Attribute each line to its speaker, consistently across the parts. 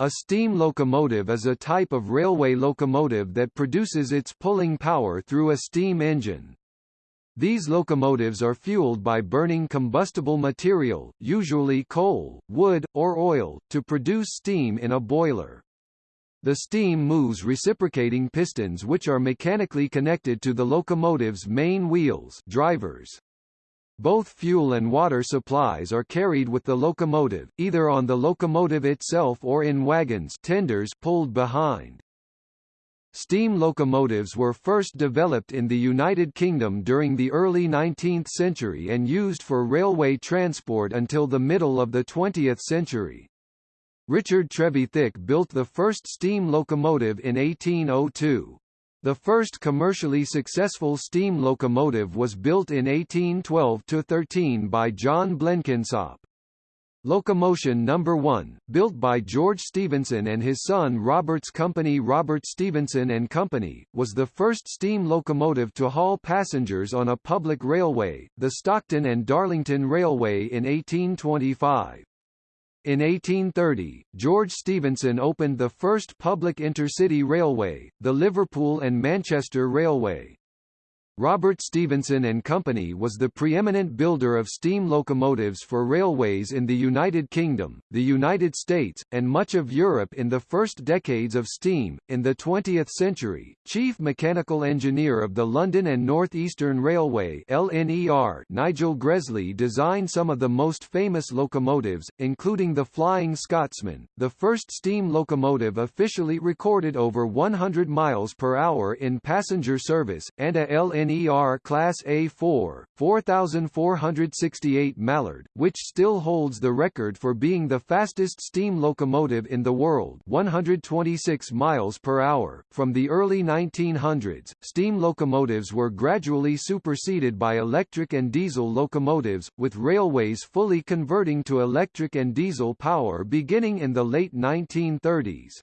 Speaker 1: A steam locomotive is a type of railway locomotive that produces its pulling power through a steam engine. These locomotives are fueled by burning combustible material, usually coal, wood, or oil, to produce steam in a boiler. The steam moves reciprocating pistons which are mechanically connected to the locomotive's main wheels drivers. Both fuel and water supplies are carried with the locomotive, either on the locomotive itself or in wagons tenders pulled behind. Steam locomotives were first developed in the United Kingdom during the early 19th century and used for railway transport until the middle of the 20th century. Richard Trevithick built the first steam locomotive in 1802. The first commercially successful steam locomotive was built in 1812–13 by John Blenkinsop. Locomotion No. 1, built by George Stephenson and his son Robert's company Robert Stephenson and Company, was the first steam locomotive to haul passengers on a public railway, the Stockton and Darlington Railway in 1825. In 1830, George Stephenson opened the first public intercity railway, the Liverpool and Manchester Railway. Robert Stephenson and Company was the preeminent builder of steam locomotives for railways in the United Kingdom, the United States, and much of Europe in the first decades of steam. In the 20th century, chief mechanical engineer of the London and North Eastern Railway (LNER), Nigel Gresley designed some of the most famous locomotives, including the Flying Scotsman, the first steam locomotive officially recorded over 100 miles per hour in passenger service, and a LNER NER Class A4, 4468 Mallard, which still holds the record for being the fastest steam locomotive in the world 126 miles per hour. From the early 1900s, steam locomotives were gradually superseded by electric and diesel locomotives, with railways fully converting to electric and diesel power beginning in the late 1930s.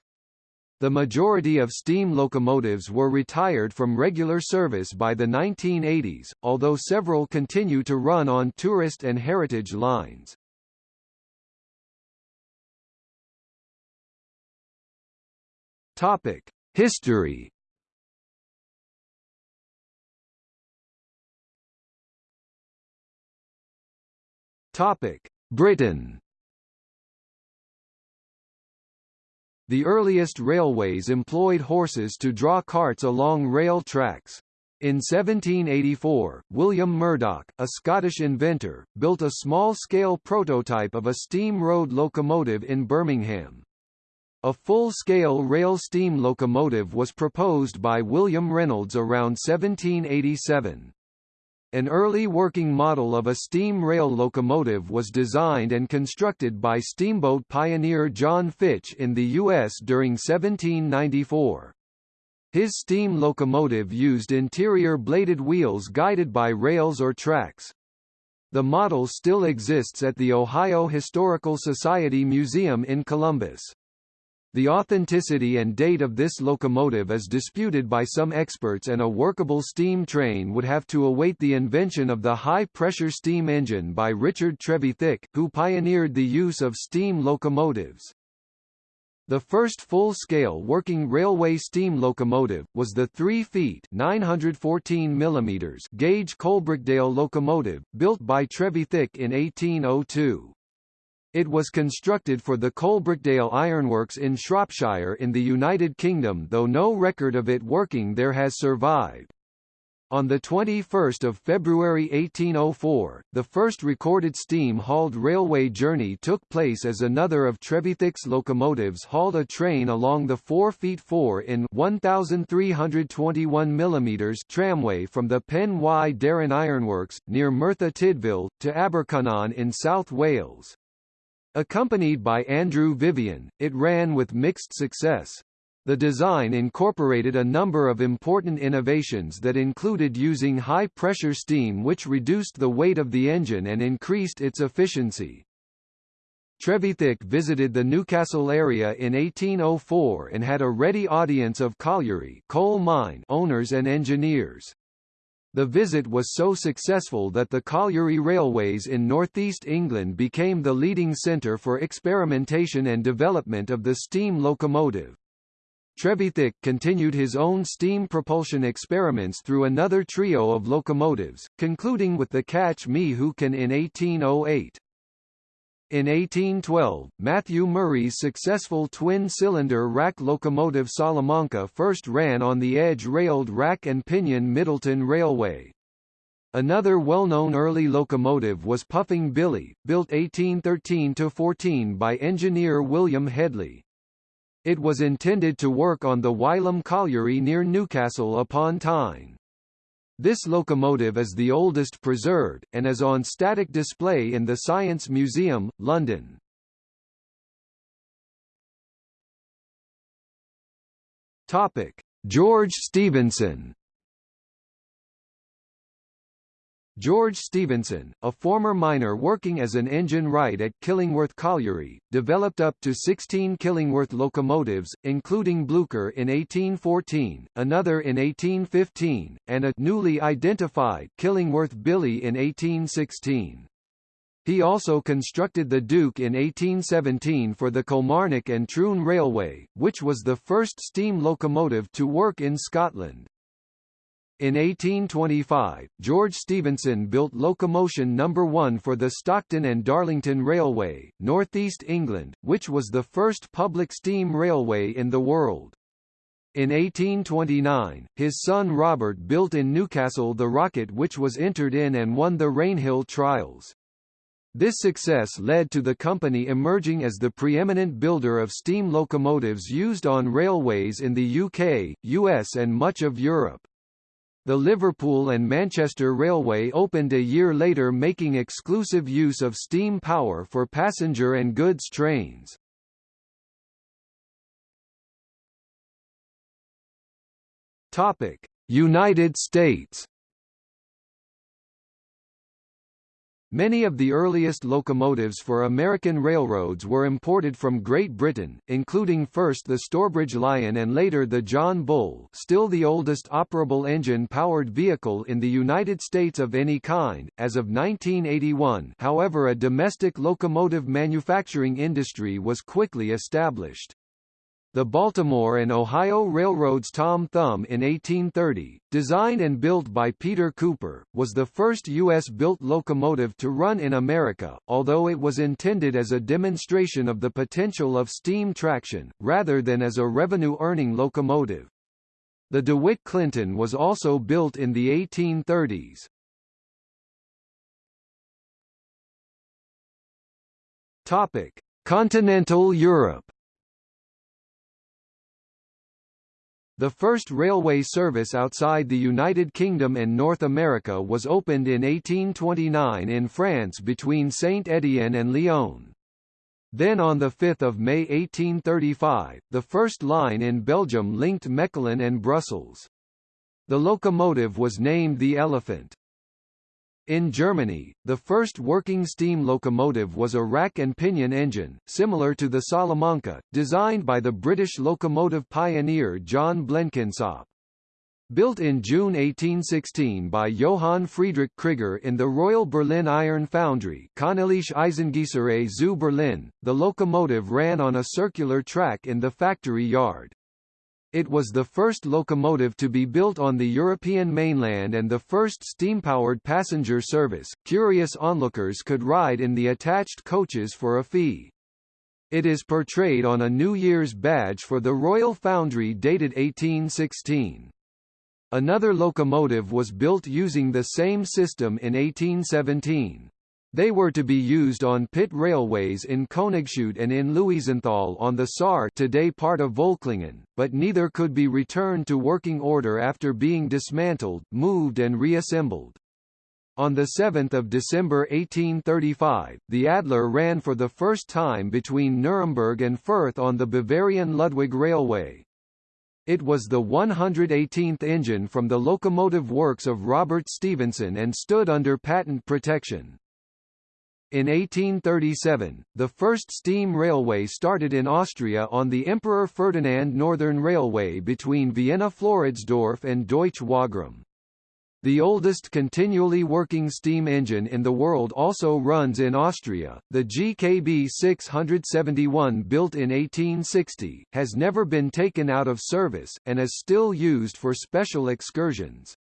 Speaker 1: The majority of steam locomotives were retired from regular service by the 1980s, although several continue to run on tourist and heritage lines. Topic: History. Topic: Britain. The earliest railways employed horses to draw carts along rail tracks. In 1784, William Murdoch, a Scottish inventor, built a small-scale prototype of a steam road locomotive in Birmingham. A full-scale rail steam locomotive was proposed by William Reynolds around 1787. An early working model of a steam rail locomotive was designed and constructed by steamboat pioneer John Fitch in the U.S. during 1794. His steam locomotive used interior bladed wheels guided by rails or tracks. The model still exists at the Ohio Historical Society Museum in Columbus. The authenticity and date of this locomotive is disputed by some experts and a workable steam train would have to await the invention of the high-pressure steam engine by Richard Trevithick, who pioneered the use of steam locomotives. The first full-scale working railway steam locomotive, was the 3 feet 914 mm gauge Coalbrookdale locomotive, built by Trevithick in 1802. It was constructed for the Coalbrookdale Ironworks in Shropshire in the United Kingdom though no record of it working there has survived. On 21 February 1804, the first recorded steam-hauled railway journey took place as another of Trevithick's locomotives hauled a train along the 4 feet 4 in 1,321 mm tramway from the Pen y Darren Ironworks, near Merthyr Tydfil, to Abercynon in South Wales. Accompanied by Andrew Vivian, it ran with mixed success. The design incorporated a number of important innovations that included using high-pressure steam which reduced the weight of the engine and increased its efficiency. Trevithick visited the Newcastle area in 1804 and had a ready audience of colliery coal mine owners and engineers. The visit was so successful that the colliery railways in northeast England became the leading centre for experimentation and development of the steam locomotive. Trevithick continued his own steam propulsion experiments through another trio of locomotives, concluding with the Catch Me Who Can in 1808. In 1812, Matthew Murray's successful twin-cylinder rack locomotive Salamanca first ran on the edge-railed rack and pinion Middleton Railway. Another well-known early locomotive was Puffing Billy, built 1813–14 by engineer William Hedley. It was intended to work on the Wylam Colliery near Newcastle upon Tyne. This locomotive is the oldest preserved, and is on static display in the Science Museum, London. Topic: George Stephenson George Stephenson, a former miner working as an engine wright at Killingworth Colliery, developed up to 16 Killingworth locomotives, including Blucher in 1814, another in 1815, and a newly identified Killingworth Billy in 1816. He also constructed the Duke in 1817 for the Kilmarnock and Troon Railway, which was the first steam locomotive to work in Scotland. In 1825, George Stephenson built locomotion number 1 for the Stockton and Darlington Railway, northeast England, which was the first public steam railway in the world. In 1829, his son Robert built in Newcastle the Rocket which was entered in and won the Rainhill trials. This success led to the company emerging as the preeminent builder of steam locomotives used on railways in the UK, US and much of Europe. The Liverpool and Manchester Railway opened a year later making exclusive use of steam power for passenger and goods trains. United States Many of the earliest locomotives for American railroads were imported from Great Britain, including first the Stourbridge Lion and later the John Bull still the oldest operable engine-powered vehicle in the United States of any kind, as of 1981 however a domestic locomotive manufacturing industry was quickly established. The Baltimore and Ohio Railroad's Tom Thumb in 1830, designed and built by Peter Cooper, was the first U.S.-built locomotive to run in America, although it was intended as a demonstration of the potential of steam traction, rather than as a revenue-earning locomotive. The DeWitt Clinton was also built in the 1830s. Topic: Continental Europe The first railway service outside the United Kingdom and North America was opened in 1829 in France between Saint-Étienne and Lyon. Then on 5 May 1835, the first line in Belgium linked Mechelen and Brussels. The locomotive was named the Elephant. In Germany, the first working steam locomotive was a rack and pinion engine, similar to the Salamanca, designed by the British locomotive pioneer John Blenkinsop. Built in June 1816 by Johann Friedrich Krieger in the Royal Berlin Iron Foundry Königliche Eisengießerei zu Berlin, the locomotive ran on a circular track in the factory yard. It was the first locomotive to be built on the European mainland and the first steam-powered passenger service. Curious onlookers could ride in the attached coaches for a fee. It is portrayed on a New Year's badge for the Royal Foundry dated 1816. Another locomotive was built using the same system in 1817. They were to be used on pit railways in Königshütte and in Louisenthal on the Saar today part of Völklingen, but neither could be returned to working order after being dismantled, moved and reassembled. On 7 December 1835, the Adler ran for the first time between Nuremberg and Fürth on the Bavarian Ludwig Railway. It was the 118th engine from the locomotive works of Robert Stephenson and stood under patent protection. In 1837, the first steam railway started in Austria on the Emperor Ferdinand Northern Railway between Vienna-Floridsdorf and Deutsch Wagram. The oldest continually working steam engine in the world also runs in Austria. The GKB 671 built in 1860 has never been taken out of service, and is still used for special excursions.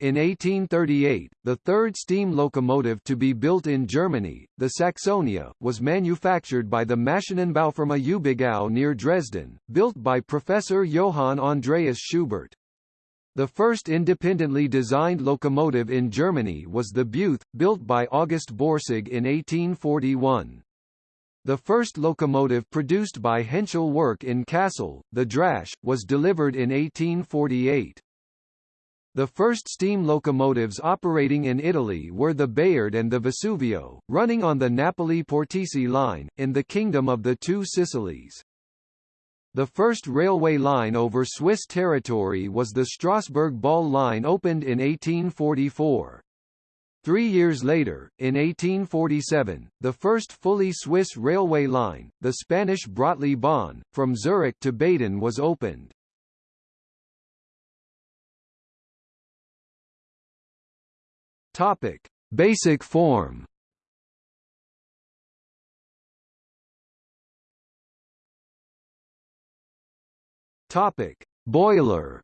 Speaker 1: In 1838, the third steam locomotive to be built in Germany, the Saxonia, was manufactured by the Maschinenbaufirma Ubigau near Dresden, built by Professor Johann Andreas Schubert. The first independently designed locomotive in Germany was the Beuth, built by August Borsig in 1841. The first locomotive produced by Henschel Werk in Kassel, the Drache, was delivered in 1848. The first steam locomotives operating in Italy were the Bayard and the Vesuvio, running on the Napoli-Portici line, in the Kingdom of the Two Sicilies. The first railway line over Swiss territory was the Strasbourg Basle line opened in 1844. Three years later, in 1847, the first fully Swiss railway line, the Spanish Brötli-Bahn, from Zurich to Baden was opened. Topic: Basic form. Topic: Boiler.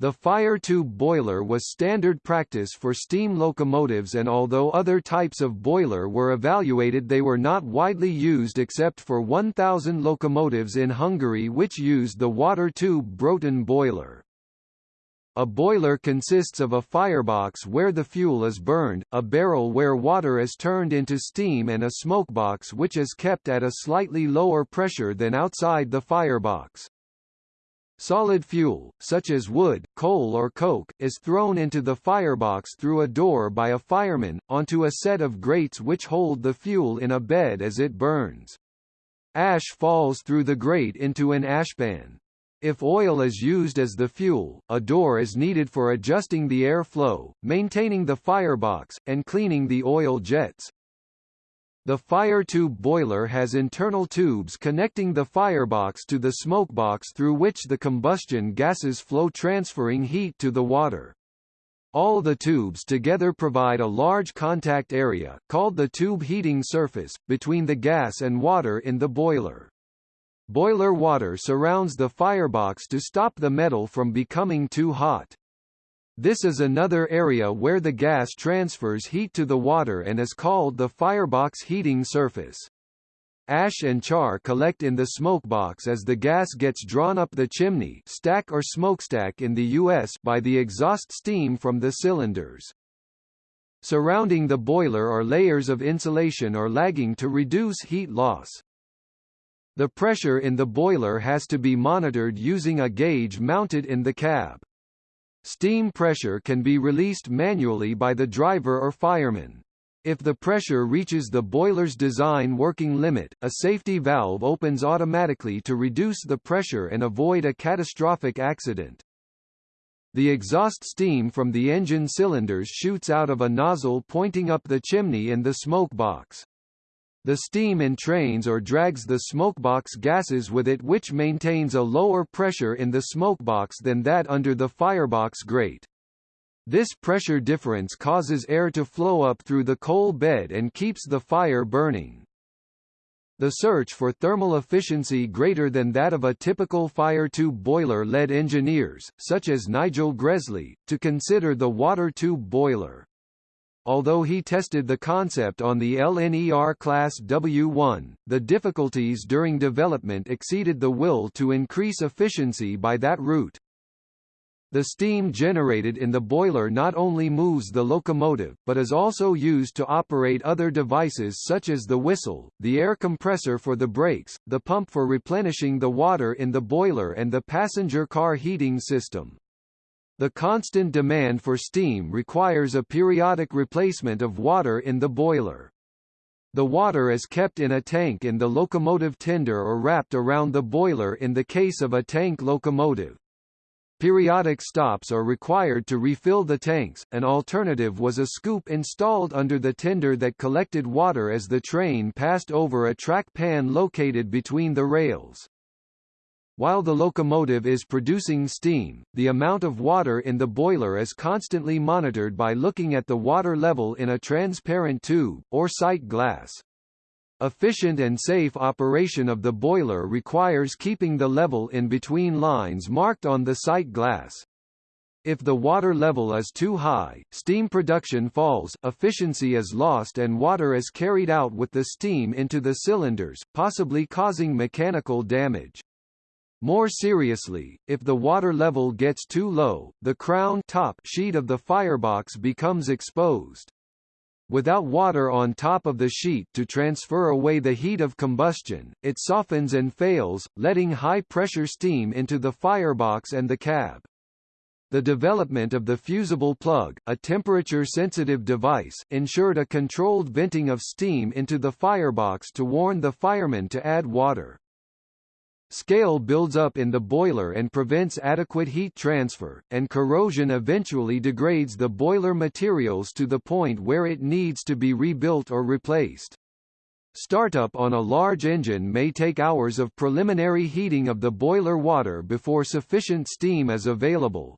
Speaker 1: The fire tube boiler was standard practice for steam locomotives and although other types of boiler were evaluated they were not widely used except for 1000 locomotives in Hungary which used the water tube Brotan boiler. A boiler consists of a firebox where the fuel is burned, a barrel where water is turned into steam and a smokebox which is kept at a slightly lower pressure than outside the firebox. Solid fuel, such as wood, coal or coke, is thrown into the firebox through a door by a fireman, onto a set of grates which hold the fuel in a bed as it burns. Ash falls through the grate into an ashpan. If oil is used as the fuel, a door is needed for adjusting the air flow, maintaining the firebox, and cleaning the oil jets. The fire tube boiler has internal tubes connecting the firebox to the smokebox through which the combustion gases flow transferring heat to the water. All the tubes together provide a large contact area, called the tube heating surface, between the gas and water in the boiler. Boiler water surrounds the firebox to stop the metal from becoming too hot. This is another area where the gas transfers heat to the water and is called the firebox heating surface. Ash and char collect in the smokebox as the gas gets drawn up the chimney stack or smokestack in the U.S. by the exhaust steam from the cylinders. Surrounding the boiler are layers of insulation or lagging to reduce heat loss. The pressure in the boiler has to be monitored using a gauge mounted in the cab. Steam pressure can be released manually by the driver or fireman. If the pressure reaches the boiler's design working limit, a safety valve opens automatically to reduce the pressure and avoid a catastrophic accident. The exhaust steam from the engine cylinders shoots out of a nozzle pointing up the chimney in the smoke box. The steam entrains or drags the smokebox gases with it which maintains a lower pressure in the smokebox than that under the firebox grate. This pressure difference causes air to flow up through the coal bed and keeps the fire burning. The search for thermal efficiency greater than that of a typical fire tube boiler led engineers, such as Nigel Gresley, to consider the water tube boiler although he tested the concept on the LNER Class W1, the difficulties during development exceeded the will to increase efficiency by that route. The steam generated in the boiler not only moves the locomotive, but is also used to operate other devices such as the whistle, the air compressor for the brakes, the pump for replenishing the water in the boiler and the passenger car heating system. The constant demand for steam requires a periodic replacement of water in the boiler. The water is kept in a tank in the locomotive tender or wrapped around the boiler in the case of a tank locomotive. Periodic stops are required to refill the tanks, an alternative was a scoop installed under the tender that collected water as the train passed over a track pan located between the rails. While the locomotive is producing steam, the amount of water in the boiler is constantly monitored by looking at the water level in a transparent tube, or sight glass. Efficient and safe operation of the boiler requires keeping the level in between lines marked on the sight glass. If the water level is too high, steam production falls, efficiency is lost and water is carried out with the steam into the cylinders, possibly causing mechanical damage. More seriously, if the water level gets too low, the crown top sheet of the firebox becomes exposed. Without water on top of the sheet to transfer away the heat of combustion, it softens and fails, letting high-pressure steam into the firebox and the cab. The development of the fusible plug, a temperature-sensitive device, ensured a controlled venting of steam into the firebox to warn the fireman to add water. Scale builds up in the boiler and prevents adequate heat transfer, and corrosion eventually degrades the boiler materials to the point where it needs to be rebuilt or replaced. Startup on a large engine may take hours of preliminary heating of the boiler water before sufficient steam is available.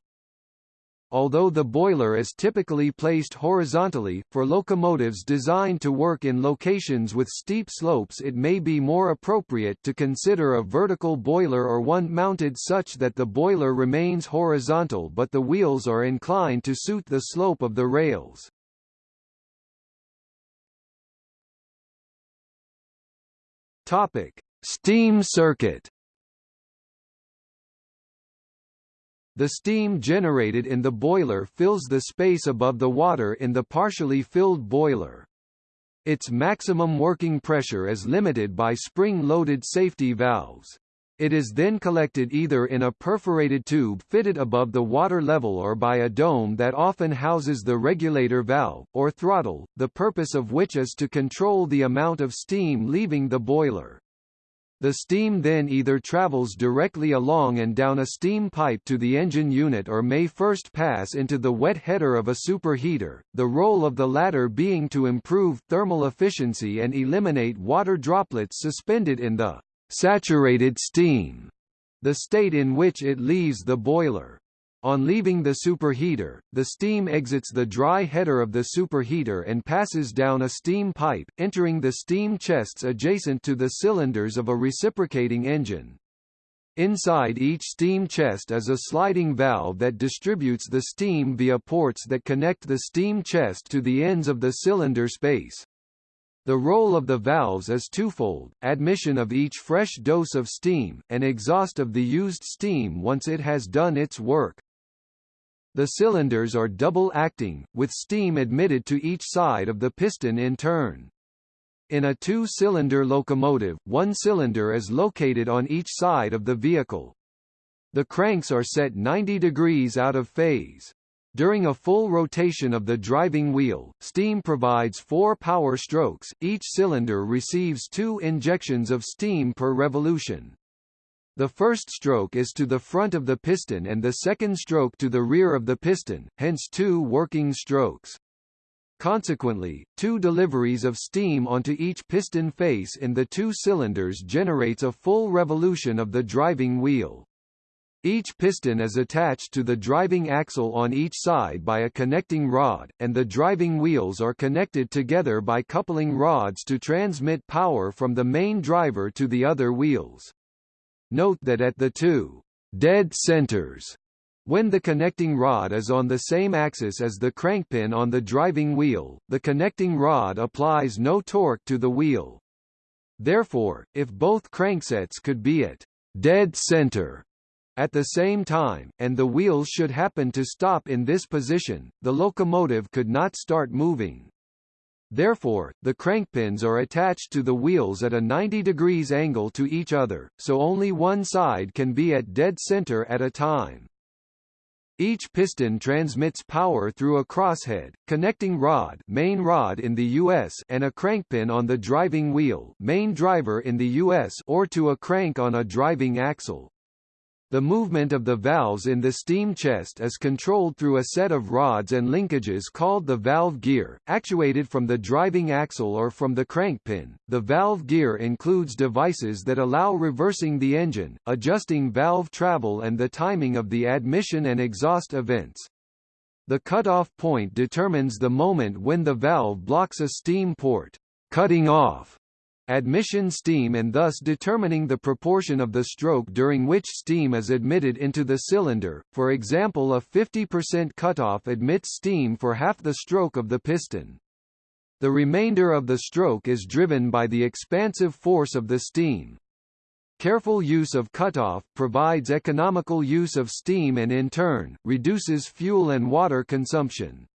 Speaker 1: Although the boiler is typically placed horizontally, for locomotives designed to work in locations with steep slopes it may be more appropriate to consider a vertical boiler or one mounted such that the boiler remains horizontal but the wheels are inclined to suit the slope of the rails. Topic: Steam circuit The steam generated in the boiler fills the space above the water in the partially filled boiler. Its maximum working pressure is limited by spring-loaded safety valves. It is then collected either in a perforated tube fitted above the water level or by a dome that often houses the regulator valve, or throttle, the purpose of which is to control the amount of steam leaving the boiler. The steam then either travels directly along and down a steam pipe to the engine unit or may first pass into the wet header of a superheater, the role of the latter being to improve thermal efficiency and eliminate water droplets suspended in the saturated steam, the state in which it leaves the boiler. On leaving the superheater, the steam exits the dry header of the superheater and passes down a steam pipe, entering the steam chests adjacent to the cylinders of a reciprocating engine. Inside each steam chest is a sliding valve that distributes the steam via ports that connect the steam chest to the ends of the cylinder space. The role of the valves is twofold, admission of each fresh dose of steam, and exhaust of the used steam once it has done its work. The cylinders are double-acting, with steam admitted to each side of the piston in turn. In a two-cylinder locomotive, one cylinder is located on each side of the vehicle. The cranks are set 90 degrees out of phase. During a full rotation of the driving wheel, steam provides four power strokes, each cylinder receives two injections of steam per revolution. The first stroke is to the front of the piston and the second stroke to the rear of the piston, hence two working strokes. Consequently, two deliveries of steam onto each piston face in the two cylinders generates a full revolution of the driving wheel. Each piston is attached to the driving axle on each side by a connecting rod, and the driving wheels are connected together by coupling rods to transmit power from the main driver to the other wheels. Note that at the two dead centers when the connecting rod is on the same axis as the crankpin on the driving wheel, the connecting rod applies no torque to the wheel. Therefore, if both cranksets could be at dead center at the same time, and the wheels should happen to stop in this position, the locomotive could not start moving. Therefore, the crankpins are attached to the wheels at a 90 degrees angle to each other, so only one side can be at dead center at a time. Each piston transmits power through a crosshead, connecting rod, main rod in the US and a crankpin on the driving wheel, main driver in the US or to a crank on a driving axle. The movement of the valves in the steam chest is controlled through a set of rods and linkages called the valve gear, actuated from the driving axle or from the crankpin. The valve gear includes devices that allow reversing the engine, adjusting valve travel and the timing of the admission and exhaust events. The cutoff point determines the moment when the valve blocks a steam port, cutting off admission steam and thus determining the proportion of the stroke during which steam is admitted into the cylinder, for example a 50% cutoff admits steam for half the stroke of the piston. The remainder of the stroke is driven by the expansive force of the steam. Careful use of cutoff provides economical use of steam and in turn, reduces fuel and water consumption.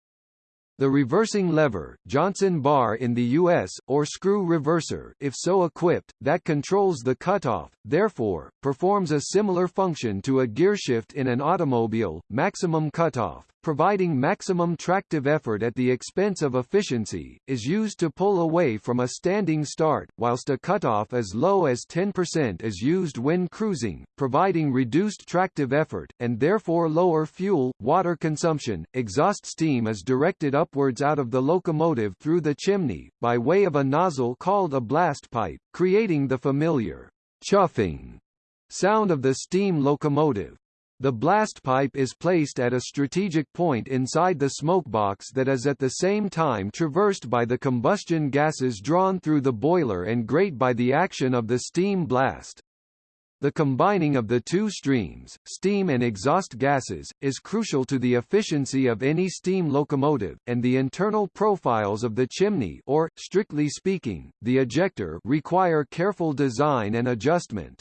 Speaker 1: The reversing lever, Johnson bar in the US, or screw reverser if so equipped, that controls the cutoff, therefore, performs a similar function to a gearshift in an automobile, maximum cutoff providing maximum tractive effort at the expense of efficiency, is used to pull away from a standing start, whilst a cutoff as low as 10% is used when cruising, providing reduced tractive effort, and therefore lower fuel, water consumption. Exhaust steam is directed upwards out of the locomotive through the chimney, by way of a nozzle called a blast pipe, creating the familiar chuffing sound of the steam locomotive. The blast pipe is placed at a strategic point inside the smokebox that is at the same time traversed by the combustion gases drawn through the boiler and grate by the action of the steam blast. The combining of the two streams, steam and exhaust gases, is crucial to the efficiency of any steam locomotive, and the internal profiles of the chimney or, strictly speaking, the ejector require careful design and adjustment.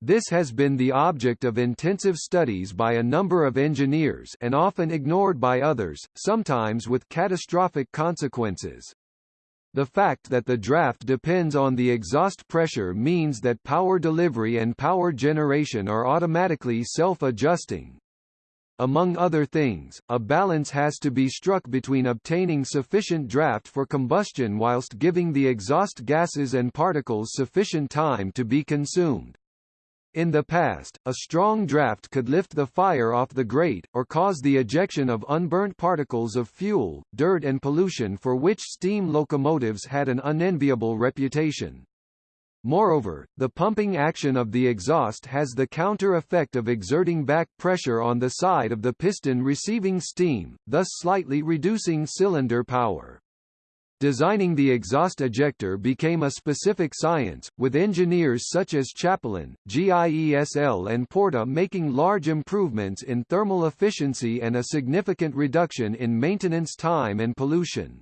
Speaker 1: This has been the object of intensive studies by a number of engineers and often ignored by others, sometimes with catastrophic consequences. The fact that the draft depends on the exhaust pressure means that power delivery and power generation are automatically self-adjusting. Among other things, a balance has to be struck between obtaining sufficient draft for combustion whilst giving the exhaust gases and particles sufficient time to be consumed. In the past, a strong draft could lift the fire off the grate, or cause the ejection of unburnt particles of fuel, dirt and pollution for which steam locomotives had an unenviable reputation. Moreover, the pumping action of the exhaust has the counter effect of exerting back pressure on the side of the piston receiving steam, thus slightly reducing cylinder power. Designing the exhaust ejector became a specific science, with engineers such as Chapelon, GIESL and Porta making large improvements in thermal efficiency and a significant reduction in maintenance time and pollution.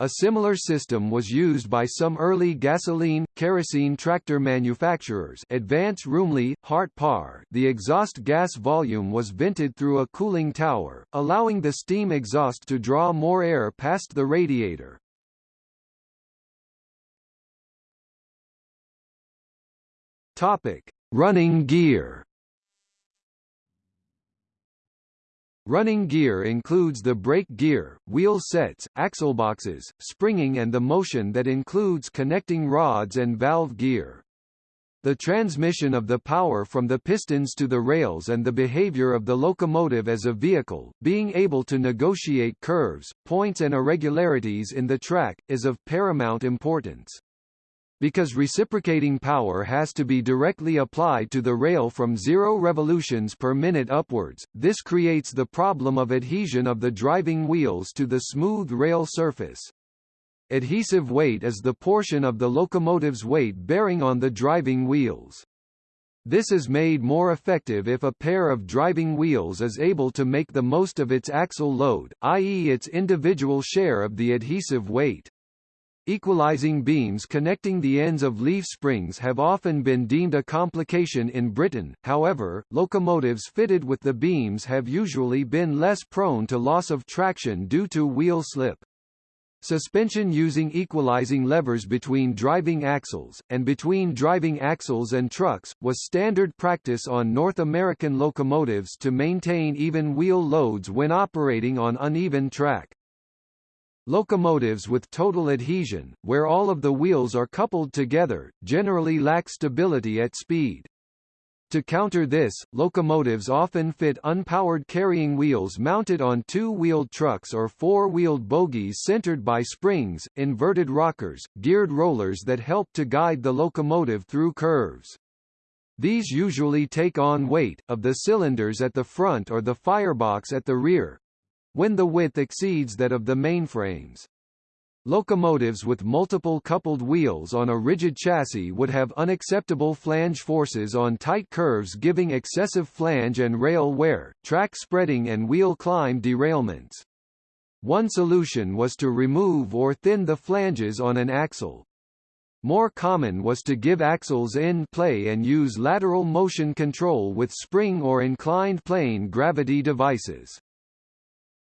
Speaker 1: A similar system was used by some early gasoline, kerosene tractor manufacturers Advance Rumely, Hart Parr. The exhaust gas volume was vented through a cooling tower, allowing the steam exhaust to draw more air past the radiator. Topic: Running gear. Running gear includes the brake gear, wheel sets, axle boxes, springing and the motion that includes connecting rods and valve gear. The transmission of the power from the pistons to the rails and the behavior of the locomotive as a vehicle, being able to negotiate curves, points and irregularities in the track, is of paramount importance. Because reciprocating power has to be directly applied to the rail from zero revolutions per minute upwards, this creates the problem of adhesion of the driving wheels to the smooth rail surface. Adhesive weight is the portion of the locomotive's weight bearing on the driving wheels. This is made more effective if a pair of driving wheels is able to make the most of its axle load, i.e. its individual share of the adhesive weight. Equalizing beams connecting the ends of leaf springs have often been deemed a complication in Britain, however, locomotives fitted with the beams have usually been less prone to loss of traction due to wheel slip. Suspension using equalizing levers between driving axles, and between driving axles and trucks, was standard practice on North American locomotives to maintain even wheel loads when operating on uneven track. Locomotives with total adhesion, where all of the wheels are coupled together, generally lack stability at speed. To counter this, locomotives often fit unpowered carrying wheels mounted on two-wheeled trucks or four-wheeled bogies centered by springs, inverted rockers, geared rollers that help to guide the locomotive through curves. These usually take on weight, of the cylinders at the front or the firebox at the rear, when the width exceeds that of the mainframes. Locomotives with multiple coupled wheels on a rigid chassis would have unacceptable flange forces on tight curves giving excessive flange and rail wear, track spreading and wheel climb derailments. One solution was to remove or thin the flanges on an axle. More common was to give axles end play and use lateral motion control with spring or inclined plane gravity devices.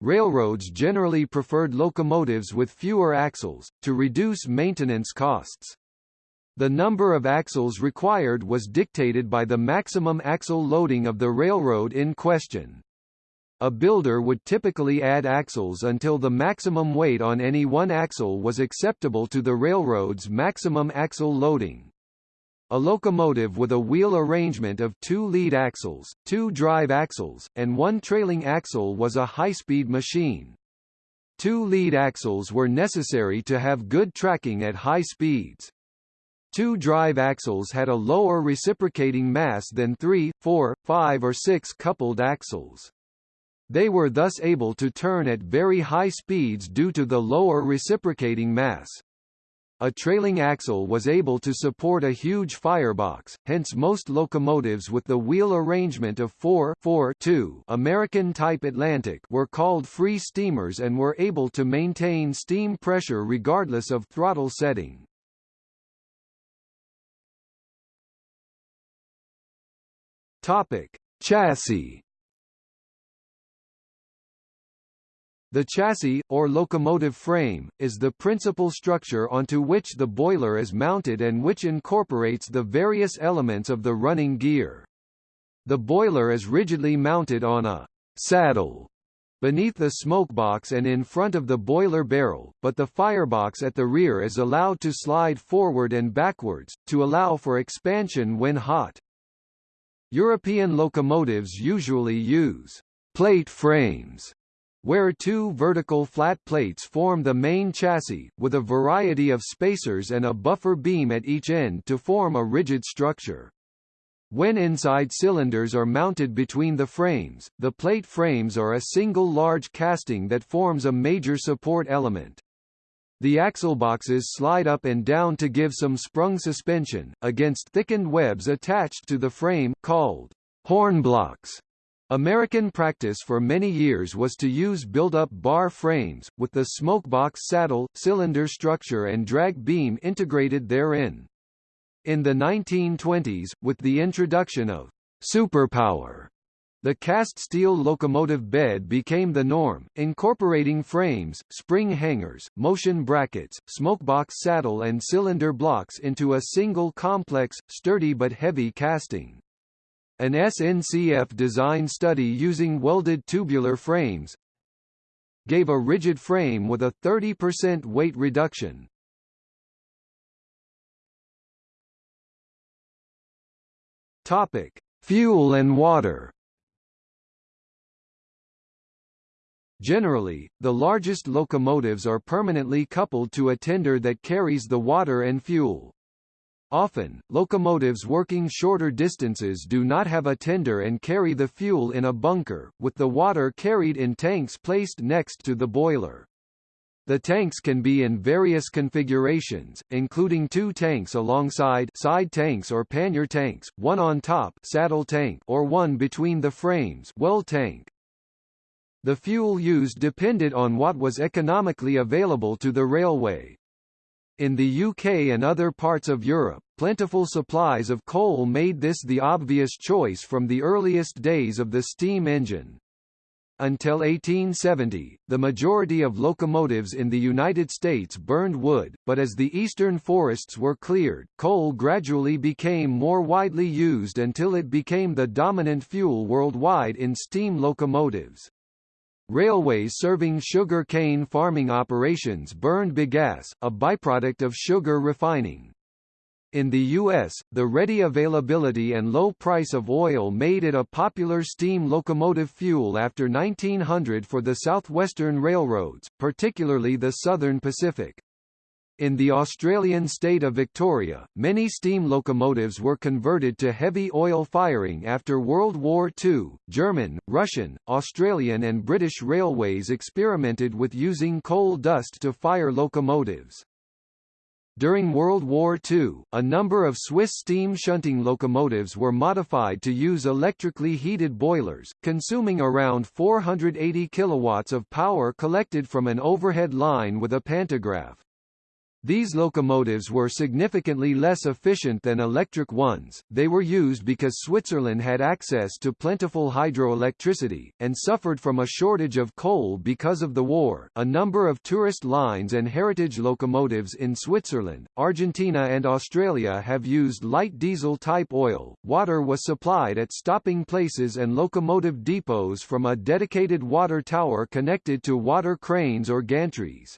Speaker 1: Railroads generally preferred locomotives with fewer axles, to reduce maintenance costs. The number of axles required was dictated by the maximum axle loading of the railroad in question. A builder would typically add axles until the maximum weight on any one axle was acceptable to the railroad's maximum axle loading. A locomotive with a wheel arrangement of two lead axles, two drive axles, and one trailing axle was a high-speed machine. Two lead axles were necessary to have good tracking at high speeds. Two drive axles had a lower reciprocating mass than three, four, five or six coupled axles. They were thus able to turn at very high speeds due to the lower reciprocating mass. A trailing axle was able to support a huge firebox, hence most locomotives with the wheel arrangement of 4 4 2 American-type Atlantic were called free steamers and were able to maintain steam pressure regardless of throttle setting. Topic: Chassis The chassis, or locomotive frame, is the principal structure onto which the boiler is mounted and which incorporates the various elements of the running gear. The boiler is rigidly mounted on a saddle beneath the smokebox and in front of the boiler barrel, but the firebox at the rear is allowed to slide forward and backwards, to allow for expansion when hot. European locomotives usually use plate frames where two vertical flat plates form the main chassis, with a variety of spacers and a buffer beam at each end to form a rigid structure. When inside cylinders are mounted between the frames, the plate frames are a single large casting that forms a major support element. The axle boxes slide up and down to give some sprung suspension, against thickened webs attached to the frame, called horn blocks. American practice for many years was to use build-up bar frames, with the smokebox saddle, cylinder structure and drag beam integrated therein. In the 1920s, with the introduction of superpower, the cast steel locomotive bed became the norm, incorporating frames, spring hangers, motion brackets, smokebox saddle and cylinder blocks into a single complex, sturdy but heavy casting. An SNCF design study using welded tubular frames gave a rigid frame with a 30% weight reduction. Topic: Fuel and water. Generally, the largest locomotives are permanently coupled to a tender that carries the water and fuel. Often, locomotives working shorter distances do not have a tender and carry the fuel in a bunker, with the water carried in tanks placed next to the boiler. The tanks can be in various configurations, including two tanks alongside side tanks or pannier tanks, one on top saddle tank or one between the frames well tank. The fuel used depended on what was economically available to the railway. In the UK and other parts of Europe, plentiful supplies of coal made this the obvious choice from the earliest days of the steam engine. Until 1870, the majority of locomotives in the United States burned wood, but as the eastern forests were cleared, coal gradually became more widely used until it became the dominant fuel worldwide in steam locomotives. Railways serving sugar cane farming operations burned bagasse, a byproduct of sugar refining. In the U.S., the ready availability and low price of oil made it a popular steam locomotive fuel after 1900 for the southwestern railroads, particularly the Southern Pacific. In the Australian state of Victoria, many steam locomotives were converted to heavy oil firing after World War II. German, Russian, Australian and British railways experimented with using coal dust to fire locomotives. During World War II, a number of Swiss steam shunting locomotives were modified to use electrically heated boilers, consuming around 480 kilowatts of power collected from an overhead line with a pantograph. These locomotives were significantly less efficient than electric ones, they were used because Switzerland had access to plentiful hydroelectricity, and suffered from a shortage of coal because of the war. A number of tourist lines and heritage locomotives in Switzerland, Argentina and Australia have used light diesel type oil. Water was supplied at stopping places and locomotive depots from a dedicated water tower connected to water cranes or gantries.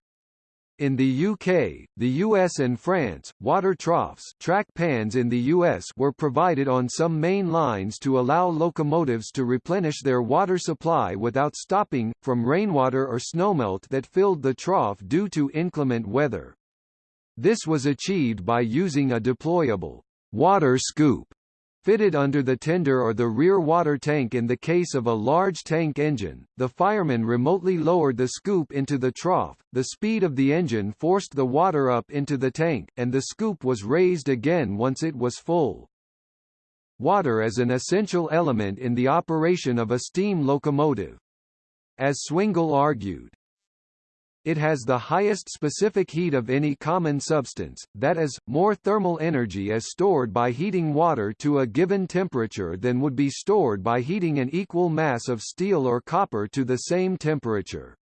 Speaker 1: In the UK, the US and France, water troughs track pans in the US were provided on some main lines to allow locomotives to replenish their water supply without stopping, from rainwater or snowmelt that filled the trough due to inclement weather. This was achieved by using a deployable water scoop Fitted under the tender or the rear water tank in the case of a large tank engine, the fireman remotely lowered the scoop into the trough, the speed of the engine forced the water up into the tank, and the scoop was raised again once it was full. Water is an essential element in the operation of a steam locomotive. As Swengel argued, it has the highest specific heat of any common substance, that is, more thermal energy is stored by heating water to a given temperature than would be stored by heating an equal mass of steel or copper to the same temperature.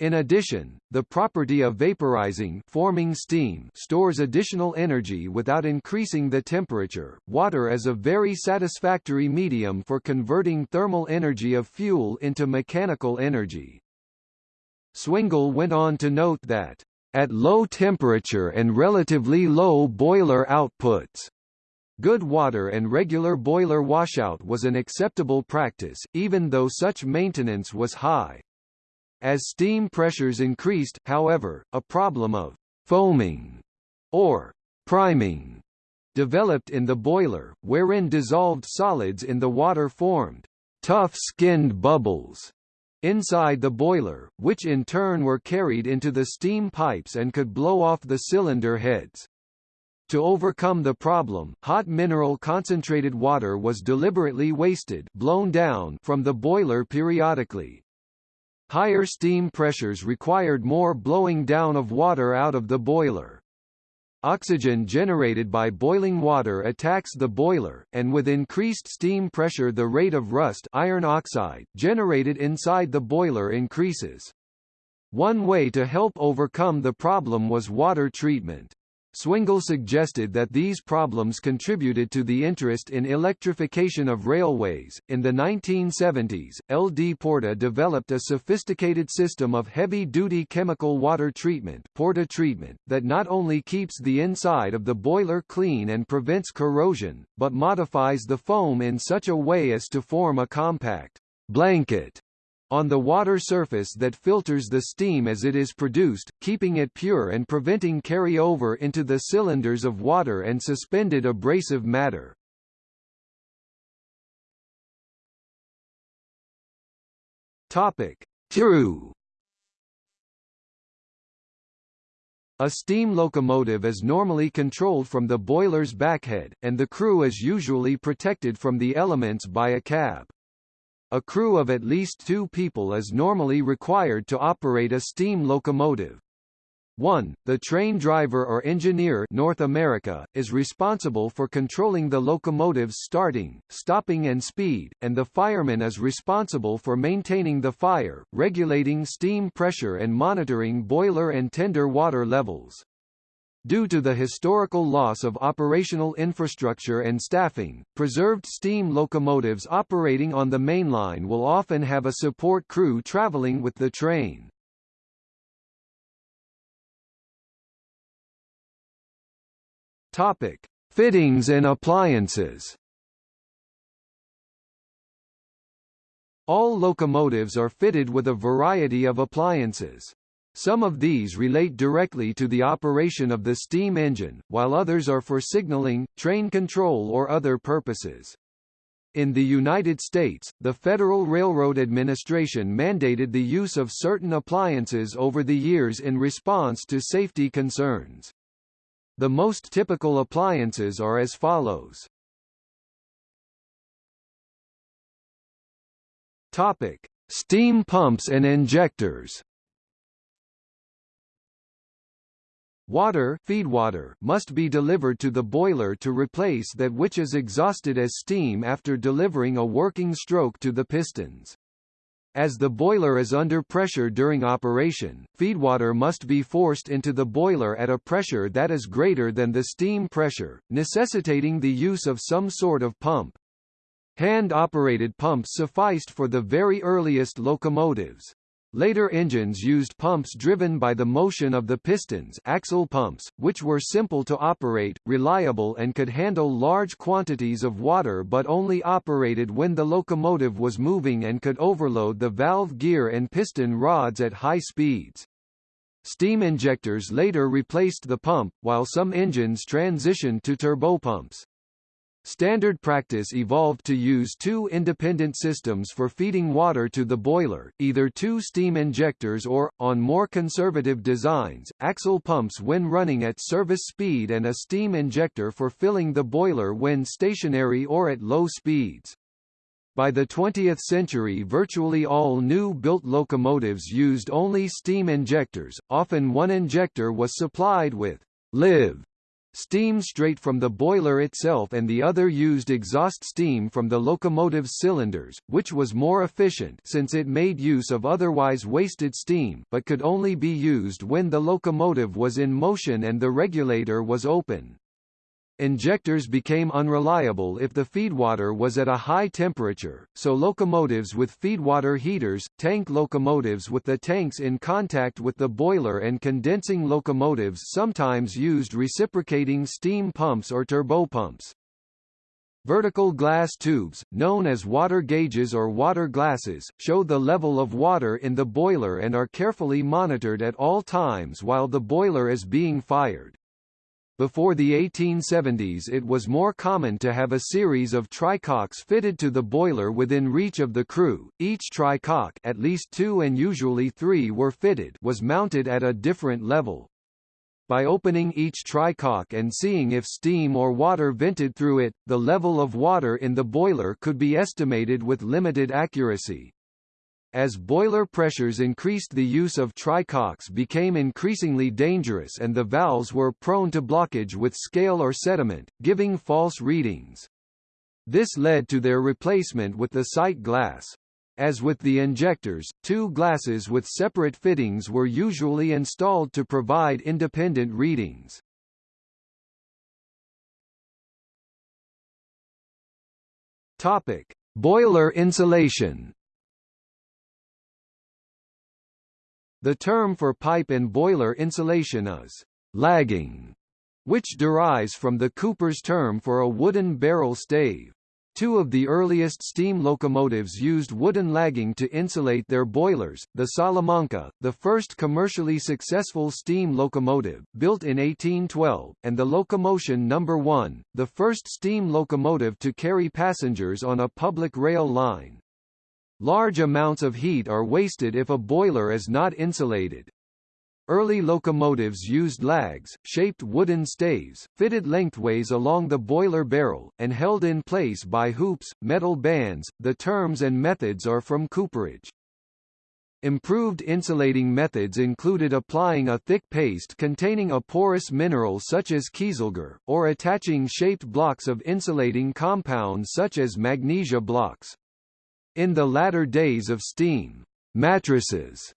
Speaker 1: In addition, the property of vaporizing forming steam stores additional energy without increasing the temperature. Water is a very satisfactory medium for converting thermal energy of fuel into mechanical energy. Swengel went on to note that, "...at low temperature and relatively low boiler outputs," Good water and regular boiler washout was an acceptable practice, even though such maintenance was high. As steam pressures increased, however, a problem of foaming or priming developed in the boiler, wherein dissolved solids in the water formed tough-skinned bubbles inside the boiler, which in turn were carried into the steam pipes and could blow off the cylinder heads. To overcome the problem, hot mineral concentrated water was deliberately wasted blown down from the boiler periodically. Higher steam pressures required more blowing down of water out of the boiler. Oxygen generated by boiling water attacks the boiler, and with increased steam pressure the rate of rust iron oxide generated inside the boiler increases. One way to help overcome the problem was water treatment. Swengel suggested that these problems contributed to the interest in electrification of railways. In the 1970s, L. D. Porta developed a sophisticated system of heavy-duty chemical water treatment, Porta treatment that not only keeps the inside of the boiler clean and prevents corrosion, but modifies the foam in such a way as to form a compact blanket on the water surface that filters the steam as it is produced, keeping it pure and preventing carry-over into the cylinders of water and suspended abrasive matter. Topic: True. A steam locomotive is normally controlled from the boiler's backhead, and the crew is usually protected from the elements by a cab. A crew of at least two people is normally required to operate a steam locomotive. 1. The train driver or engineer North America, is responsible for controlling the locomotive's starting, stopping and speed, and the fireman is responsible for maintaining the fire, regulating steam pressure and monitoring boiler and tender water levels. Due to the historical loss of operational infrastructure and staffing, preserved steam locomotives operating on the mainline will often have a support crew traveling with the train. Topic: Fittings and appliances All locomotives are fitted with a variety of appliances. Some of these relate directly to the operation of the steam engine, while others are for signaling, train control or other purposes. In the United States, the Federal Railroad Administration mandated the use of certain appliances over the years in response to safety concerns. The most typical appliances are as follows. Topic: Steam pumps and injectors. Water feedwater must be delivered to the boiler to replace that which is exhausted as steam after delivering a working stroke to the pistons. As the boiler is under pressure during operation, feedwater must be forced into the boiler at a pressure that is greater than the steam pressure, necessitating the use of some sort of pump. Hand-operated pumps sufficed for the very earliest locomotives. Later engines used pumps driven by the motion of the pistons axle pumps, which were simple to operate, reliable and could handle large quantities of water but only operated when the locomotive was moving and could overload the valve gear and piston rods at high speeds. Steam injectors later replaced the pump, while some engines transitioned to turbopumps. Standard practice evolved to use two independent systems for feeding water to the boiler, either two steam injectors or, on more conservative designs, axle pumps when running at service speed and a steam injector for filling the boiler when stationary or at low speeds. By the 20th century virtually all new-built locomotives used only steam injectors, often one injector was supplied with live steam straight from the boiler itself and the other used exhaust steam from the locomotive's cylinders, which was more efficient since it made use of otherwise wasted steam but could only be used when the locomotive was in motion and the regulator was open. Injectors became unreliable if the feedwater was at a high temperature, so locomotives with feedwater heaters, tank locomotives with the tanks in contact with the boiler and condensing locomotives sometimes used reciprocating steam pumps or turbopumps. Vertical glass tubes, known as water gauges or water glasses, show the level of water in the boiler and are carefully monitored at all times while the boiler is being fired. Before the 1870s it was more common to have a series of trycocks fitted to the boiler within reach of the crew. Each trycock at least two and usually three were fitted was mounted at a different level. By opening each trycock and seeing if steam or water vented through it, the level of water in the boiler could be estimated with limited accuracy. As boiler pressures increased the use of trycocks became increasingly dangerous and the valves were prone to blockage with scale or sediment, giving false readings. This led to their replacement with the sight glass. As with the injectors, two glasses with separate fittings were usually installed to provide independent readings. Topic: Boiler insulation. The term for pipe and boiler insulation is lagging, which derives from the Cooper's term for a wooden barrel stave. Two of the earliest steam locomotives used wooden lagging to insulate their boilers, the Salamanca, the first commercially successful steam locomotive, built in 1812, and the Locomotion No. 1, the first steam locomotive to carry passengers on a public rail line. Large amounts of heat are wasted if a boiler is not insulated. Early locomotives used lags, shaped wooden staves, fitted lengthways along the boiler barrel, and held in place by hoops, metal bands. The terms and methods are from cooperage. Improved insulating methods included applying a thick paste containing a porous mineral such as kieselguhr, or attaching shaped blocks of insulating compounds such as magnesia blocks. In the latter days of steam, mattresses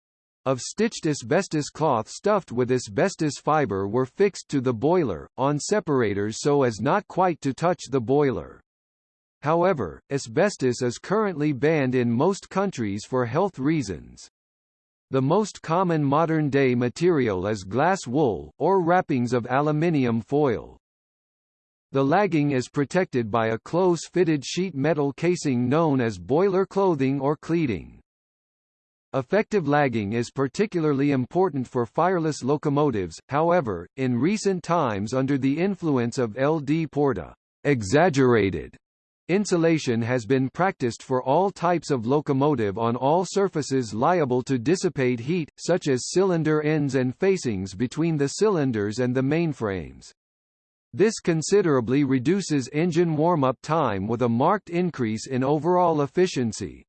Speaker 1: of stitched asbestos cloth stuffed with asbestos fiber were fixed to the boiler, on separators so as not quite to touch the boiler. However, asbestos is currently banned in most countries for health reasons. The most common modern-day material is glass wool, or wrappings of aluminium foil. The lagging is protected by a close-fitted sheet metal casing known as boiler clothing or cleading. Effective lagging is particularly important for fireless locomotives, however, in recent times under the influence of LD Porta, exaggerated Insulation has been practiced for all types of locomotive on all surfaces liable to dissipate heat, such as cylinder ends and facings between the cylinders and the mainframes. This considerably reduces engine warm-up time with a marked increase in overall efficiency.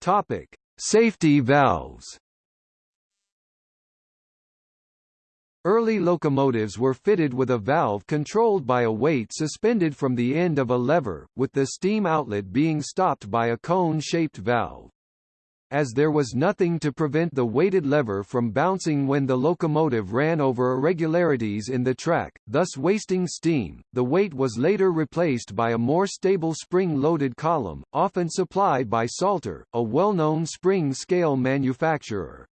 Speaker 1: Topic: Safety valves. Early locomotives were fitted with a valve controlled by a weight suspended from the end of a lever, with the steam outlet being stopped by a cone-shaped valve. As there was nothing to prevent the weighted lever from bouncing when the locomotive ran over irregularities in the track, thus wasting steam, the weight was later replaced by a more stable spring-loaded column, often supplied by Salter, a well-known spring scale manufacturer.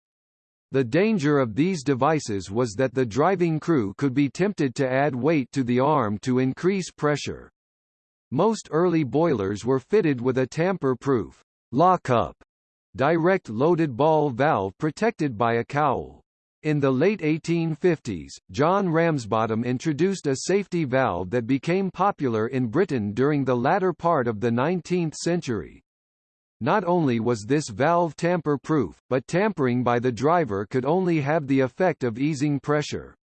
Speaker 1: The danger of these devices was that the driving crew could be tempted to add weight to the arm to increase pressure. Most early boilers were fitted with a tamper-proof lock-up direct loaded ball valve protected by a cowl. In the late 1850s, John Ramsbottom introduced a safety valve that became popular in Britain during the latter part of the 19th century. Not only was this valve tamper-proof, but tampering by the driver could only have the effect of easing pressure.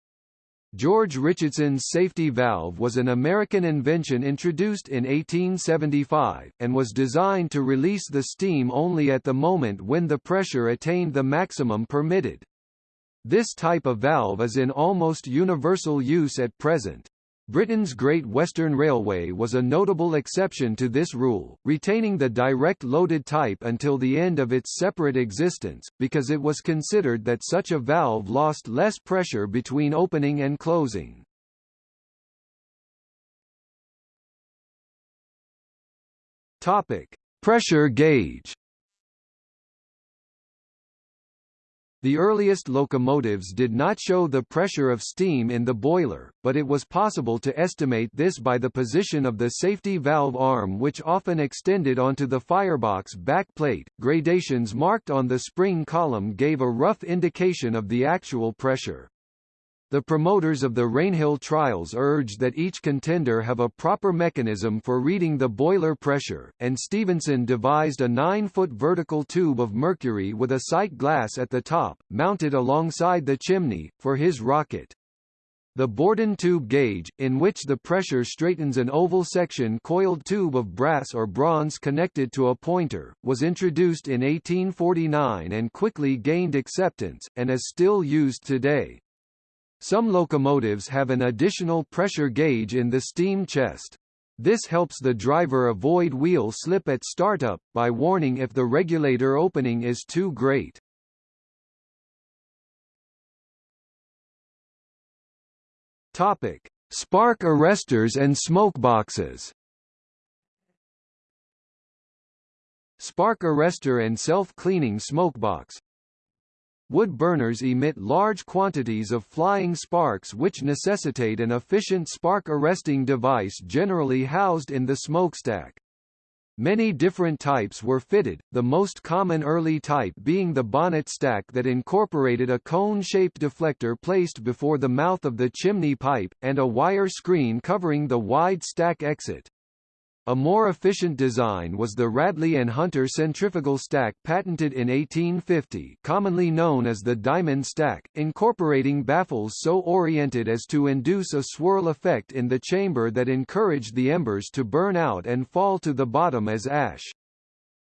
Speaker 1: George Richardson's safety valve was an American invention introduced in 1875, and was designed to release the steam only at the moment when the pressure attained the maximum permitted. This type of valve is in almost universal use at present. Britain's Great Western Railway was a notable exception to this rule, retaining the direct loaded type until the end of its separate existence, because it was considered that such a valve lost less pressure between opening and closing. Topic: Pressure gauge The earliest locomotives did not show the pressure of steam in the boiler, but it was possible to estimate this by the position of the safety valve arm which often extended onto the firebox back plate. Gradations marked on the spring column gave a rough indication of the actual pressure. The promoters of the Rainhill trials urged that each contender have a proper mechanism for reading the boiler pressure, and Stephenson devised a 9-foot vertical tube of mercury with a sight glass at the top, mounted alongside the chimney, for his rocket. The Bourdon tube gauge, in which the pressure straightens an oval section coiled tube of brass or bronze connected to a pointer, was introduced in 1849 and quickly gained acceptance, and is still used today. Some locomotives have an additional pressure gauge in the steam chest. This helps the driver avoid wheel slip at startup, by warning if the regulator opening is too great. Topic: Spark arresters and smokeboxes. Spark arrestor and self-cleaning smokebox Wood burners emit large quantities of flying sparks which necessitate an efficient spark-arresting device generally housed in the smokestack. Many different types were fitted, the most common early type being the bonnet stack that incorporated a cone-shaped deflector placed before the mouth of the chimney pipe, and a wire screen covering the wide stack exit. A more efficient design was the Radley and Hunter centrifugal stack patented in 1850 commonly known as the diamond stack, incorporating baffles so oriented as to induce a swirl effect in the chamber that encouraged the embers to burn out and fall to the bottom as ash.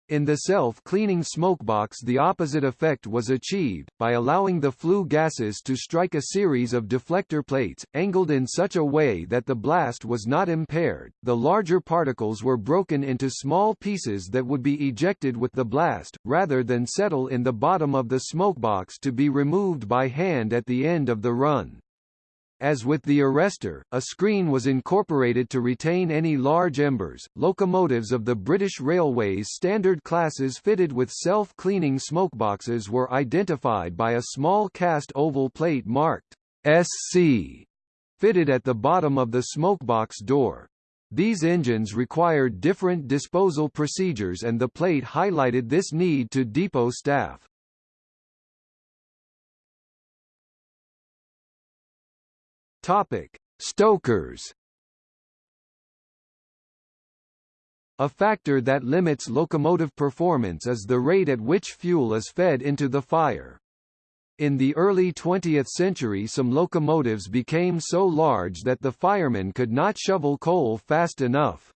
Speaker 1: In the self-cleaning smokebox the opposite effect was achieved, by allowing the flue gases to strike a series of deflector plates, angled in such a way that the blast was not impaired. The larger particles were broken into small pieces that would be ejected with the blast, rather than settle in the bottom of the smokebox to be removed by hand at the end of the run. As with the arrestor, a screen was incorporated to retain any large embers. Locomotives of the British Railways standard classes fitted with self-cleaning smokeboxes were identified by a small cast oval plate marked SC fitted at the bottom of the smokebox door. These engines required different disposal procedures and the plate highlighted this need to depot staff. Topic: Stokers. A factor that limits locomotive performance is the rate at which fuel is fed into the fire. In the early 20th century some locomotives became so large that the firemen could not shovel coal fast enough.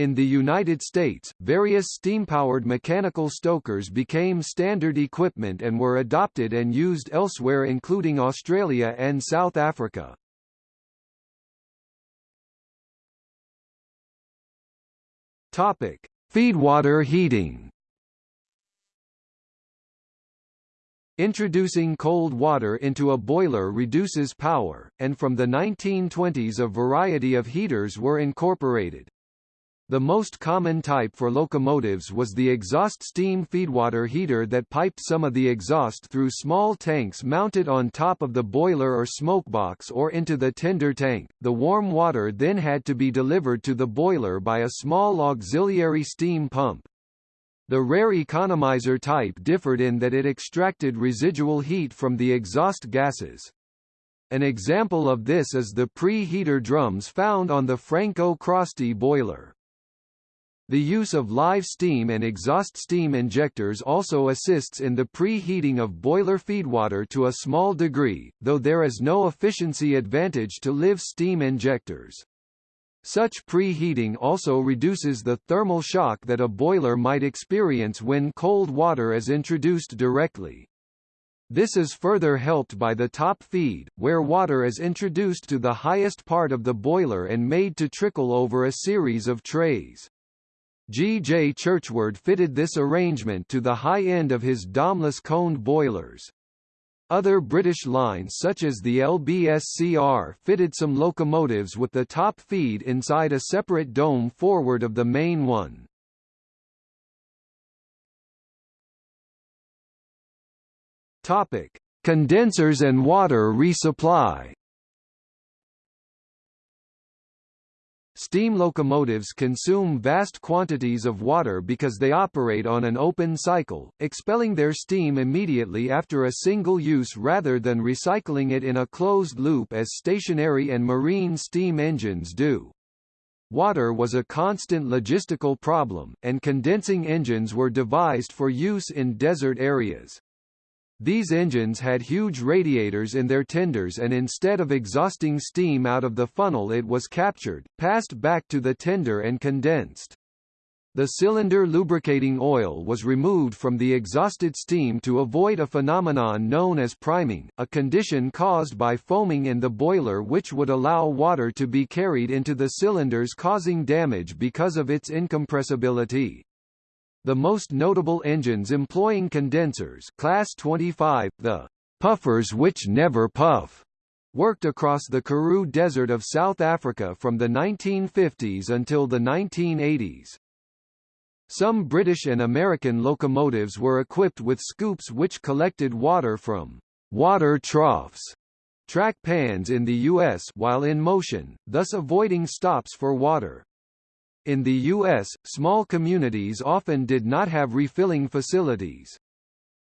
Speaker 1: In the United States, various steam-powered mechanical stokers became standard equipment and were adopted and used elsewhere including Australia and South Africa. Topic: Feedwater heating. Introducing cold water into a boiler reduces power, and from the 1920s a variety of heaters were incorporated. The most common type for locomotives was the exhaust steam feedwater heater that piped some of the exhaust through small tanks mounted on top of the boiler or smokebox or into the tender tank. The warm water then had to be delivered to the boiler by a small auxiliary steam pump. The rare economizer type differed in that it extracted residual heat from the exhaust gases. An example of this is the pre-heater drums found on the Franco-Crosti boiler. The use of live steam and exhaust steam injectors also assists in the preheating of boiler feedwater to a small degree, though there is no efficiency advantage to live steam injectors. Such preheating also reduces the thermal shock that a boiler might experience when cold water is introduced directly. This is further helped by the top feed, where water is introduced to the highest part of the boiler and made to trickle over a series of trays. G. J. Churchward fitted this arrangement to the high end of his domeless coned boilers. Other British lines such as the LBSCR fitted some locomotives with the top feed inside a separate dome forward of the main one. Topic: Condensers and water resupply. Steam locomotives consume vast quantities of water because they operate on an open cycle, expelling their steam immediately after a single use rather than recycling it in a closed loop as stationary and marine steam engines do. Water was a constant logistical problem, and condensing engines were devised for use in desert areas. These engines had huge radiators in their tenders and instead of exhausting steam out of the funnel it was captured, passed back to the tender and condensed. The cylinder lubricating oil was removed from the exhausted steam to avoid a phenomenon known as priming, a condition caused by foaming in the boiler which would allow water to be carried into the cylinders causing damage because of its incompressibility. The most notable engines employing condensers class 25, the puffers which never puff, worked across the Karoo Desert of South Africa from the 1950s until the 1980s. Some British and American locomotives were equipped with scoops which collected water from water troughs track pans in the U.S. while in motion, thus avoiding stops for water. In the U.S., small communities often did not have refilling facilities.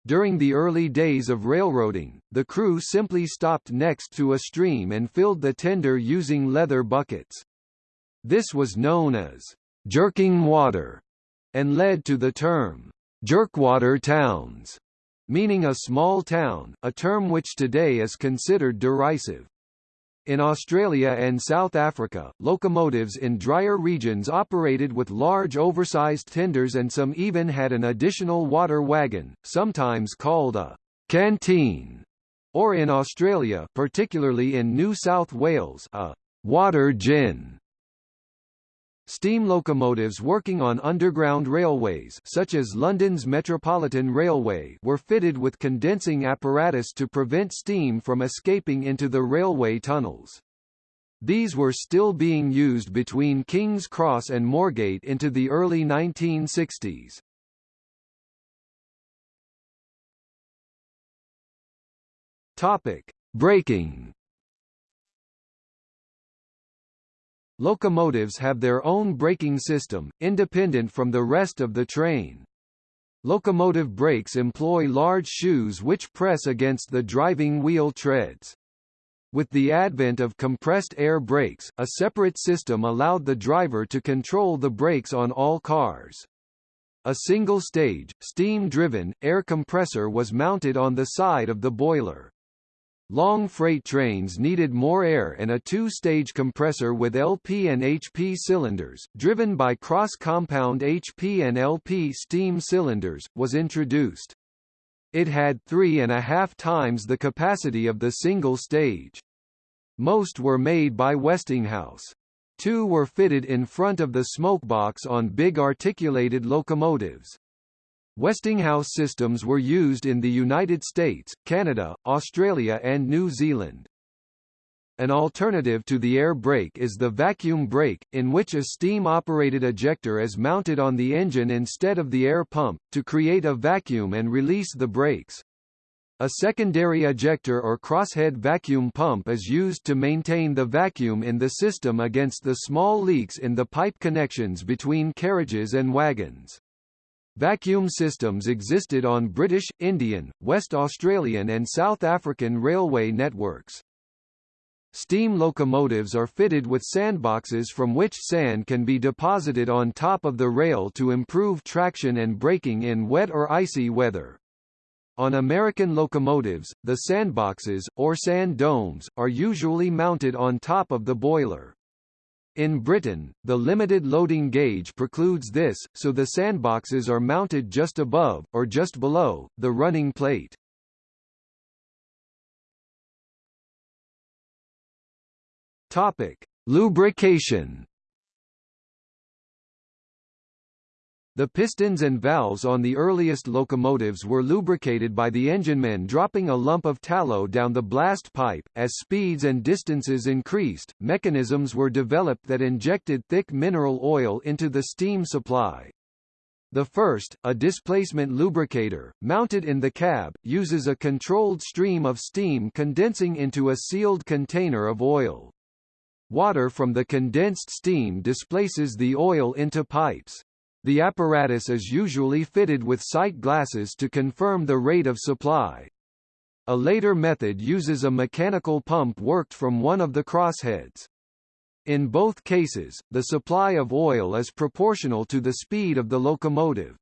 Speaker 1: During the early days of railroading, the crew simply stopped next to a stream and filled the tender using leather buckets. This was known as jerking water and led to the term jerkwater towns, meaning a small town, a term which today is considered derisive. In Australia and South Africa, locomotives in drier regions operated with large oversized tenders and some even had an additional water wagon, sometimes called a canteen, or in Australia particularly in New South Wales, a water gin. Steam locomotives working on underground railways such as London's Metropolitan Railway were fitted with condensing apparatus to prevent steam from escaping into the railway tunnels. These were still being used between King's Cross and Moorgate into the early 1960s. Topic: Braking Locomotives have their own braking system, independent from the rest of the train. Locomotive brakes employ large shoes which press against the driving wheel treads. With the advent of compressed air brakes, a separate system allowed the driver to control the brakes on all cars. A single-stage, steam-driven, air compressor was mounted on the side of the boiler. Long freight trains needed more air and a two-stage compressor with LP and HP cylinders, driven by cross-compound HP and LP steam cylinders, was introduced. It had three and a half times the capacity of the single stage. Most were made by Westinghouse. Two were fitted in front of the smokebox on big articulated locomotives. Westinghouse systems were used in the United States, Canada, Australia and New Zealand. An alternative to the air brake is the vacuum brake, in which a steam-operated ejector is mounted on the engine instead of the air pump, to create a vacuum and release the brakes. A secondary ejector or crosshead vacuum pump is used to maintain the vacuum in the system against the small leaks in the pipe connections between carriages and wagons. Vacuum systems existed on British, Indian, West Australian and South African railway networks. Steam locomotives are fitted with sandboxes from which sand can be deposited on top of the rail to improve traction and braking in wet or icy weather. On American locomotives, the sandboxes, or sand domes, are usually mounted on top of the boiler. In Britain, the limited loading gauge precludes this, so the sandboxes are mounted just above, or just below, the running plate. Topic. Lubrication The pistons and valves on the earliest locomotives were lubricated by the enginemen dropping a lump of tallow down the blast pipe. As speeds and distances increased, mechanisms were developed that injected thick mineral oil into the steam supply. The first, a displacement lubricator, mounted in the cab, uses a controlled stream of steam condensing into a sealed container of oil. Water from the condensed steam displaces the oil into pipes. The apparatus is usually fitted with sight glasses to confirm the rate of supply. A later method uses a mechanical pump worked from one of the crossheads. In both cases, the supply of oil is proportional to the speed of the locomotive.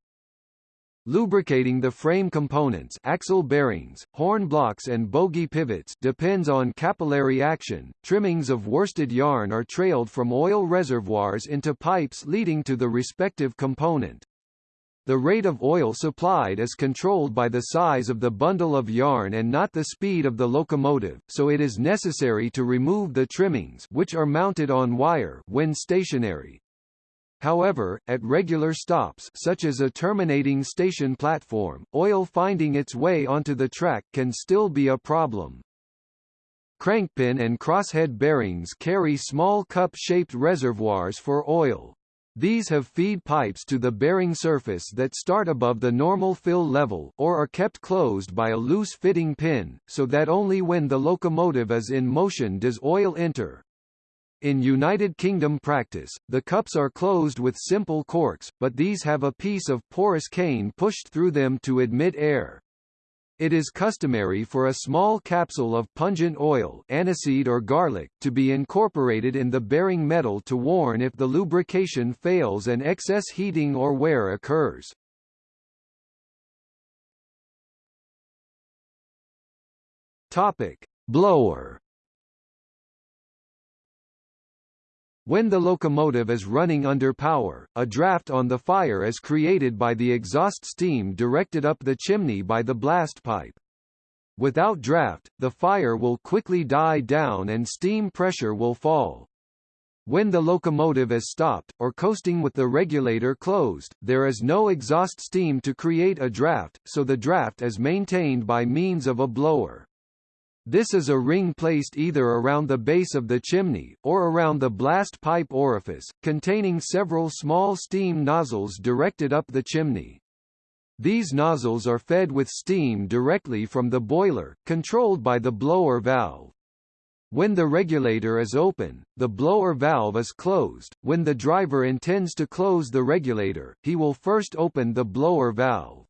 Speaker 1: Lubricating the frame components axle bearings, horn blocks and bogie pivots depends on capillary action. Trimmings of worsted yarn are trailed from oil reservoirs into pipes leading to the respective component. The rate of oil supplied is controlled by the size of the bundle of yarn and not the speed of the locomotive, so it is necessary to remove the trimmings which are mounted on wire when stationary. However, at regular stops such as a terminating station platform, oil finding its way onto the track can still be a problem. Crankpin and crosshead bearings carry small cup-shaped reservoirs for oil. These have feed pipes to the bearing surface that start above the normal fill level or are kept closed by a loose fitting pin, so that only when the locomotive is in motion does oil enter. In United Kingdom practice, the cups are closed with simple corks, but these have a piece of porous cane pushed through them to admit air. It is customary for a small capsule of pungent oil aniseed or garlic to be incorporated in the bearing metal to warn if the lubrication fails and excess heating or wear occurs. Topic: Blower When the locomotive is running under power, a draft on the fire is created by the exhaust steam directed up the chimney by the blast pipe. Without draft, the fire will quickly die down and steam pressure will fall. When the locomotive is stopped, or coasting with the regulator closed, there is no exhaust steam to create a draft, so the draft is maintained by means of a blower. This is a ring placed either around the base of the chimney, or around the blast pipe orifice, containing several small steam nozzles directed up the chimney. These nozzles are fed with steam directly from the boiler, controlled by the blower valve. When the regulator is open, the blower valve is closed. When the driver intends to close the regulator, he will first open the blower valve.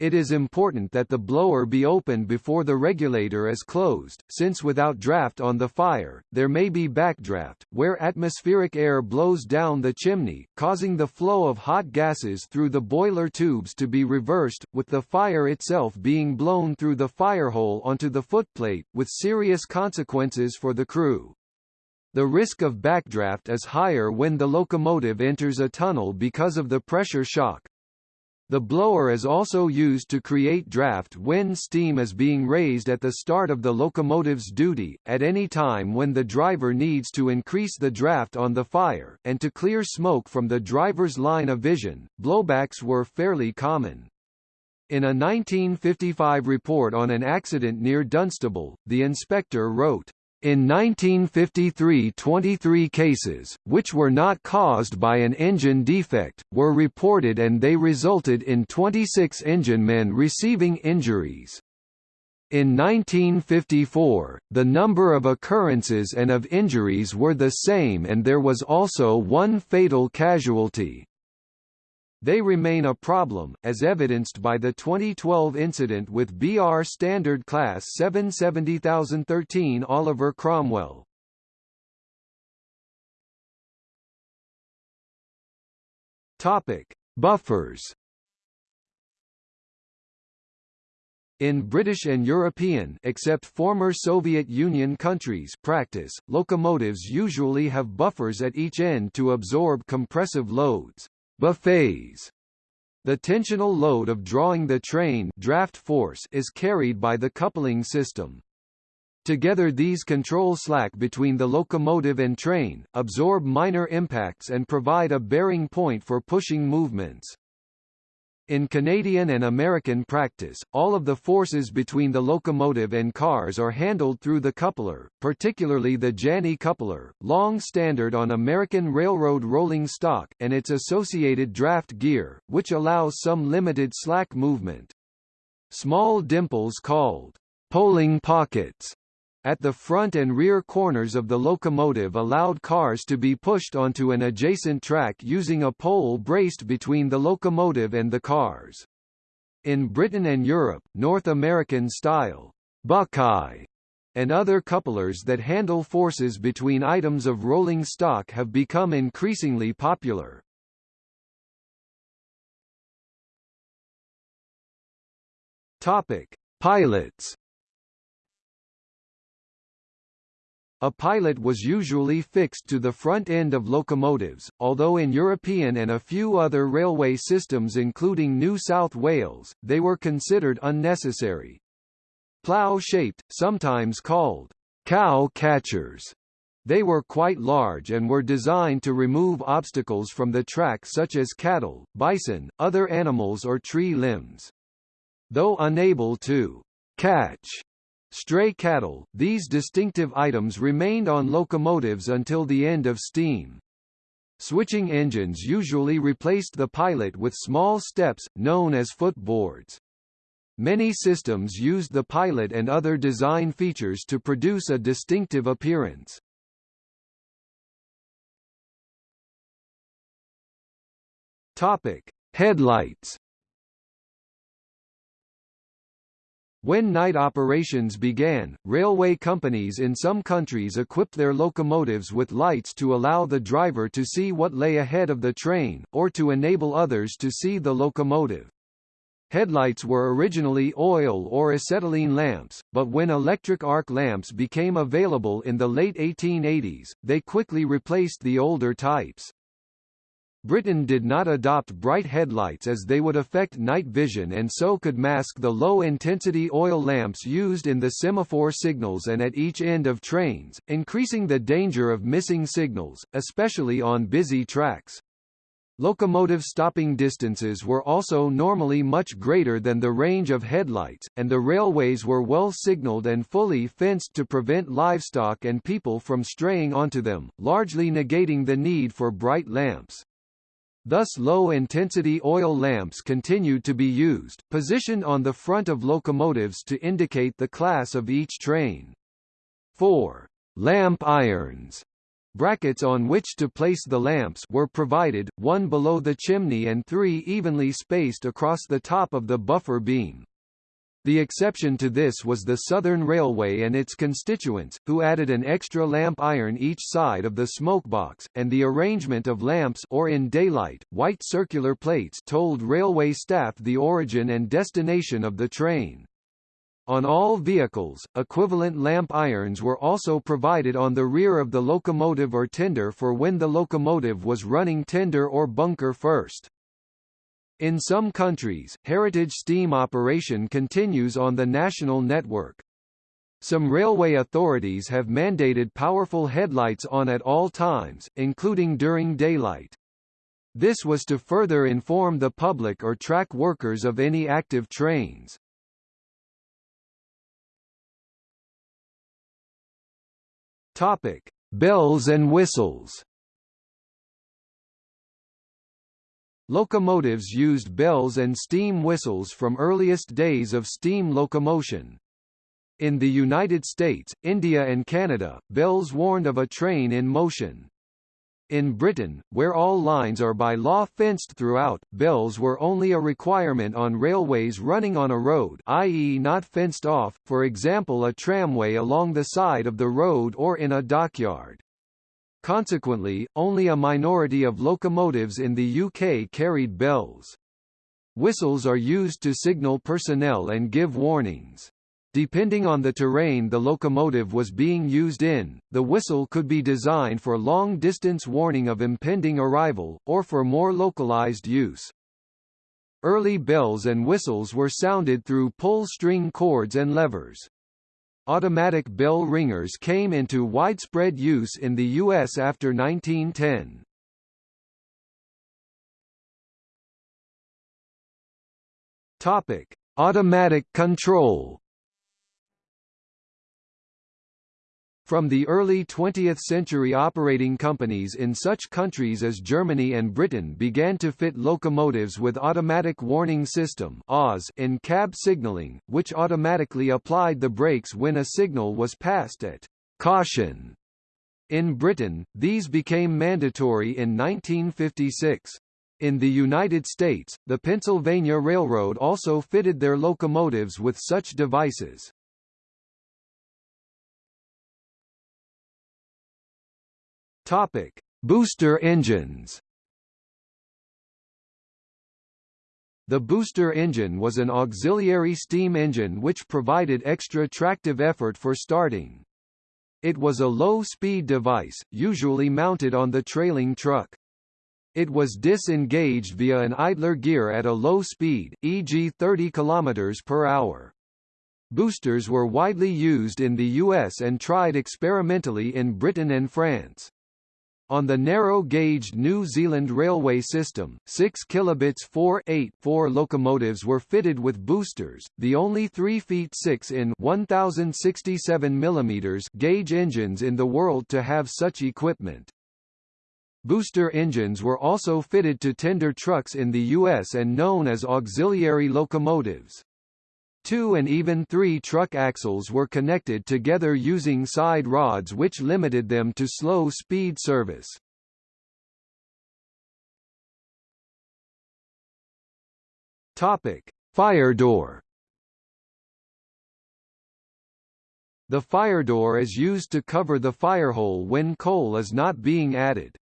Speaker 1: It is important that the blower be opened before the regulator is closed, since without draft on the fire, there may be backdraft, where atmospheric air blows down the chimney, causing the flow of hot gases through the boiler tubes to be reversed, with the fire itself being blown through the firehole onto the footplate, with serious consequences for the crew. The risk of backdraft is higher when the locomotive enters a tunnel because of the pressure shock, the blower is also used to create draft when steam is being raised at the start of the locomotive's duty, at any time when the driver needs to increase the draft on the fire, and to clear smoke from the driver's line of vision. Blowbacks were fairly common. In a 1955 report on an accident near Dunstable, the inspector wrote, in 1953 23 cases, which were not caused by an engine defect, were reported and they resulted in 26 enginemen receiving injuries. In 1954, the number of occurrences and of injuries were the same and there was also one fatal casualty. They remain a problem, as evidenced by the 2012 incident with BR Standard Class 770013 Oliver Cromwell. Topic: Buffers. In British and European except former Soviet Union countries practice, locomotives usually have buffers at each end to absorb compressive loads buffets. The tensional load of drawing the train draft force is carried by the coupling system. Together these control slack between the locomotive and train, absorb minor impacts and provide a bearing point for pushing movements. In Canadian and American practice, all of the forces between the locomotive and cars are handled through the coupler, particularly the Janney coupler, long standard on American Railroad rolling stock, and its associated draft gear, which allows some limited slack movement. Small dimples called poling pockets at the front and rear corners of the locomotive allowed cars to be pushed onto an adjacent track using a pole braced between the locomotive and the cars. In Britain and Europe, North American-style Buckeye and other couplers that handle forces between items of rolling stock have become increasingly popular. Topic: Pilots A pilot was usually fixed to the front end of locomotives, although in European and a few other railway systems including New South Wales, they were considered unnecessary. Plough-shaped, sometimes called cow catchers, they were quite large and were designed to remove obstacles from the track such as cattle, bison, other animals or tree limbs. Though unable to catch Stray cattle, these distinctive items remained on locomotives until the end of steam. Switching engines usually replaced the pilot with small steps, known as footboards. Many systems used the pilot and other design features to produce a distinctive appearance. Topic: Headlights When night operations began, railway companies in some countries equipped their locomotives with lights to allow the driver to see what lay ahead of the train, or to enable others to see the locomotive. Headlights were originally oil or acetylene lamps, but when electric arc lamps became available in the late 1880s, they quickly replaced the older types. Britain did not adopt bright headlights as they would affect night vision and so could mask the low-intensity oil lamps used in the semaphore signals and at each end of trains, increasing the danger of missing signals, especially on busy tracks. Locomotive stopping distances were also normally much greater than the range of headlights, and the railways were well signalled and fully fenced to prevent livestock and people from straying onto them, largely negating the need for bright lamps. Thus low-intensity oil lamps continued to be used, positioned on the front of locomotives to indicate the class of each train. 4. Lamp irons brackets on which to place the lamps were provided, one below the chimney and three evenly spaced across the top of the buffer beam. The exception to this was the Southern Railway and its constituents, who added an extra lamp iron each side of the smokebox, and the arrangement of lamps or in daylight, white circular plates told railway staff the origin and destination of the train. On all vehicles, equivalent lamp irons were also provided on the rear of the locomotive or tender for when the locomotive was running tender or bunker first. In some countries, heritage steam operation continues on the national network. Some railway authorities have mandated powerful headlights on at all times, including during daylight. This was to further inform the public or track workers of any active trains. Topic: Bells and whistles. Locomotives used bells and steam whistles from earliest days of steam locomotion. In the United States, India and Canada, bells warned of a train in motion. In Britain, where all lines are by law fenced throughout, bells were only a requirement on railways running on a road i.e. not fenced off, for example a tramway along the side of the road or in a dockyard. Consequently, only a minority of locomotives in the UK carried bells. Whistles are used to signal personnel and give warnings. Depending on the terrain the locomotive was being used in, the whistle could be designed for long-distance warning of impending arrival, or for more localized use. Early bells and whistles were sounded through pull-string cords and levers. Automatic bell ringers came into widespread use in the U.S. after 1910. Topic: Automatic control. From the early 20th century operating companies in such countries as Germany and Britain began to fit locomotives with automatic warning system in cab signaling, which automatically applied the brakes when a signal was passed at caution. In Britain, these became mandatory in 1956. In the United States, the Pennsylvania Railroad also fitted their locomotives with such devices. Topic: Booster engines. The booster engine was an auxiliary steam engine which provided extra tractive effort for starting. It was a low-speed device, usually mounted on the trailing truck. It was disengaged via an idler gear at a low speed, e.g. 30 km per hour. Boosters were widely used in the US and tried experimentally in Britain and France. On the narrow-gauged New Zealand railway system, 6 kilobits 4 8 4 locomotives were fitted with boosters, the only 3 feet 6 in 1067 mm gauge engines in the world to have such equipment. Booster engines were also fitted to tender trucks in the U.S. and known as auxiliary locomotives. Two and even three truck axles were connected together using side rods which limited them to slow speed service. Topic: Fire door. The fire door is used to cover the firehole when coal is not being added.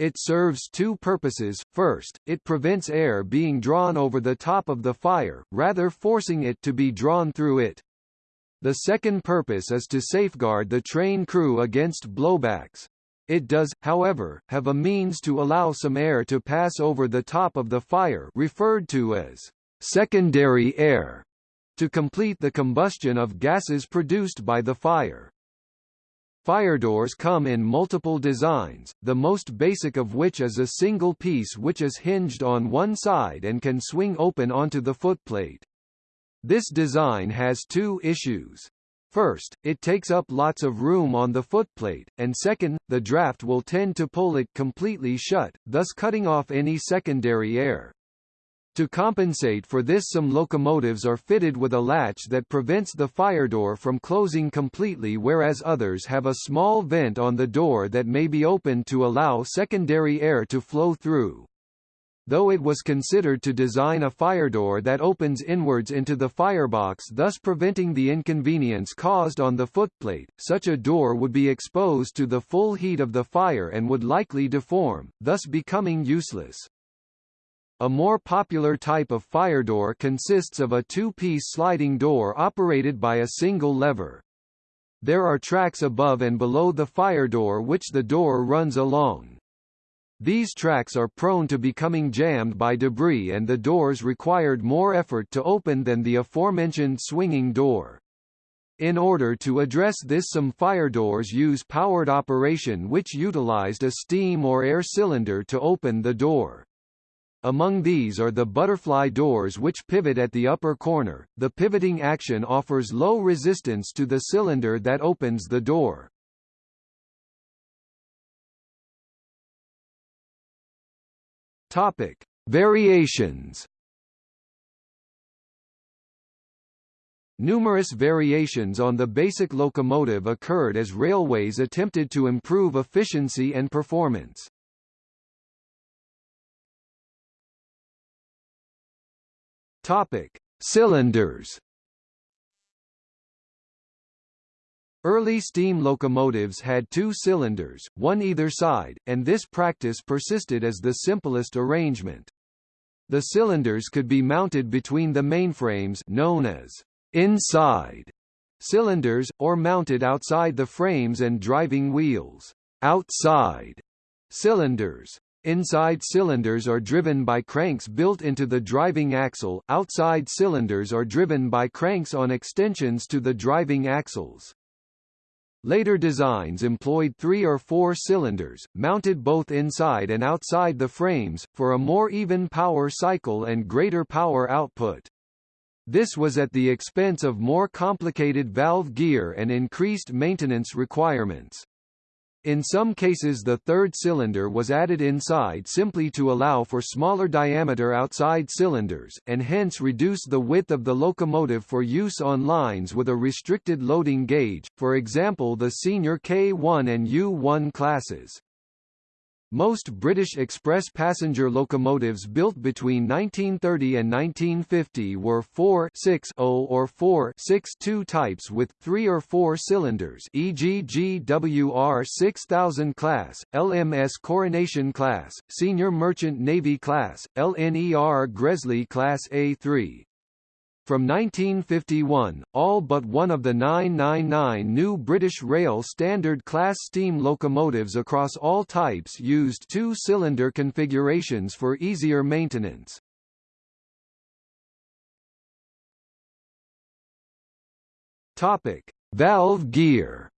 Speaker 1: It serves two purposes, first, it prevents air being drawn over the top of the fire, rather forcing it to be drawn through it. The second purpose is to safeguard the train crew against blowbacks. It does, however, have a means to allow some air to pass over the top of the fire referred to as secondary air to complete the combustion of gases produced by the fire. Fire doors come in multiple designs, the most basic of which is a single piece which is hinged on one side and can swing open onto the footplate. This design has two issues. First, it takes up lots of room on the footplate, and second, the draft will tend to pull it completely shut, thus cutting off any secondary air. To compensate for this some locomotives are fitted with a latch that prevents the fire door from closing completely whereas others have a small vent on the door that may be opened to allow secondary air to flow through. Though it was considered to design a fire door that opens inwards into the firebox thus preventing the inconvenience caused on the footplate, such a door would be exposed to the full heat of the fire and would likely deform, thus becoming useless. A more popular type of fire door consists of a two-piece sliding door operated by a single lever. There are tracks above and below the fire door which the door runs along. These tracks are prone to becoming jammed by debris and the doors required more effort to open than the aforementioned swinging door. In order to address this some fire doors use powered operation which utilized a steam or air cylinder to open the door. Among these are the butterfly doors which pivot at the upper corner. The pivoting action offers low resistance to the cylinder that opens the door. Topic: Variations. Numerous variations on the basic locomotive occurred as railways attempted to improve efficiency and performance. Topic: Cylinders. Early steam locomotives had two cylinders, one either side, and this practice persisted as the simplest arrangement. The cylinders could be mounted between the mainframes known as inside cylinders, or mounted outside the frames and driving wheels outside cylinders. Inside cylinders are driven by cranks built into the driving axle, outside cylinders are driven by cranks on extensions to the driving axles. Later designs employed three or four cylinders, mounted both inside and outside the frames, for a more even power cycle and greater power output. This was at the expense of more complicated valve gear and increased maintenance requirements. In some cases the third cylinder was added inside simply to allow for smaller diameter outside cylinders, and hence reduce the width of the locomotive for use on lines with a restricted loading gauge, for example the senior K1 and U1 classes. Most British express passenger locomotives built between 1930 and 1950 were 4-6-0 or 4-6-2 types with 3 or 4 cylinders e.g. GWR 6000 class, LMS Coronation class, Senior Merchant Navy class, LNER Gresley class A3, from 1951, all but one of the 999 new British Rail Standard Class steam locomotives across all types used two-cylinder configurations for easier maintenance. Topic: Valve gear.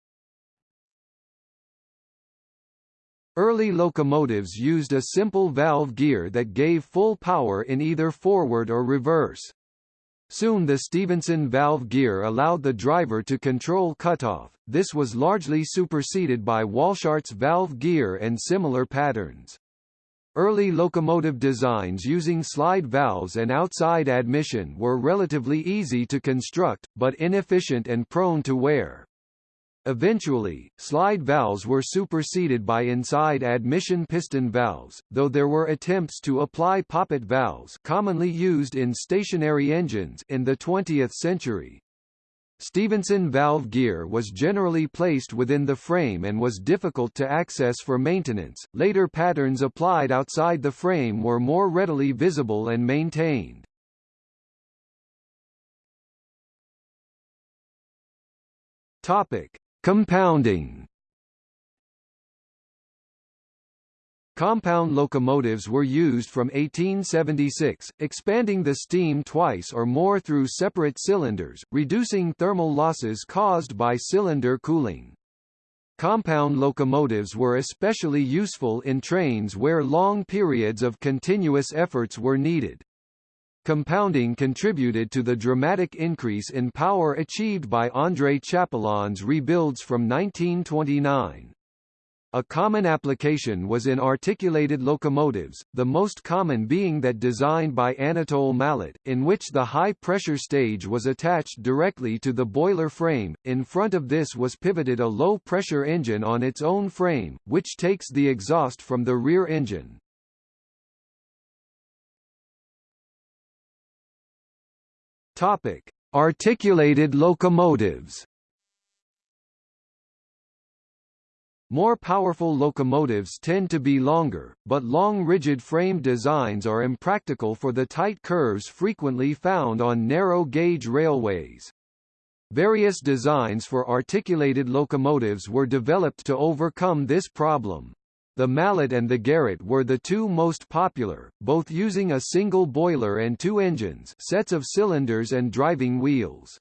Speaker 1: Early locomotives used a simple valve gear that gave full power in either forward or reverse. Soon the Stephenson valve gear allowed the driver to control cutoff, this was largely superseded by Walschaerts valve gear and similar patterns. Early locomotive designs using slide valves and outside admission were relatively easy to construct, but inefficient and prone to wear. Eventually, slide valves were superseded by inside admission piston valves, though there were attempts to apply poppet valves commonly used in stationary engines in the 20th century. Stephenson valve gear was generally placed within the frame and was difficult to access for maintenance. Later patterns applied outside the frame were more readily visible and maintained. Topic: Compounding Compound locomotives were used from 1876, expanding the steam twice or more through separate cylinders, reducing thermal losses caused by cylinder cooling. Compound locomotives were especially useful in trains where long periods of continuous efforts were needed. Compounding contributed to the dramatic increase in power achieved by André Chapelon's rebuilds from 1929. A common application was in articulated locomotives, the most common being that designed by Anatole Mallet, in which the high-pressure stage was attached directly to the boiler frame. In front of this was pivoted a low-pressure engine on its own frame, which takes the exhaust from the rear engine. Topic: Articulated locomotives. More powerful locomotives tend to be longer, but long rigid frame designs are impractical for the tight curves frequently found on narrow-gauge railways. Various designs for articulated locomotives were developed to overcome this problem. The Mallet and the Garratt were the two most popular, both using a single boiler and two engines sets of cylinders and driving wheels.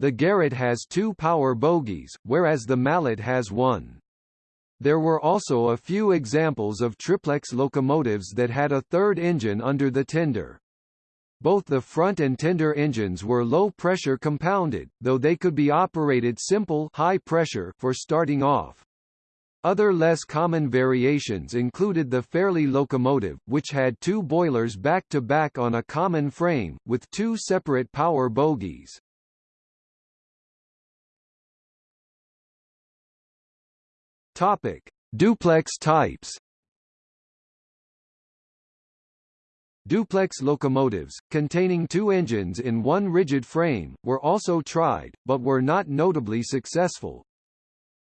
Speaker 1: The Garratt has two power bogies, whereas the Mallet has one. There were also a few examples of triplex locomotives that had a third engine under the tender. Both the front and tender engines were low-pressure compounded, though they could be operated simple high pressure for starting off. Other less common variations included the Fairlie locomotive, which had two boilers back-to-back -back on a common frame, with two separate power bogies. Topic: Duplex types. Duplex locomotives, containing two engines in one rigid frame, were also tried, but were not notably successful.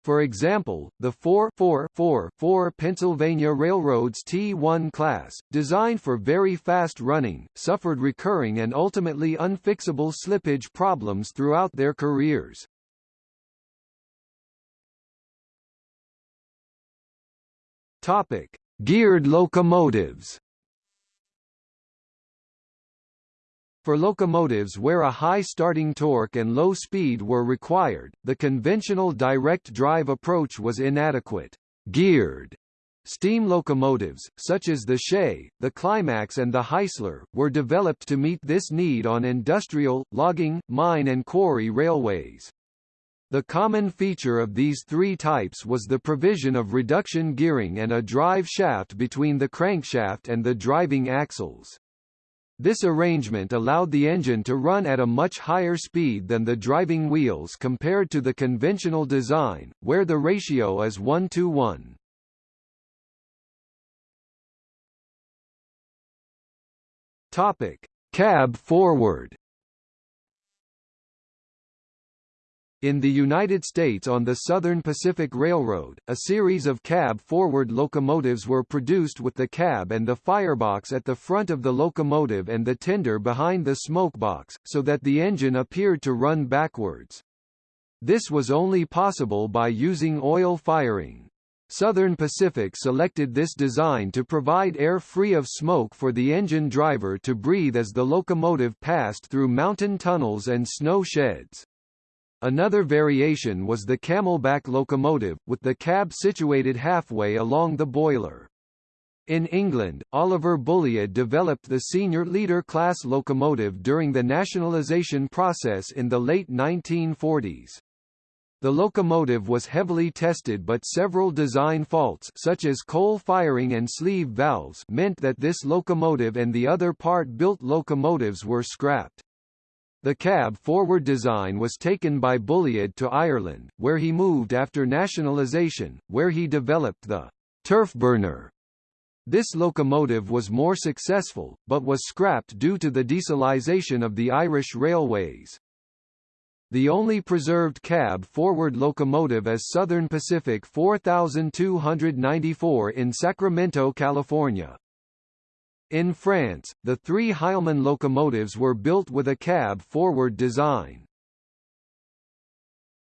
Speaker 1: For example, the 4-4-4-4 Pennsylvania Railroad's T1 class, designed for very fast running, suffered recurring and ultimately unfixable slippage problems throughout their careers. Topic: Geared locomotives. For locomotives where a high starting torque and low speed were required, the conventional direct drive approach was inadequate. Geared Steam locomotives, such as the Shay, the Climax and the Heisler, were developed to meet this need on industrial, logging, mine and quarry railways. The common feature of these three types was the provision of reduction gearing and a drive shaft between the crankshaft and the driving axles. This arrangement allowed the engine to run at a much higher speed than the driving wheels compared to the conventional design, where the ratio is 1 to 1. Topic: Cab forward In the United States on the Southern Pacific Railroad, a series of cab-forward locomotives were produced with the cab and the firebox at the front of the locomotive and the tender behind the smokebox, so that the engine appeared to run backwards. This was only possible by using oil firing. Southern Pacific selected this design to provide air free of smoke for the engine driver to breathe as the locomotive passed through mountain tunnels and snow sheds. Another variation was the camelback locomotive, with the cab situated halfway along the boiler. In England, Oliver Bulleid developed the senior leader class locomotive during the nationalisation process in the late 1940s. The locomotive was heavily tested but several design faults such as coal firing and sleeve valves meant that this locomotive and the other part-built locomotives were scrapped. The cab forward design was taken by Bulleid to Ireland, where he moved after nationalisation, where he developed the turfburner. This locomotive was more successful, but was scrapped due to the dieselisation of the Irish railways. The only preserved cab forward locomotive is Southern Pacific 4294 in Sacramento, California. In France, the three Heilmann locomotives were built with a cab-forward design.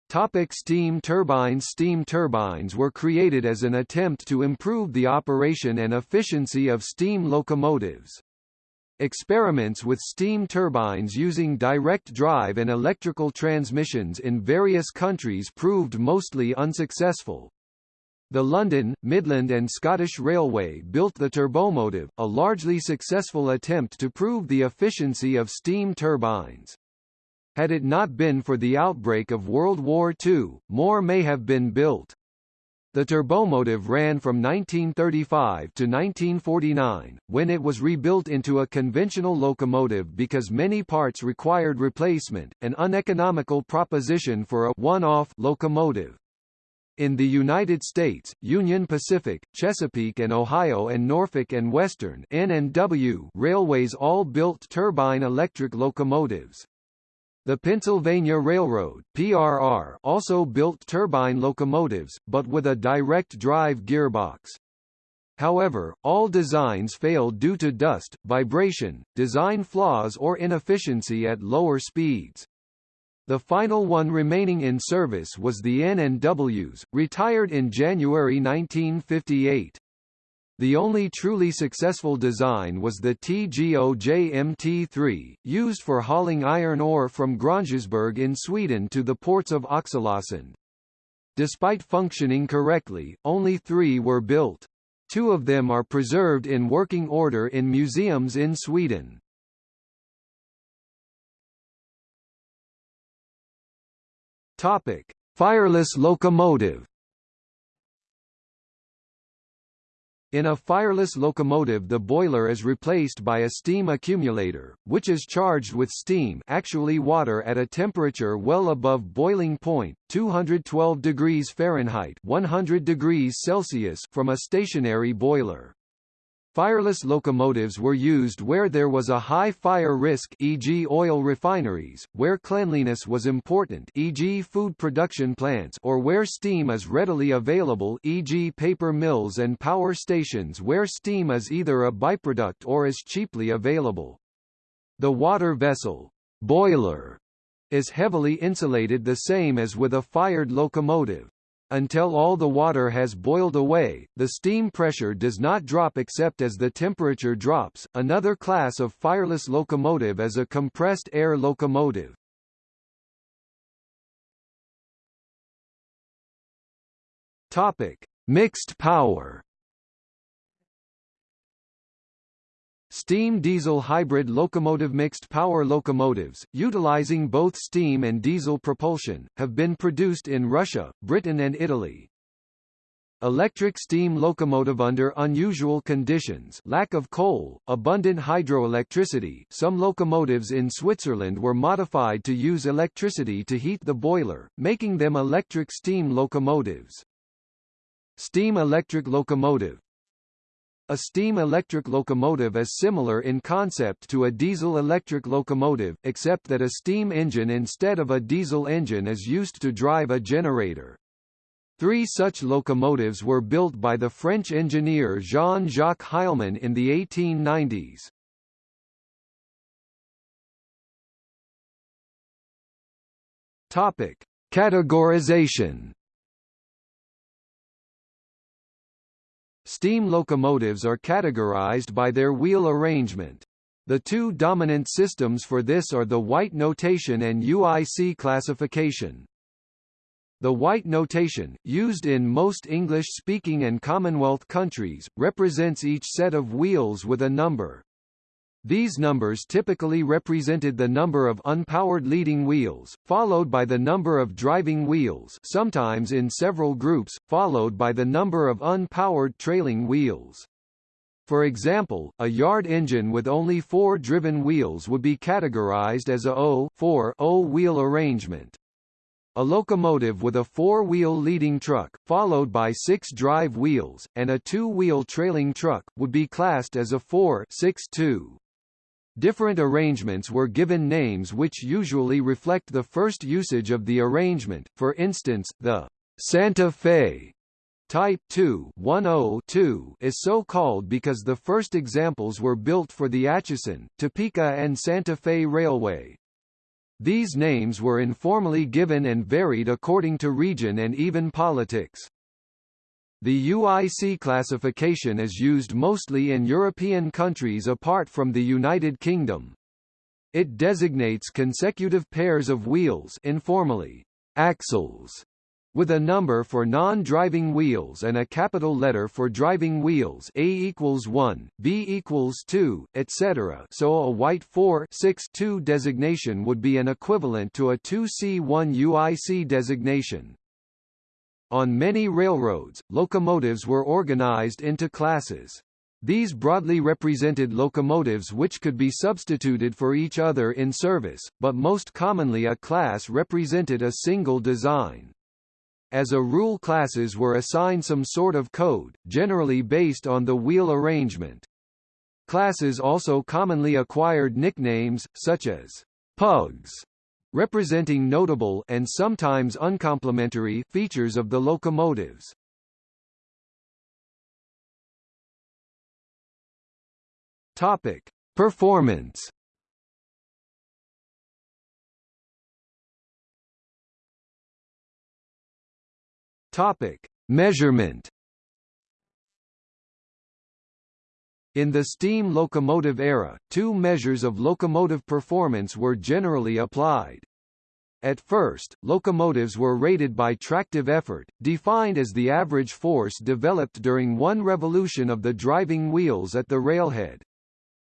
Speaker 1: Topic steam turbines Steam turbines were created as an attempt to improve the operation and efficiency of steam locomotives. Experiments with steam turbines using direct drive and electrical transmissions in various countries proved mostly unsuccessful. The London, Midland and Scottish Railway built the turbomotive, a largely successful attempt to prove the efficiency of steam turbines. Had it not been for the outbreak of World War II, more may have been built. The turbomotive ran from 1935 to 1949, when it was rebuilt into a conventional locomotive because many parts required replacement, an uneconomical proposition for a one-off locomotive. In the United States, Union Pacific, Chesapeake and Ohio and Norfolk and Western N&W railways all built turbine electric locomotives. The Pennsylvania Railroad PRR also built turbine locomotives, but with a direct drive gearbox. However, all designs failed due to dust, vibration, design flaws or inefficiency at lower speeds. The final one remaining in service was the N&Ws, retired in January 1958. The only truly successful design was the TGOJ-MT3, used for hauling iron ore from Grängesberg in Sweden to the ports of Oxelösund. Despite functioning correctly, only three were built. Two of them are preserved in working order in museums in Sweden. Topic: Fireless locomotive In a fireless locomotive the boiler is replaced by a steam accumulator, which is charged with steam actually water at a temperature well above boiling point, 212 degrees Fahrenheit 100 degrees Celsius from a stationary boiler. Fireless locomotives were used where there was a high fire risk e.g. oil refineries, where cleanliness was important e.g. food production plants or where steam is readily available e.g. paper mills and power stations where steam is either a byproduct or is cheaply available. The water vessel boiler is heavily insulated the same as with a fired locomotive. Until all the water has boiled away, the steam pressure does not drop except as the temperature drops. Another class of fireless locomotive is a compressed air locomotive. Topic: Mixed power. Steam diesel hybrid locomotive mixed power locomotives, utilizing both steam and diesel propulsion, have been produced in Russia, Britain and Italy. Electric steam locomotive under unusual conditions lack of coal, abundant hydroelectricity some locomotives in Switzerland were modified to use electricity to heat the boiler, making them electric steam locomotives. Steam electric locomotive a steam-electric locomotive is similar in concept to a diesel-electric locomotive, except that a steam engine instead of a diesel engine is used to drive a generator. Three such locomotives were built by the French engineer Jean-Jacques Heilmann in the 1890s. Topic: Categorization Steam locomotives are categorized by their wheel arrangement. The two dominant systems for this are the Whyte notation and UIC classification. The Whyte notation, used in most English-speaking and Commonwealth countries, represents each set of wheels with a number. These numbers typically represented the number of unpowered leading wheels, followed by the number of driving wheels sometimes in several groups, followed by the number of unpowered trailing wheels. For example, a yard engine with only four driven wheels would be categorized as a O-4 wheel arrangement. A locomotive with a four-wheel leading truck, followed by six drive wheels, and a two-wheel trailing truck, would be classed as a 4-6-2. Different arrangements were given names which usually reflect the first usage of the arrangement, for instance, the Santa Fe Type 2 102 is so called because the first examples were built for the Atchison, Topeka and Santa Fe Railway. These names were informally given and varied according to region and even politics. The UIC classification is used mostly in European countries apart from the United Kingdom. It designates consecutive pairs of wheels informally, axles, with a number for non-driving wheels and a capital letter for driving wheels A equals 1, B equals 2, etc. so a Whyte 4 6 2 designation would be an equivalent to a 2C1 UIC designation. On many railroads, locomotives were organized into classes. These broadly represented locomotives which could be substituted for each other in service, but most commonly a class represented a single design. As a rule classes were assigned some sort of code, generally based on the wheel arrangement. Classes also commonly acquired nicknames, such as pugs, representing notable and sometimes uncomplimentary features of the locomotives. Topic: Performance Topic: Measurement. In the steam locomotive era, two measures of locomotive performance were generally applied. At first, locomotives were rated by tractive effort, defined as the average force developed during one revolution of the driving wheels at the railhead.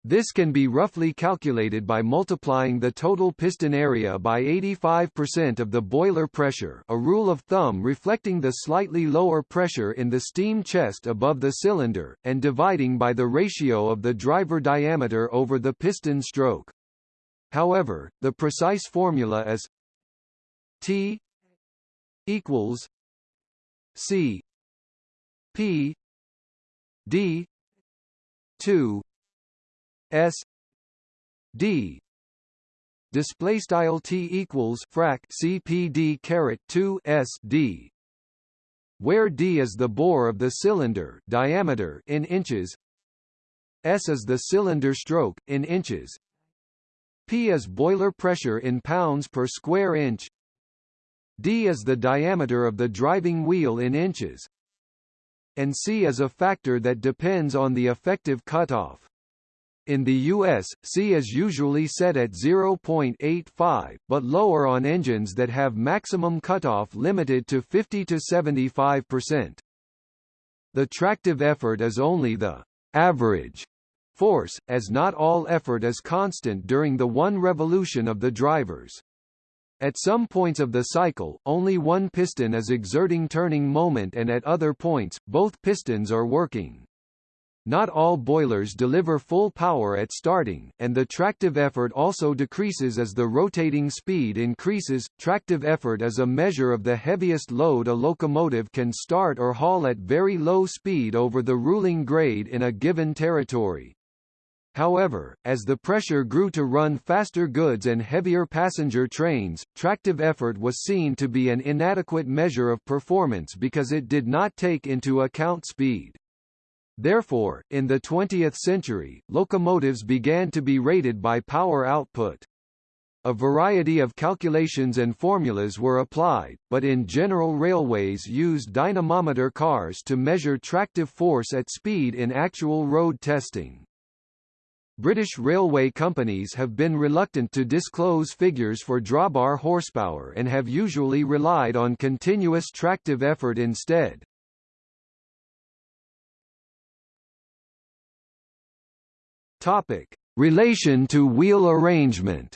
Speaker 1: This can be roughly calculated by multiplying the total piston area by 85% of the boiler pressure a rule of thumb reflecting the slightly lower pressure in the steam chest above the cylinder, and dividing by the ratio of the driver diameter over the piston stroke. However, the precise formula is T equals C P D 2 S D display style T equals frac CPD caret 2 S D where D is the bore of the cylinder diameter in inches S is the cylinder stroke in inches P is boiler pressure in pounds per square inch D is the diameter of the driving wheel in inches and C is a factor that depends on the effective cutoff in the US, C is usually set at 0.85, but lower on engines that have maximum cutoff limited to 50 to 75%. The tractive effort is only the average force, as not all effort is constant during the one revolution of the drivers. At some points of the cycle, only one piston is exerting turning moment and at other points, both pistons are working. Not all boilers deliver full power at starting, and the tractive effort also decreases as the rotating speed increases. Tractive effort is a measure of the heaviest load a locomotive can start or haul at very low speed over the ruling grade in a given territory. However, as the pressure grew to run faster goods and heavier passenger trains, tractive effort was seen to be an inadequate measure of performance because it did not take into account speed. Therefore, in the 20th century, locomotives began to be rated by power output. A variety of calculations and formulas were applied, but in general railways used dynamometer cars to measure tractive force at speed in actual road testing. British railway companies have been reluctant to disclose figures for drawbar horsepower and have usually relied on continuous tractive effort instead. Topic: Relation to wheel arrangement.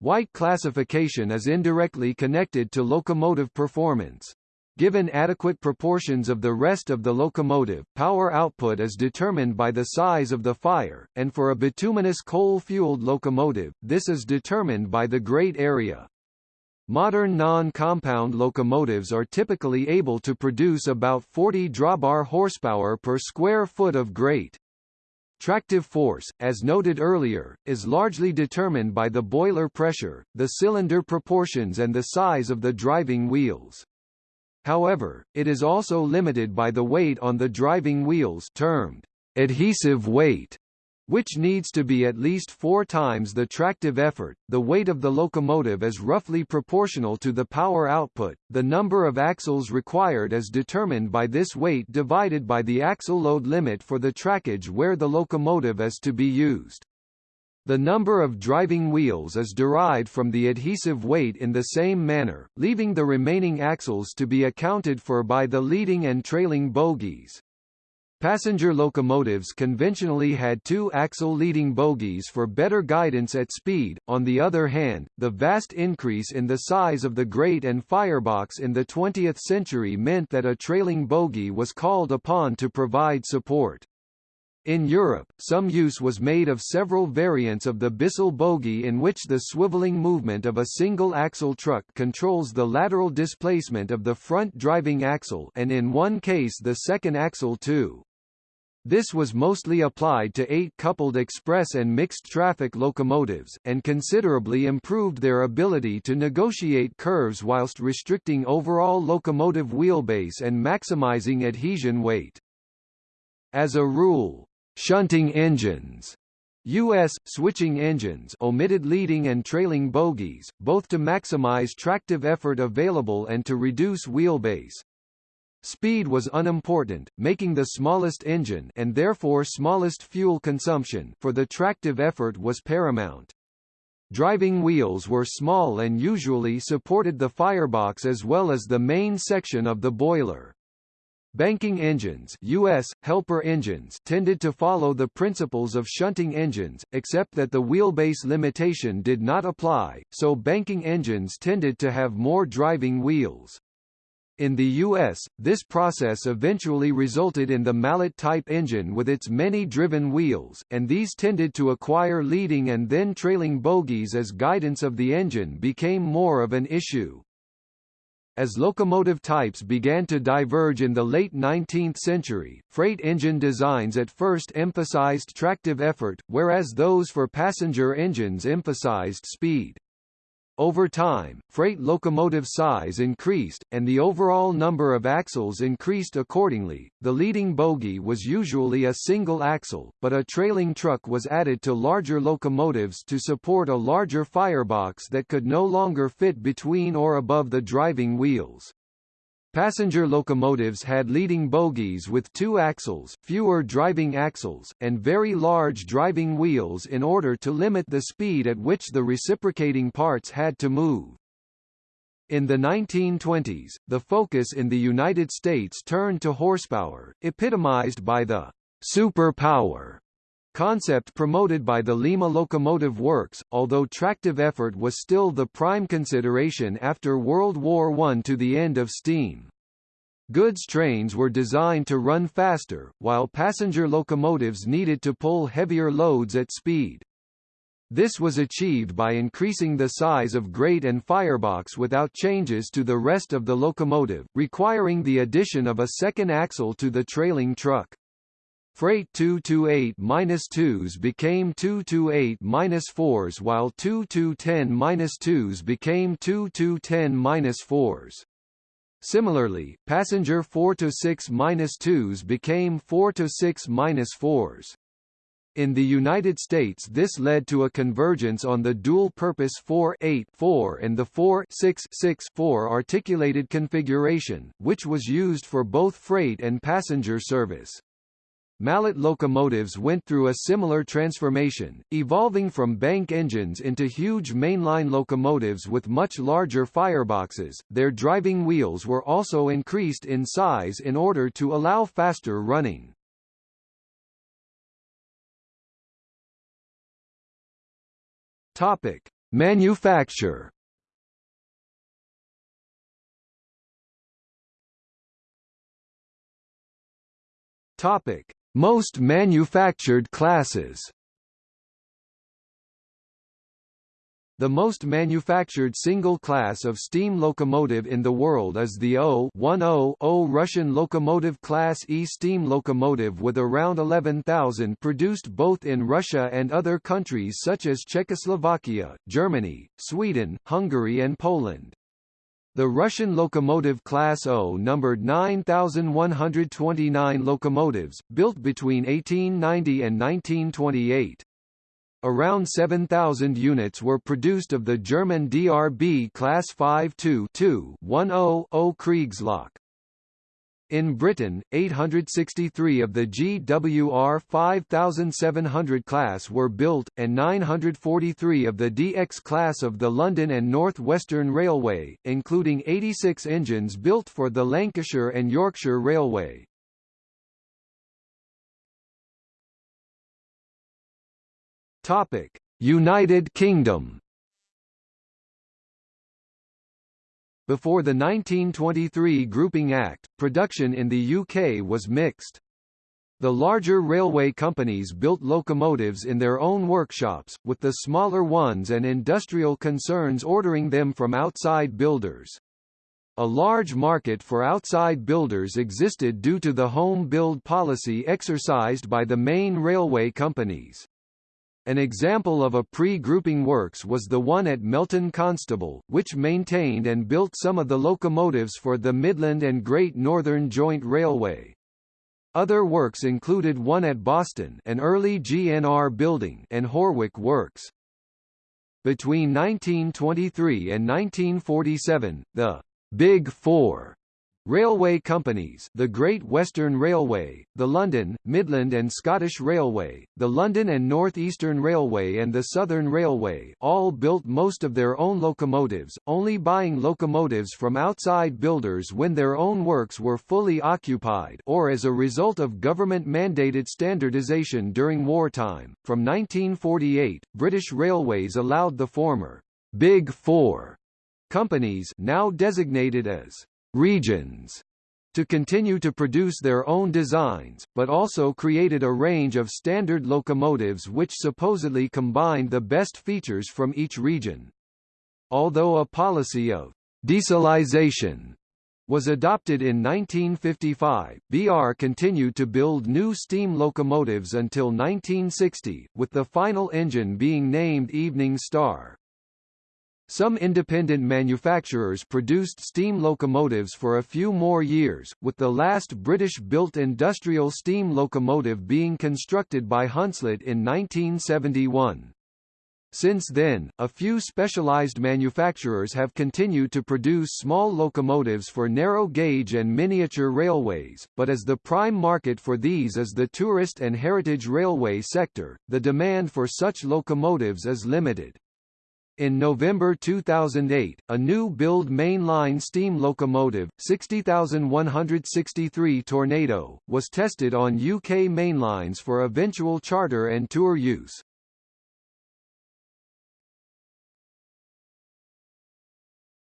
Speaker 1: Whyte classification is indirectly connected to locomotive performance. Given adequate proportions of the rest of the locomotive, power output is determined by the size of the fire, and for a bituminous coal-fueled locomotive, this is determined by the grate area. Modern non-compound locomotives are typically able to produce about 40 drawbar horsepower per square foot of grate. Tractive force, as noted earlier, is largely determined by the boiler pressure, the cylinder proportions and the size of the driving wheels. However, it is also limited by the weight on the driving wheels termed adhesive weight which needs to be at least four times the tractive effort. The weight of the locomotive is roughly proportional to the power output. The number of axles required is determined by this weight divided by the axle load limit for the trackage where the locomotive is to be used. The number of driving wheels is derived from the adhesive weight in the same manner, leaving the remaining axles to be accounted for by the leading and trailing bogies. Passenger locomotives conventionally had two axle leading bogies for better guidance at speed. On the other hand, the vast increase in the size of the grate and firebox in the 20th century meant that a trailing bogie was called upon to provide support. In Europe, some use was made of several variants of the Bissell bogie in which the swiveling movement of a single-axle truck controls the lateral displacement of the front driving axle and in one case the second axle too. This was mostly applied to eight-coupled express and mixed-traffic locomotives, and considerably improved their ability to negotiate curves whilst restricting overall locomotive wheelbase and maximizing adhesion weight. As a rule, shunting engines U.S. switching engines omitted leading and trailing bogies, both to maximize tractive effort available and to reduce wheelbase. Speed was unimportant, making the smallest engine and therefore smallest fuel consumption for the tractive effort was paramount. Driving wheels were small and usually supported the firebox as well as the main section of the boiler. Banking engines US, helper engines tended to follow the principles of shunting engines, except that the wheelbase limitation did not apply, so banking engines tended to have more driving wheels. In the U.S., this process eventually resulted in the mallet-type engine with its many driven wheels, and these tended to acquire leading and then trailing bogies as guidance of the engine became more of an issue. As locomotive types began to diverge in the late 19th century, freight engine designs at first emphasized tractive effort, whereas those for passenger engines emphasized speed. Over time, freight locomotive size increased, and the overall number of axles increased accordingly. The leading bogie was usually a single axle, but a trailing truck was added to larger locomotives to support a larger firebox that could no longer fit between or above the driving wheels. Passenger locomotives had leading bogies with two axles, fewer driving axles, and very large driving wheels in order to limit the speed at which the reciprocating parts had to move. In the 1920s, the focus in the United States turned to horsepower, epitomized by the superpower concept promoted by the Lima Locomotive Works, although tractive effort was still the prime consideration after World War I to the end of steam. Goods trains were designed to run faster, while passenger locomotives needed to pull heavier loads at speed. This was achieved by increasing the size of grate and firebox without changes to the rest of the locomotive, requiring the addition of a second axle to the trailing truck. Freight 228-2s became 228-4s while 2210-2s became 2210-4s. Similarly, passenger 4-6-2s became 4-6-4s. In the United States this led to a convergence on the dual-purpose 4-8-4 and the 4-6-6-4 articulated configuration, which was used for both freight and passenger service. Mallet locomotives went through a similar transformation, evolving from bank engines into huge mainline locomotives with much larger fireboxes. Their driving wheels were also increased in size in order to allow faster running. Topic: Manufacture Topic: most manufactured classes The most manufactured single class of steam locomotive in the world is the O-10-0 Russian locomotive Class E steam locomotive with around 11,000 produced both in Russia and other countries such as Czechoslovakia, Germany, Sweden, Hungary and Poland. The Russian locomotive Class O numbered 9,129 locomotives, built between 1890 and 1928. Around 7,000 units were produced of the German DRB Class 5-2-2-10-0 Kriegslok. In Britain, 863 of the GWR 5700 class were built, and 943 of the DX class of the London and North Western Railway, including 86 engines built for the Lancashire and Yorkshire Railway. United Kingdom. Before the 1923 Grouping Act, production in the UK was mixed. The larger railway companies built locomotives in their own workshops, with the smaller ones and industrial concerns ordering them from outside builders. A large market for outside builders existed due to the home build policy exercised by the main railway companies. An example of a pre-grouping works was the one at Melton Constable, which maintained and built some of the locomotives for the Midland and Great Northern Joint Railway. Other works included one at Boston an early GNR building and Horwich Works. Between 1923 and 1947, the Big Four Railway companies the Great Western Railway, the London, Midland and Scottish Railway, the London and North Eastern Railway and the Southern Railway all built most of their own locomotives, only buying locomotives from outside builders when their own works were fully occupied or as a result of government-mandated standardization during wartime. From 1948, British Railways allowed the former Big Four companies now designated as regions to continue to produce their own designs, but also created a range of standard locomotives which supposedly combined the best features from each region. Although a policy of dieselization was adopted in 1955, BR continued to build new steam locomotives until 1960, with the final engine being named Evening Star. Some independent manufacturers produced steam locomotives for a few more years, with the last British-built industrial steam locomotive being constructed by Hunslet in 1971. Since then, a few specialized manufacturers have continued to produce small locomotives for narrow gauge and miniature railways, but as the prime market for these is the tourist and heritage railway sector, the demand for such locomotives is limited. In November 2008, a new build mainline steam locomotive, 60163 Tornado, was tested on UK mainlines for eventual charter and tour use.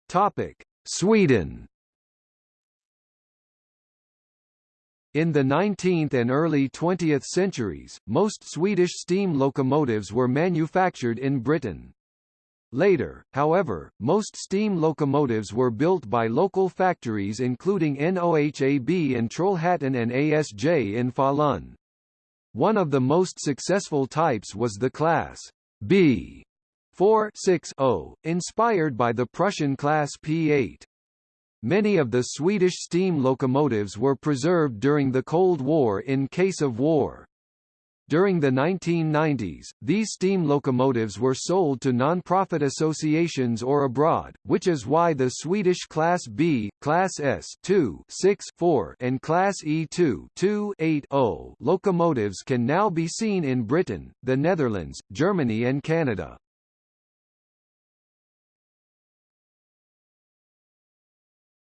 Speaker 1: Topic: Sweden In the 19th and early 20th centuries, most Swedish steam locomotives were manufactured in Britain. Later, however, most steam locomotives were built by local factories including NOHAB in Trollhättan and ASJ in Falun. One of the most successful types was the Class B 4-6-0, inspired by the Prussian Class P8. Many of the Swedish steam locomotives were preserved during the Cold War in case of war. During the 1990s, these steam locomotives were sold to non-profit associations or abroad, which is why the Swedish Class B, Class S 2, 6, 4, and Class E2 2, 8, 0 locomotives can now be seen in Britain, the Netherlands, Germany and Canada.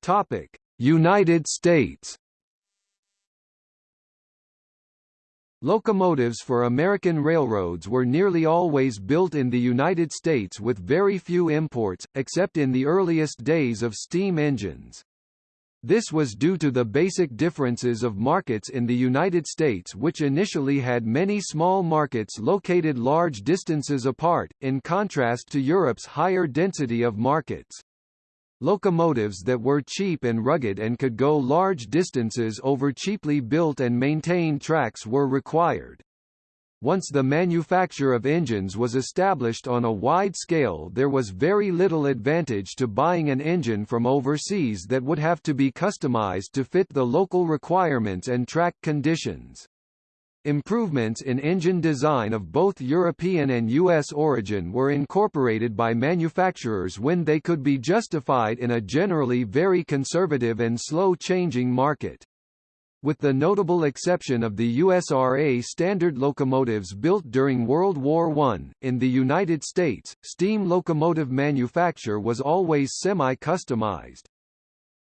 Speaker 1: Topic: United States Locomotives for American railroads were nearly always built in the United States with very few imports, except in the earliest days of steam engines. This was due to the basic differences of markets in the United States which initially had many small markets located large distances apart, in contrast to Europe's higher density of markets. Locomotives that were cheap and rugged and could go large distances over cheaply built and maintained tracks were required. Once the manufacture of engines was established on a wide scale there was very little advantage to buying an engine from overseas that would have to be customized to fit the local requirements and track conditions. Improvements in engine design of both European and U.S. origin were incorporated by manufacturers when they could be justified in a generally very conservative and slow-changing market. With the notable exception of the USRA standard locomotives built during World War I, in the United States, steam locomotive manufacture was always semi-customized.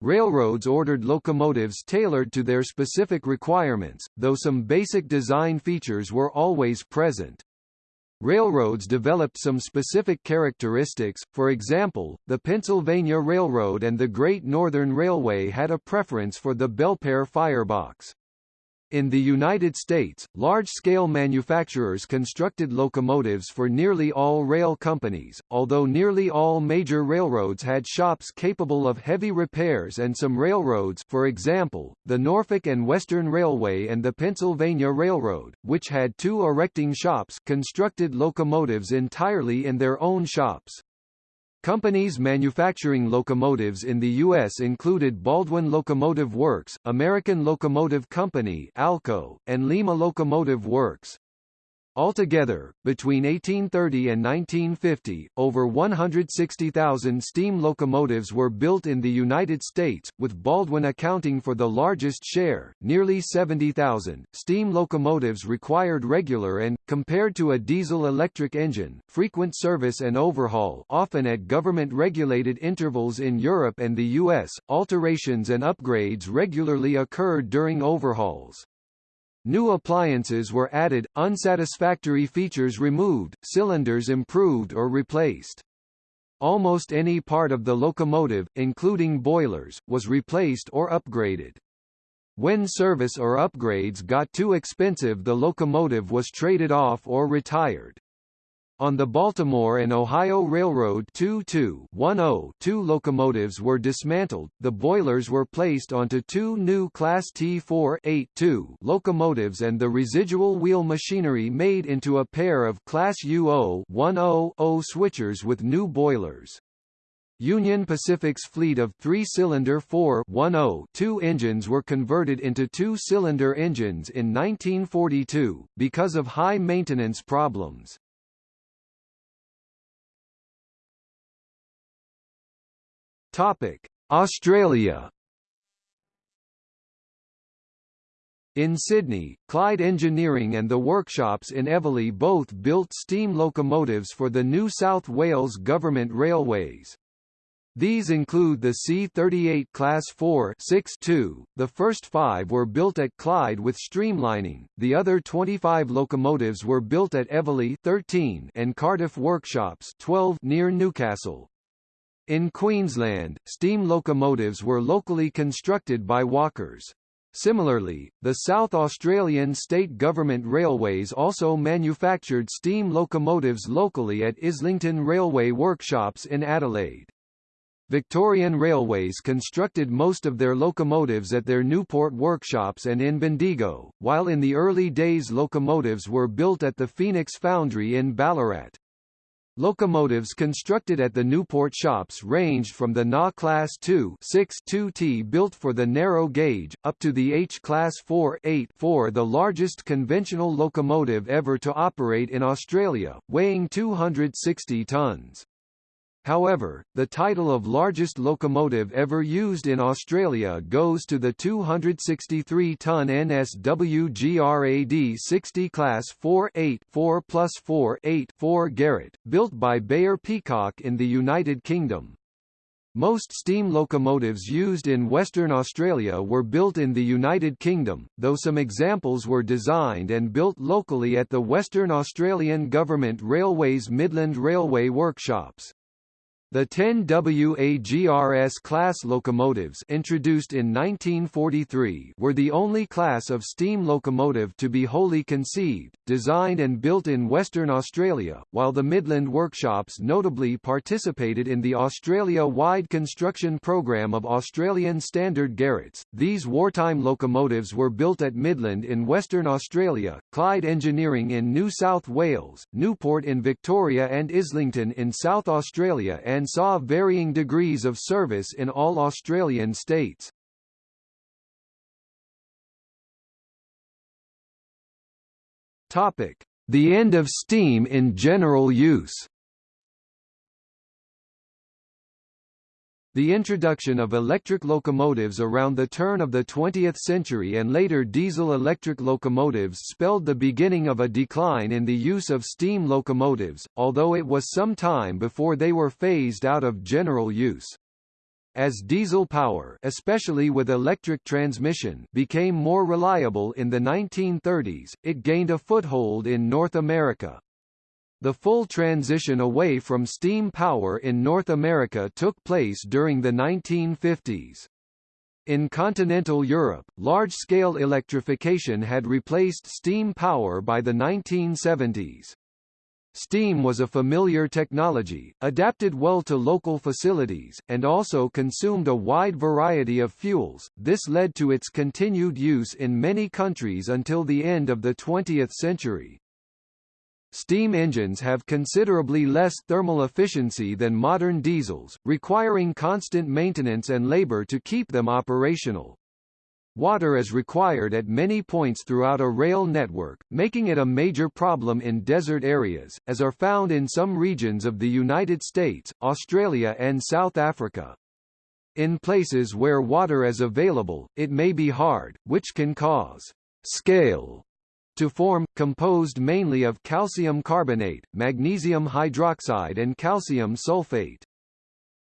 Speaker 1: Railroads ordered locomotives tailored to their specific requirements, though some basic design features were always present. Railroads developed some specific characteristics, for example, the Pennsylvania Railroad and the Great Northern Railway had a preference for the Belpaire firebox. In the United States, large-scale manufacturers constructed locomotives for nearly all rail companies, although nearly all major railroads had shops capable of heavy repairs and some railroads for example, the Norfolk and Western Railway and the Pennsylvania Railroad, which had two erecting shops constructed locomotives entirely in their own shops. Companies manufacturing locomotives in the U.S. included Baldwin Locomotive Works, American Locomotive Company Alco, and Lima Locomotive Works. Altogether, between 1830 and 1950, over 160,000 steam locomotives were built in the United States, with Baldwin accounting for the largest share, nearly 70,000. Steam locomotives required regular and, compared to a diesel-electric engine, frequent service and overhaul often at government-regulated intervals in Europe and the US. Alterations and upgrades regularly occurred during overhauls. New appliances were added, unsatisfactory features removed, cylinders improved or replaced. Almost any part of the locomotive, including boilers, was replaced or upgraded. When service or upgrades got too expensive the locomotive was traded off or retired. On the Baltimore and Ohio Railroad 2210 two locomotives were dismantled, the boilers were placed onto two new Class T4 locomotives and the residual wheel machinery made into a pair of Class UO 100 switchers with new boilers. Union Pacific's fleet of three-cylinder 4-10-2 engines were converted into two-cylinder engines in 1942, because of high maintenance problems. Topic: Australia. In Sydney, Clyde Engineering and the workshops in Eveleigh both built steam locomotives for the New South Wales Government Railways. These include the C-38 Class 4 6-2, the first five were built at Clyde with streamlining, the other 25 locomotives were built at Eveleigh 13 and Cardiff Workshops 12 near Newcastle. In Queensland, steam locomotives were locally constructed by Walkers. Similarly, the South Australian state government railways also manufactured steam locomotives locally at Islington Railway Workshops in Adelaide. Victorian Railways constructed most of their locomotives at their Newport workshops and in Bendigo, while in the early days locomotives were built at the Phoenix Foundry in Ballarat. Locomotives constructed at the Newport shops ranged from the NA Class 2 6-2T built for the narrow gauge, up to the H Class 4 8-4 the largest conventional locomotive ever to operate in Australia, weighing 260 tons. However, the title of largest locomotive ever used in Australia goes to the 263-ton NSWGRAD 60 Class 4-8 4 plus 4 8 4 Garratt, built by Beyer Peacock in the United Kingdom. Most steam locomotives used in Western Australia were built in the United Kingdom, though some examples were designed and built locally at the Western Australian Government Railways Midland Railway workshops. The 10 WAGRS class locomotives introduced in 1943 were the only class of steam locomotive to be wholly conceived, designed and built in Western Australia, while the Midland workshops notably participated in the Australia-wide construction program of Australian Standard Garratts. These wartime locomotives were built at Midland in Western Australia, Clyde Engineering in New South Wales, Newport in Victoria and Islington in South Australia and and saw varying degrees of service in all Australian states. The end of steam in general use. The introduction of electric locomotives around the turn of the 20th century and later diesel-electric locomotives spelled the beginning of a decline in the use of steam locomotives, although it was some time before they were phased out of general use. As diesel power especially with electric transmission became more reliable in the 1930s, it gained a foothold in North America. The full transition away from steam power in North America took place during the 1950s. In continental Europe, large-scale electrification had replaced steam power by the 1970s. Steam was a familiar technology, adapted well to local facilities, and also consumed a wide variety of fuels. This led to its continued use in many countries until the end of the 20th century. Steam engines have considerably less thermal efficiency than modern diesels, requiring constant maintenance and labor to keep them operational. Water is required at many points throughout a rail network, making it a major problem in desert areas, as are found in some regions of the United States, Australia and South Africa. In places where water is available, it may be hard, which can cause scale to form, composed mainly of calcium carbonate, magnesium hydroxide and calcium sulfate.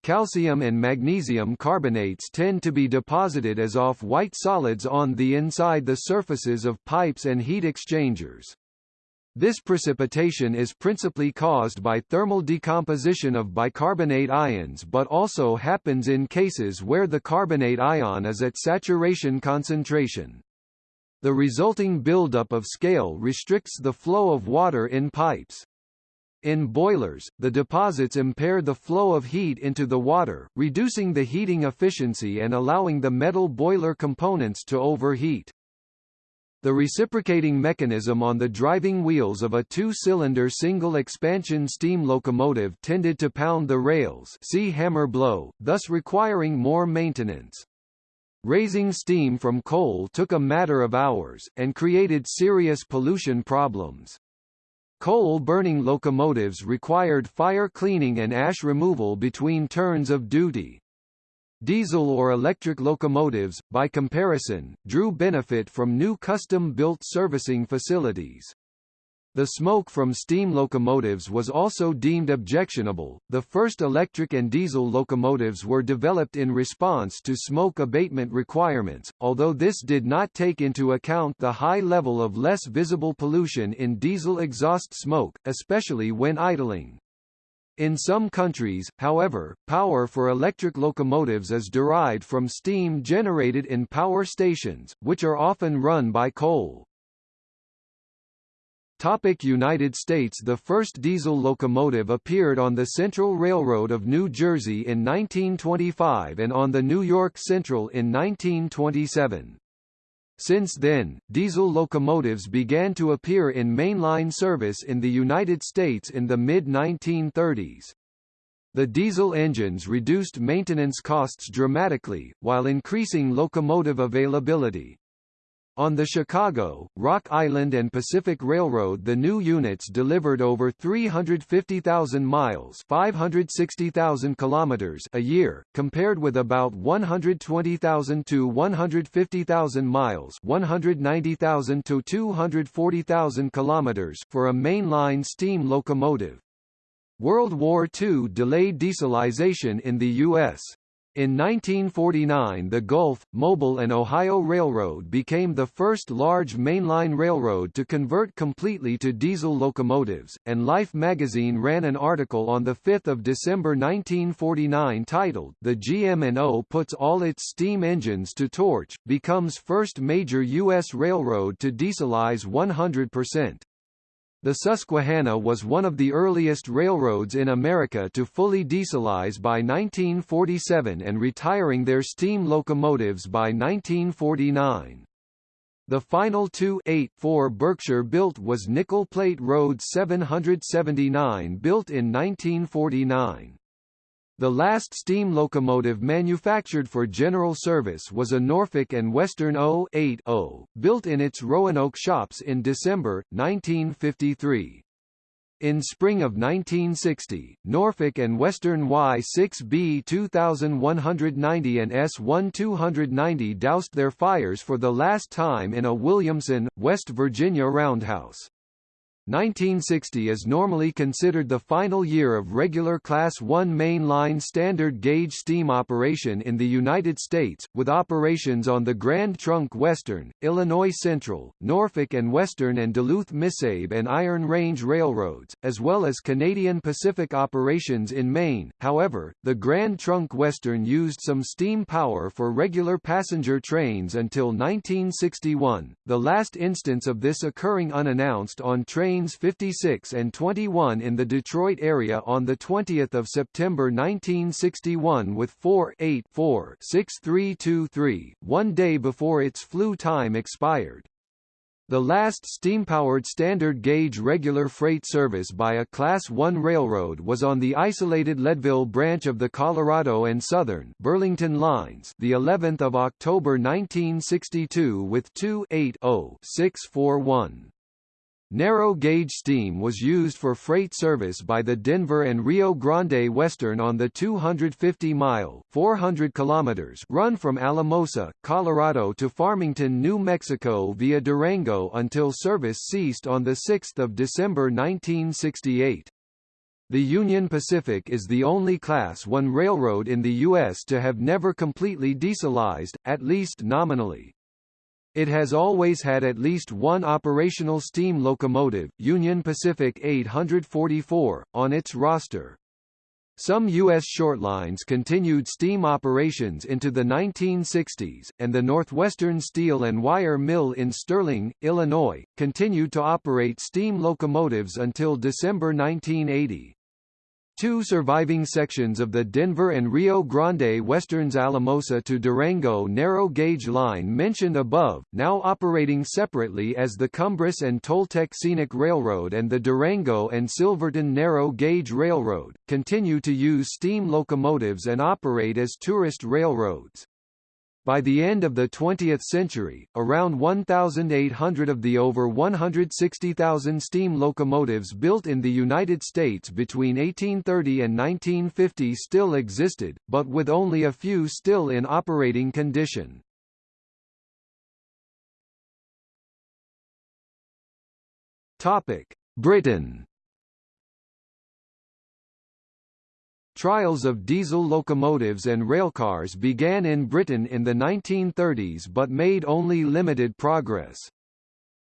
Speaker 1: Calcium and magnesium carbonates tend to be deposited as off-white solids on the inside the surfaces of pipes and heat exchangers. This precipitation is principally caused by thermal decomposition of bicarbonate ions but also happens in cases where the carbonate ion is at saturation concentration. The resulting buildup of scale restricts the flow of water in pipes. In boilers, the deposits impair the flow of heat into the water, reducing the heating efficiency and allowing the metal boiler components to overheat. The reciprocating mechanism on the driving wheels of a two-cylinder single-expansion steam locomotive tended to pound the rails see hammer blow, thus requiring more maintenance. Raising steam from coal took a matter of hours, and created serious pollution problems. Coal-burning locomotives required fire cleaning and ash removal between turns of duty. Diesel or electric locomotives, by comparison, drew benefit from new custom-built servicing facilities. The smoke from steam locomotives was also deemed objectionable. The first electric and diesel locomotives were developed in response to smoke abatement requirements, although this did not take into account the high level of less visible pollution in diesel exhaust smoke, especially when idling. In some countries, however, power for electric locomotives is derived from steam generated in power stations, which are often run by coal. Topic United States The first diesel locomotive appeared on the Central Railroad of New Jersey in 1925 and on the New York Central in 1927. Since then, diesel locomotives began to appear in mainline service in the United States in the mid-1930s. The diesel engines reduced maintenance costs dramatically, while increasing locomotive availability. On the Chicago, Rock Island and Pacific Railroad the new units delivered over 350,000 miles 560,000 kilometers a year, compared with about 120,000 to 150,000 miles 190,000 to 240,000 kilometers for a mainline steam locomotive. World War II delayed dieselization in the U.S. In 1949 the Gulf, Mobile and Ohio Railroad became the first large mainline railroad to convert completely to diesel locomotives, and Life magazine ran an article on 5 December 1949 titled The GM&O Puts All Its Steam Engines to Torch, becomes first major U.S. railroad to dieselize 100%. The Susquehanna was one of the earliest railroads in America to fully dieselize by 1947 and retiring their steam locomotives by 1949. The final 2-8-4 Berkshire built was Nickel Plate Road 779 built in 1949. The last steam locomotive manufactured for general service was a Norfolk and Western 080, built in its Roanoke shops in December, 1953. In spring of 1960, Norfolk and Western Y6B 2190 and S1 290 doused their fires for the last time in a Williamson, West Virginia roundhouse. 1960 is normally considered the final year of regular Class I mainline standard gauge steam operation in the United States, with operations on the Grand Trunk Western, Illinois Central, Norfolk and Western and Duluth-Missabe and Iron Range Railroads, as well as Canadian Pacific operations in Maine. However, the Grand Trunk Western used some steam power for regular passenger trains until 1961, the last instance of this occurring unannounced on trains Trains 56 and 21 in the Detroit area on 20 September 1961 with 4-8-4-6323, one day before its flue time expired. The last steam-powered standard gauge regular freight service by a Class I railroad was on the isolated Leadville branch of the Colorado and Southern Burlington lines, the 11th of October 1962 with 2 8 0 641. Narrow gauge steam was used for freight service by the Denver and Rio Grande Western on the 250-mile (400 kilometers) run from Alamosa, Colorado to Farmington, New Mexico via Durango until service ceased on 6 December 1968. The Union Pacific is the only Class I railroad in the U.S. to have never completely dieselized, at least nominally. It has always had at least one operational steam locomotive, Union Pacific 844, on its roster. Some U.S. shortlines continued steam operations into the 1960s, and the Northwestern Steel and Wire Mill in Sterling, Illinois, continued to operate steam locomotives until December 1980. Two surviving sections of the Denver and Rio Grande Western's Alamosa to Durango narrow gauge line mentioned above, now operating separately as the Cumbres and Toltec Scenic Railroad and the Durango and Silverton Narrow Gauge Railroad, continue to use steam locomotives and operate as tourist railroads. By the end of the 20th century, around 1,800 of the over 160,000 steam locomotives built in the United States between 1830 and 1950 still existed, but with only a few still in operating condition. Britain Trials of diesel locomotives and railcars began in Britain in the 1930s but made only limited progress.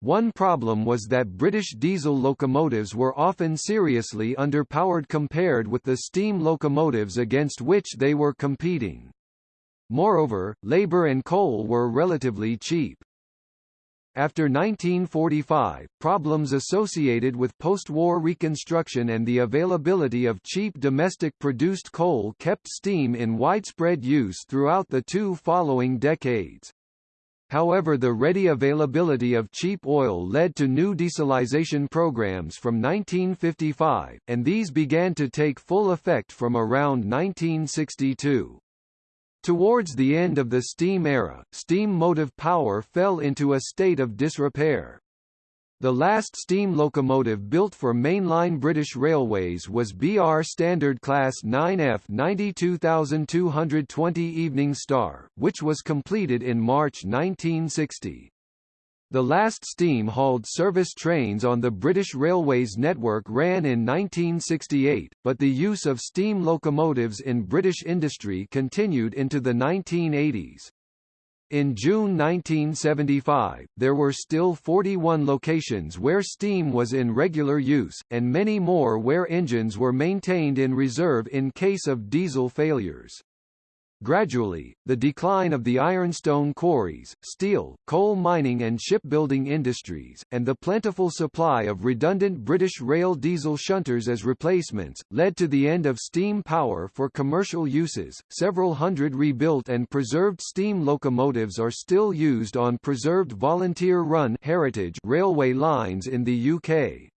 Speaker 1: One problem was that British diesel locomotives were often seriously underpowered compared with the steam locomotives against which they were competing. Moreover, labour and coal were relatively cheap. After 1945, problems associated with post-war reconstruction and the availability of cheap domestic-produced coal kept steam in widespread use throughout the two following decades. However the ready availability of cheap oil led to new dieselization programs from 1955, and these began to take full effect from around 1962. Towards the end of the steam era, steam motive power fell into a state of disrepair. The last steam locomotive built for mainline British Railways was BR Standard Class 9F 92220 Evening Star, which was completed in March 1960. The last steam-hauled service trains on the British Railways network ran in 1968, but the use of steam locomotives in British industry continued into the 1980s. In June 1975, there were still 41 locations where steam was in regular use, and many more where engines were maintained in reserve in case of diesel failures. Gradually, the decline of the ironstone quarries, steel, coal mining and shipbuilding industries, and the plentiful supply of redundant British rail diesel shunters as replacements, led to the end of steam power for commercial uses. Several hundred rebuilt and preserved steam locomotives are still used on preserved volunteer-run heritage railway lines in the UK.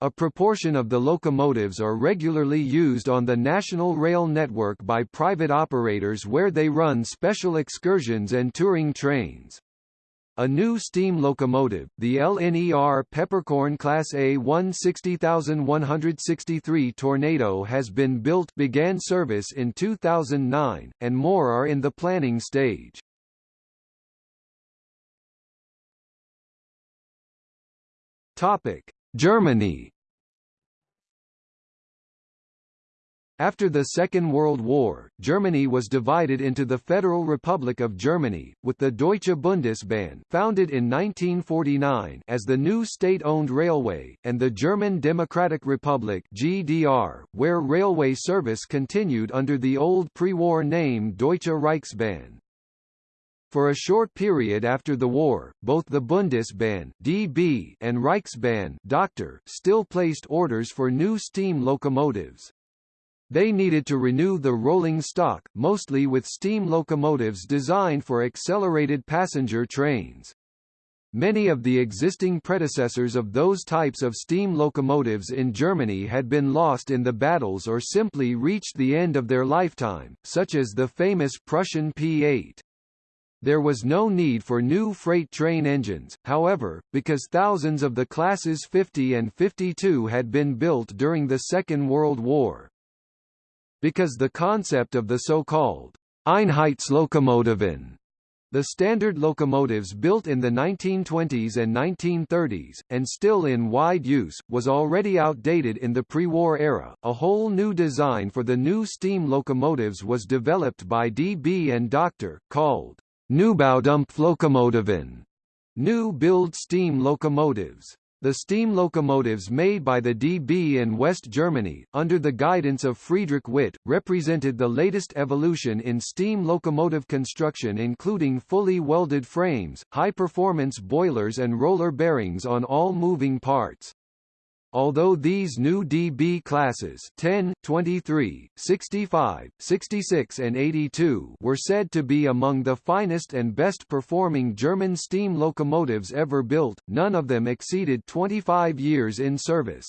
Speaker 1: A proportion of the locomotives are regularly used on the National Rail network by private operators where they run special excursions and touring trains. A new steam locomotive, the LNER Peppercorn Class A 160163 Tornado has been built began service in 2009, and more are in the planning stage. Topic. Germany After the Second World War, Germany was divided into the Federal Republic of Germany, with the Deutsche Bundesbahn founded in 1949 as the new state-owned railway, and the German Democratic Republic GDR, where railway service continued under the old pre-war name Deutsche Reichsbahn. For a short period after the war, both the Bundesbahn (DB) and Reichsbahn (Doctor) still placed orders for new steam locomotives. They needed to renew the rolling stock, mostly with steam locomotives designed for accelerated passenger trains. Many of the existing predecessors of those types of steam locomotives in Germany had been lost in the battles or simply reached the end of their lifetime, such as the famous Prussian P8. There was no need for new freight train engines, however, because thousands of the classes 50 and 52 had been built during the Second World War. Because the concept of the so-called Einheitslokomotiven the standard locomotives built in the 1920s and 1930s, and still in wide use, was already outdated in the pre-war era. A whole new design for the new steam locomotives was developed by DB and Doctor, called New build steam locomotives. The steam locomotives made by the DB in West Germany, under the guidance of Friedrich Witt, represented the latest evolution in steam locomotive construction including fully welded frames, high-performance boilers and roller bearings on all moving parts. Although these new DB classes 10, 23, 65, 66 and 82 were said to be among the finest and best performing German steam locomotives ever built, none of them exceeded 25 years in service.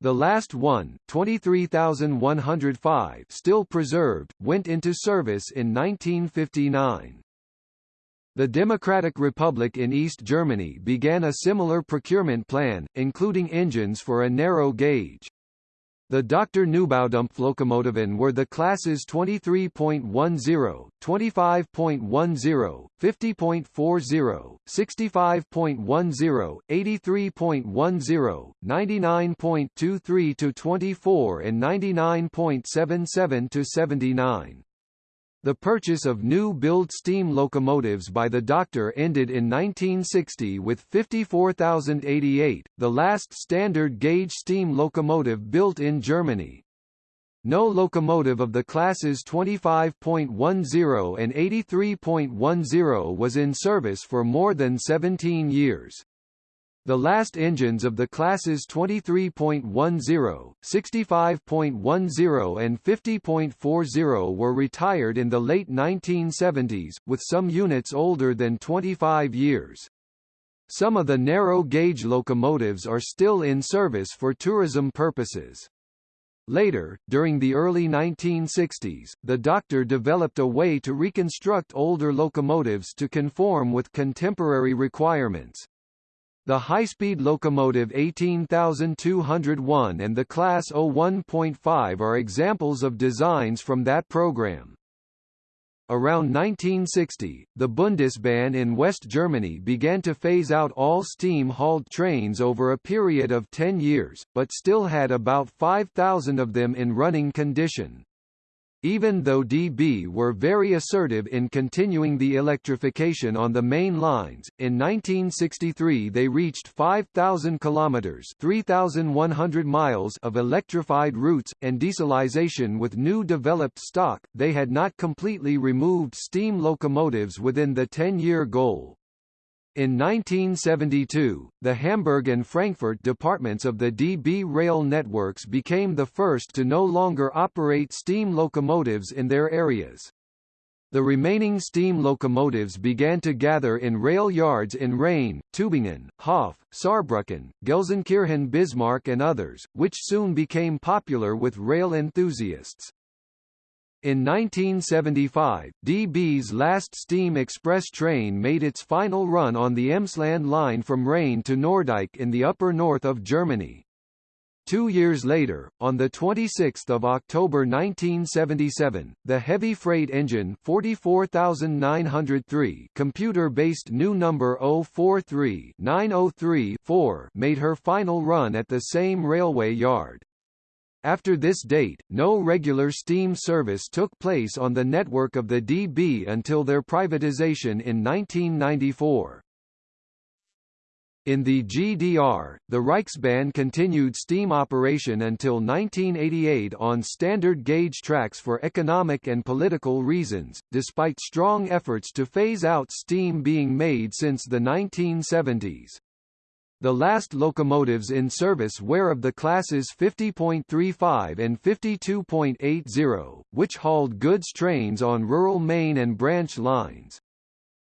Speaker 1: The last one, 23,105 still preserved, went into service in 1959. The Democratic Republic in East Germany began a similar procurement plan, including engines for a narrow gauge. The Dr. Neubaudampflokomotiven were the classes 23.10, 25.10, 50.40, 65.10, 83.10, 99.23 to 24 and 99.77 to 79. The purchase of new-build steam locomotives by the Doctor ended in 1960 with 54,088, the last standard-gauge steam locomotive built in Germany. No locomotive of the classes 25.10 and 83.10 was in service for more than 17 years. The last engines of the classes 23.10, 65.10 and 50.40 were retired in the late 1970s, with some units older than 25 years. Some of the narrow-gauge locomotives are still in service for tourism purposes. Later, during the early 1960s, the doctor developed a way to reconstruct older locomotives to conform with contemporary requirements. The high-speed locomotive 18201 and the Class 01.5 are examples of designs from that program. Around 1960, the Bundesbahn in West Germany began to phase out all steam-hauled trains over a period of 10 years, but still had about 5,000 of them in running condition. Even though DB were very assertive in continuing the electrification on the main lines, in 1963 they reached 5,000 kilometers (3,100 miles) of electrified routes and dieselization with new developed stock. They had not completely removed steam locomotives within the 10-year goal. In 1972, the Hamburg and Frankfurt departments of the DB rail networks became the first to no longer operate steam locomotives in their areas. The remaining steam locomotives began to gather in rail yards in Rheine, Tübingen, Hof, Saarbrücken, Gelsenkirchen Bismarck and others, which soon became popular with rail enthusiasts. In 1975, DB's last steam express train made its final run on the Emsland line from Rheine to Norddeich in the upper north of Germany. Two years later, on 26 October 1977, the heavy freight engine 44903 computer-based new number 043 903 made her final run at the same railway yard. After this date, no regular steam service took place on the network of the DB until their privatization in 1994. In the GDR, the Reichsbahn continued steam operation until 1988 on standard gauge tracks for economic and political reasons, despite strong efforts to phase out steam being made since the 1970s. The last locomotives in service were of the classes 50.35 and 52.80, which hauled goods trains on rural main and branch lines.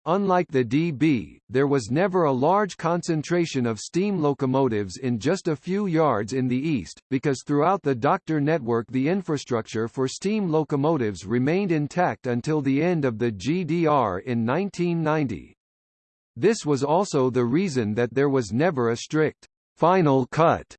Speaker 1: Unlike the DB, there was never a large concentration of steam locomotives in just a few yards in the east, because throughout the Doctor network the infrastructure for steam locomotives remained intact until the end of the GDR in 1990. This was also the reason that there was never a strict final cut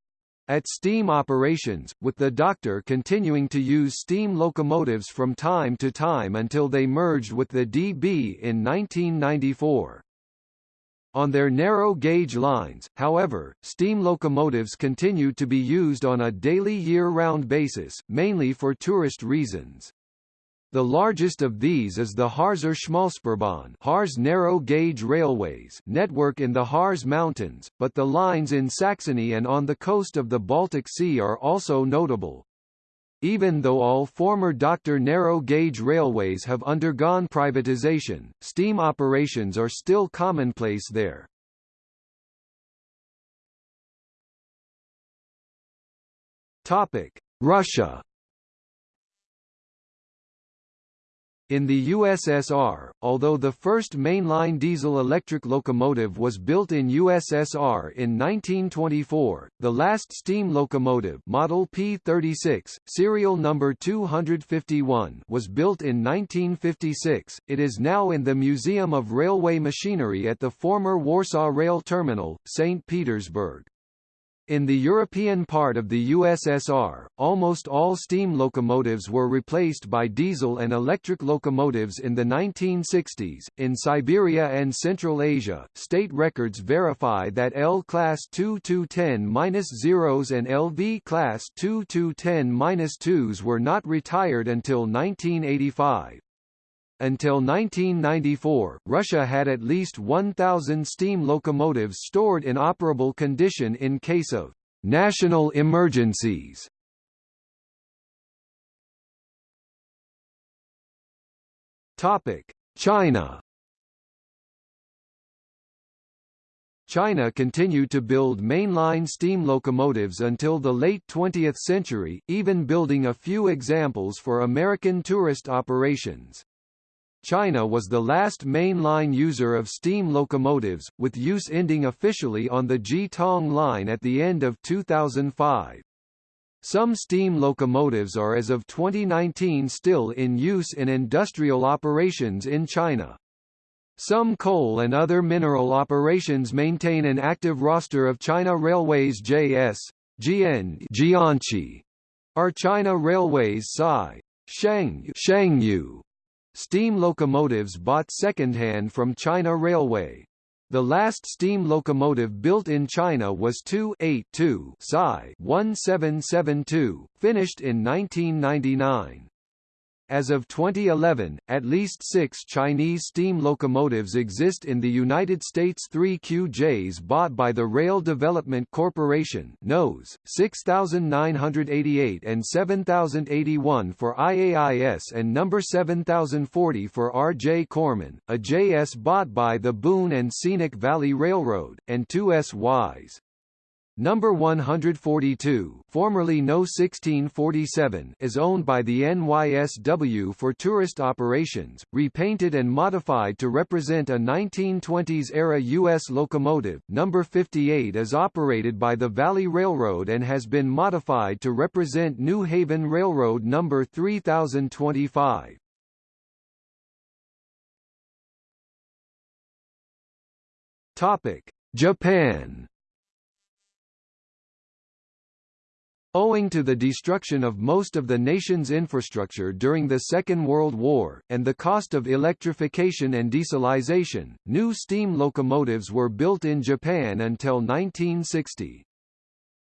Speaker 1: at steam operations, with the Doctor continuing to use steam locomotives from time to time until they merged with the DB in 1994. On their narrow gauge lines, however, steam locomotives continued to be used on a daily year-round basis, mainly for tourist reasons. The largest of these is the Harzer Schmalspurbahn Harz narrow gauge railways network in the Harz Mountains, but the lines in Saxony and on the coast of the Baltic Sea are also notable. Even though all former Doctor narrow gauge railways have undergone privatization, steam operations are still commonplace there. Russia In the USSR, although the first mainline diesel-electric locomotive was built in USSR in 1924, the last steam locomotive Model P36, serial number 251 was built in 1956. It is now in the Museum of Railway Machinery at the former Warsaw Rail Terminal, St. Petersburg. In the European part of the USSR, almost all steam locomotives were replaced by diesel and electric locomotives in the 1960s. In Siberia and Central Asia, state records verify that L class 2210-0s and LV class 2210-2s were not retired until 1985. Until 1994, Russia had at least 1,000 steam locomotives stored in operable condition in case of national emergencies. Topic: China China continued to build mainline steam locomotives until the late 20th century, even building a few examples for American tourist operations. China was the last mainline user of steam locomotives, with use ending officially on the Ji-Tong line at the end of 2005. Some steam locomotives are as of 2019 still in use in industrial operations in China. Some coal and other mineral operations maintain an active roster of China Railways JS, GN Jiangxi, are China Railways Sai, Sheng Shengyu, steam locomotives bought second-hand from China Railway. The last steam locomotive built in China was 2-8-2 1772, finished in 1999. As of 2011, at least six Chinese steam locomotives exist in the United States 3 QJs bought by the Rail Development Corporation NOS, 6988 and 7081 for IAIS and number 7040 for R.J. Corman, a JS bought by the Boone and Scenic Valley Railroad, and two SYs. Number 142, formerly No 1647, is owned by the NYSW for tourist operations, repainted and modified to represent a 1920s-era U.S. locomotive. Number 58 is operated by the Valley Railroad and has been modified to represent New Haven Railroad number 3025. Topic: Japan Owing to the destruction of most of the nation's infrastructure during the Second World War, and the cost of electrification and dieselization, new steam locomotives were built in Japan until 1960.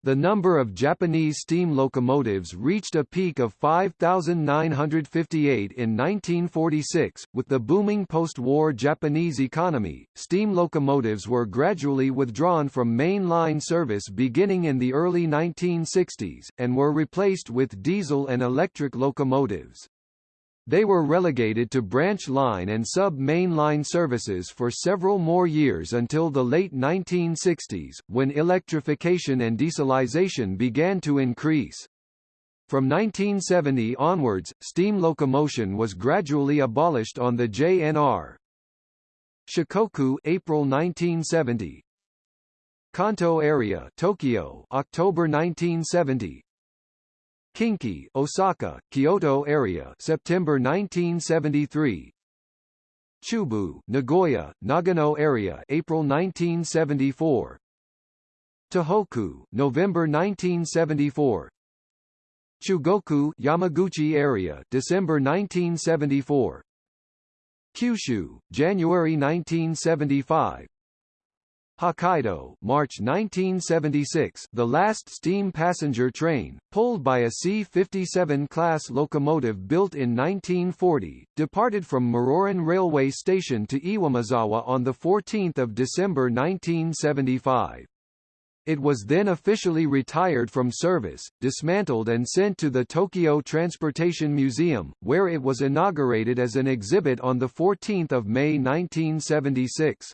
Speaker 1: The number of Japanese steam locomotives reached a peak of 5,958 in 1946. With the booming post-war Japanese economy, steam locomotives were gradually withdrawn from main-line service beginning in the early 1960s, and were replaced with diesel and electric locomotives. They were relegated to branch line and sub-main line services for several more years until the late 1960s, when electrification and dieselization began to increase. From 1970 onwards, steam locomotion was gradually abolished on the JNR. Shikoku April 1970 Kanto area Tokyo October 1970 Kinki, Osaka, Kyoto area, September 1973. Chubu, Nagoya, Nagano area, April 1974. Tohoku, November 1974. Chugoku, Yamaguchi area, December 1974. Kyushu, January 1975. Hokkaido, March 1976, the last steam passenger train, pulled by a C-57 class locomotive built in 1940, departed from Muroran Railway Station to Iwamizawa on 14 December 1975. It was then officially retired from service, dismantled and sent to the Tokyo Transportation Museum, where it was inaugurated as an exhibit on 14 May 1976.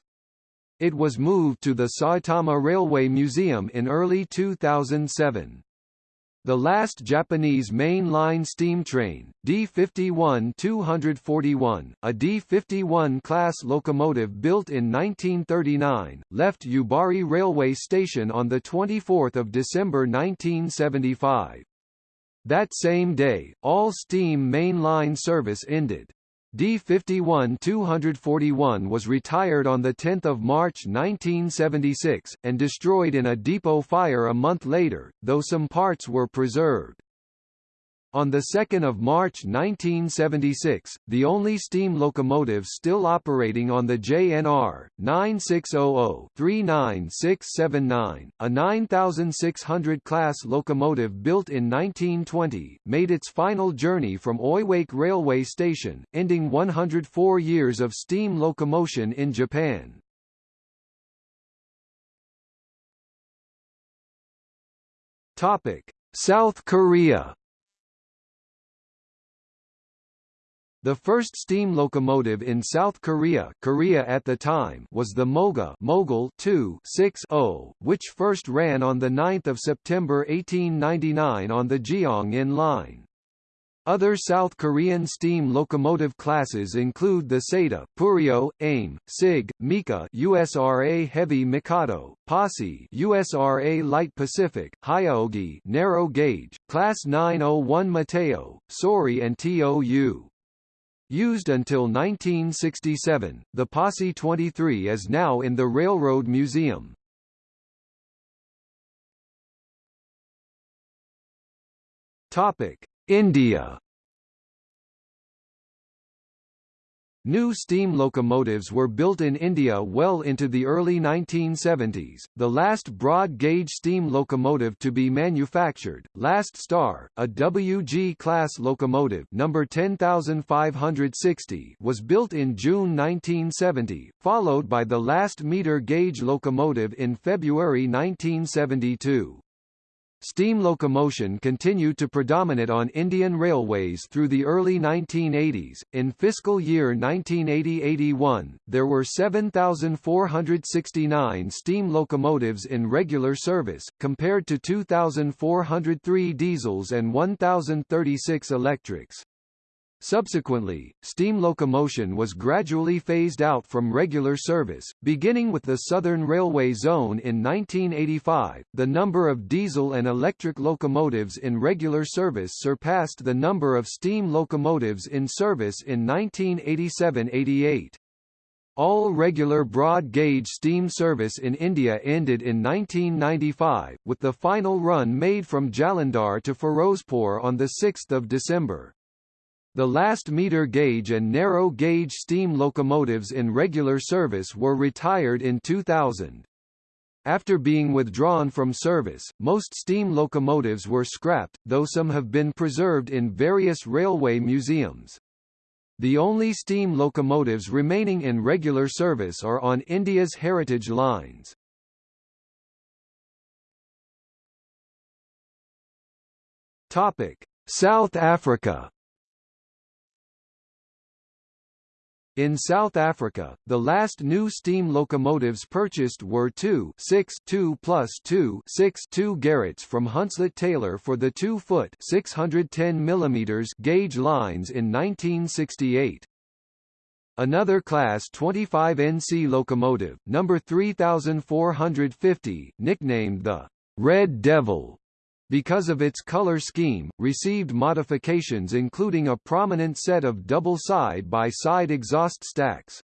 Speaker 1: It was moved to the Saitama Railway Museum in early 2007. The last Japanese main-line steam train, D51-241, a D51 class locomotive built in 1939, left Yubari Railway Station on 24 December 1975. That same day, all steam main-line service ended. D-51-241 was retired on 10 March 1976, and destroyed in a depot fire a month later, though some parts were preserved. On 2 March 1976, the only steam locomotive still operating on the JNR, 9600-39679, a 9600 class locomotive built in 1920, made its final journey from Oiwake Railway Station, ending 104 years of steam locomotion in Japan. South Korea The first steam locomotive in South Korea, Korea at the time was the Moga Mogul 2-6-0, which first ran on 9 September 1899 on the Gyeongin line. Other South Korean steam locomotive classes include the Sata, Purio, AIM, SIG, Mika USRA Heavy Mikado, Posse USRA Light Pacific, Hyogi Narrow Gauge, Class 901 Mateo, Sori and TOU. Used until 1967, the Posse 23 is now in the Railroad Museum. Topic: India New steam locomotives were built in India well into the early 1970s. The last broad gauge steam locomotive to be manufactured, Last Star, a WG class locomotive number 10560, was built in June 1970, followed by the last meter gauge locomotive in February 1972. Steam locomotion continued to predominate on Indian railways through the early 1980s. In fiscal year 1980-81, there were 7,469 steam locomotives in regular service, compared to 2,403 diesels and 1,036 electrics. Subsequently, steam locomotion was gradually phased out from regular service, beginning with the Southern Railway Zone in 1985. The number of diesel and electric locomotives in regular service surpassed the number of steam locomotives in service in 1987-88. All regular broad-gauge steam service in India ended in 1995, with the final run made from Jalandhar to Firozpur on 6 December. The last meter gauge and narrow gauge steam locomotives in regular service were retired in 2000. After being withdrawn from service, most steam locomotives were scrapped, though some have been preserved in various railway museums. The only steam locomotives remaining in regular service are on India's heritage lines. Topic: South Africa In South Africa, the last new steam locomotives purchased were two 6 2 plus 2 6 2 Garratts from Hunslet Taylor for the 2-foot 610 mm gauge lines in 1968. Another Class 25 NC locomotive, number 3450, nicknamed the Red Devil, because of its color scheme, received modifications including a prominent set of double side-by-side exhaust stacks.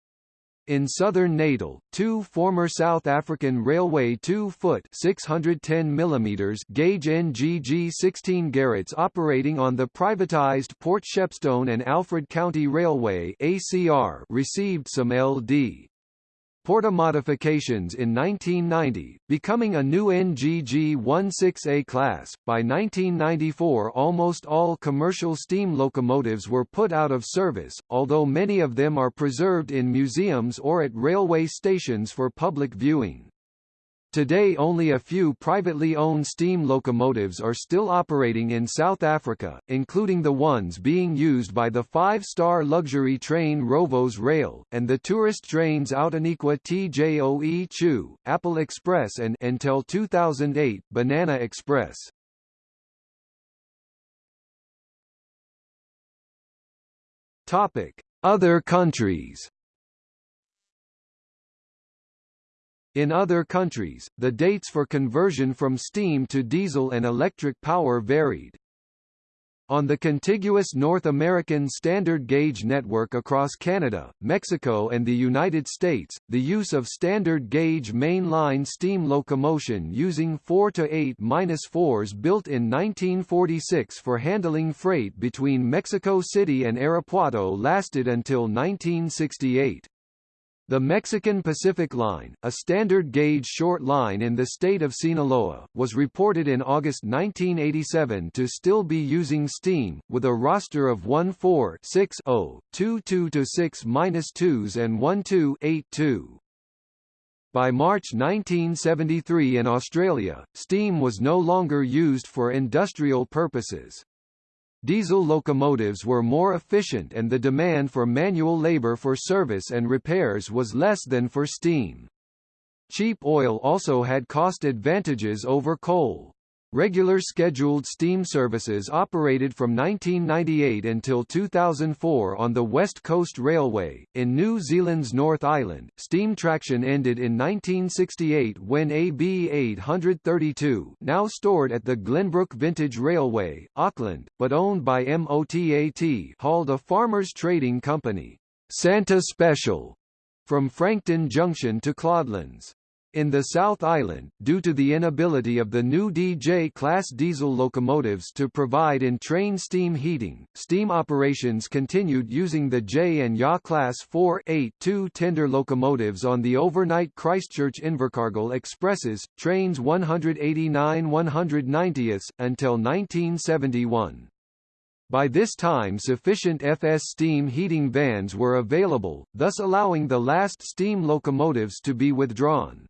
Speaker 1: In southern Natal, two former South African Railway 2-foot 610 mm gauge NGG 16 Garratts operating on the privatized Port Shepstone and Alfred County Railway ACR received some LD. Porta modifications in 1990, becoming a new NGG 16A class. By 1994 almost all commercial steam locomotives were put out of service, although many of them are preserved in museums or at railway stations for public viewing. Today only a few privately owned steam locomotives are still operating in South Africa, including the ones being used by the five-star luxury train Rovos Rail, and the tourist trains Outeniqua TJOE Chu, Apple Express and until 2008, Banana Express. Other countries In other countries, the dates for conversion from steam to diesel and electric power varied. On the contiguous North American standard gauge network across Canada, Mexico and the United States, the use of standard gauge mainline steam locomotion using 4 to 8-4s built in 1946 for handling freight between Mexico City and Irapuato lasted until 1968. The Mexican Pacific Line, a standard gauge short line in the state of Sinaloa, was reported in August 1987 to still be using steam, with a roster of 1-4-6-0, 2-2-6-2s and 1-2-8-2. By March 1973 in Australia, steam was no longer used for industrial purposes. Diesel locomotives were more efficient and the demand for manual labor for service and repairs was less than for steam. Cheap oil also had cost advantages over coal. Regular scheduled steam services operated from 1998 until 2004 on the West Coast Railway. In New Zealand's North Island, steam traction ended in 1968 when AB 832, now stored at the Glenbrook Vintage Railway, Auckland, but owned by MOTAT, hauled a farmers' trading company, Santa Special, from Frankton Junction to Claudelands. In the South Island, due to the inability of the new DJ-class diesel locomotives to provide in-train steam heating, steam operations continued using the J and YA class 4-8-2 tender locomotives on the overnight Christchurch Invercargill expresses, trains 189-190 until 1971. By this time sufficient FS steam heating vans were available, thus allowing the last steam locomotives to be withdrawn.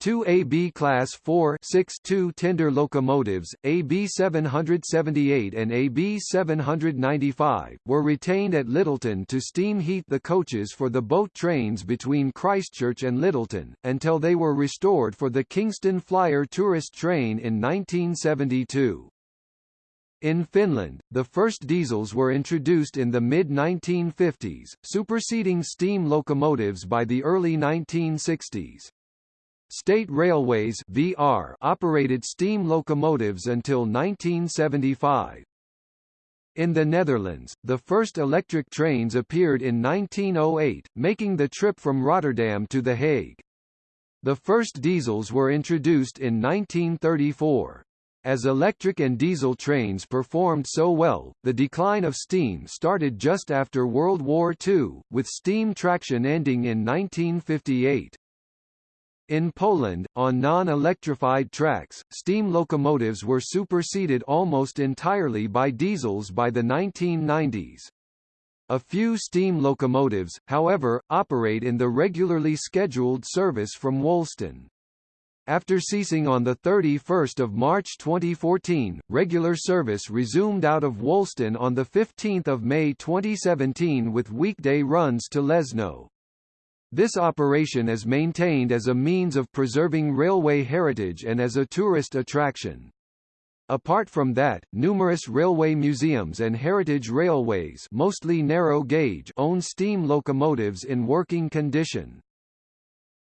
Speaker 1: Two AB Class 4 6-2 tender locomotives, AB 778 and AB 795, were retained at Lyttelton to steam heat the coaches for the boat trains between Christchurch and Lyttelton, until they were restored for the Kingston Flyer tourist train in 1972. In Finland, the first diesels were introduced in the mid-1950s, superseding steam locomotives by the early 1960s. State Railways VR operated steam locomotives until 1975. In the Netherlands, the first electric trains appeared in 1908, making the trip from Rotterdam to The Hague. The first diesels were introduced in 1934. As electric and diesel trains performed so well, the decline of steam started just after World War II, with steam traction ending in 1958. In Poland, on non-electrified tracks, steam locomotives were superseded almost entirely by diesels by the 1990s. A few steam locomotives, however, operate in the regularly scheduled service from Wolsztyn. After ceasing on 31 March 2014, regular service resumed out of Wolsztyn on 15 May 2017 with weekday runs to Leszno. This operation is maintained as a means of preserving railway heritage and as a tourist attraction. Apart from that, numerous railway museums and heritage railways mostly narrow gauge own steam locomotives in working condition.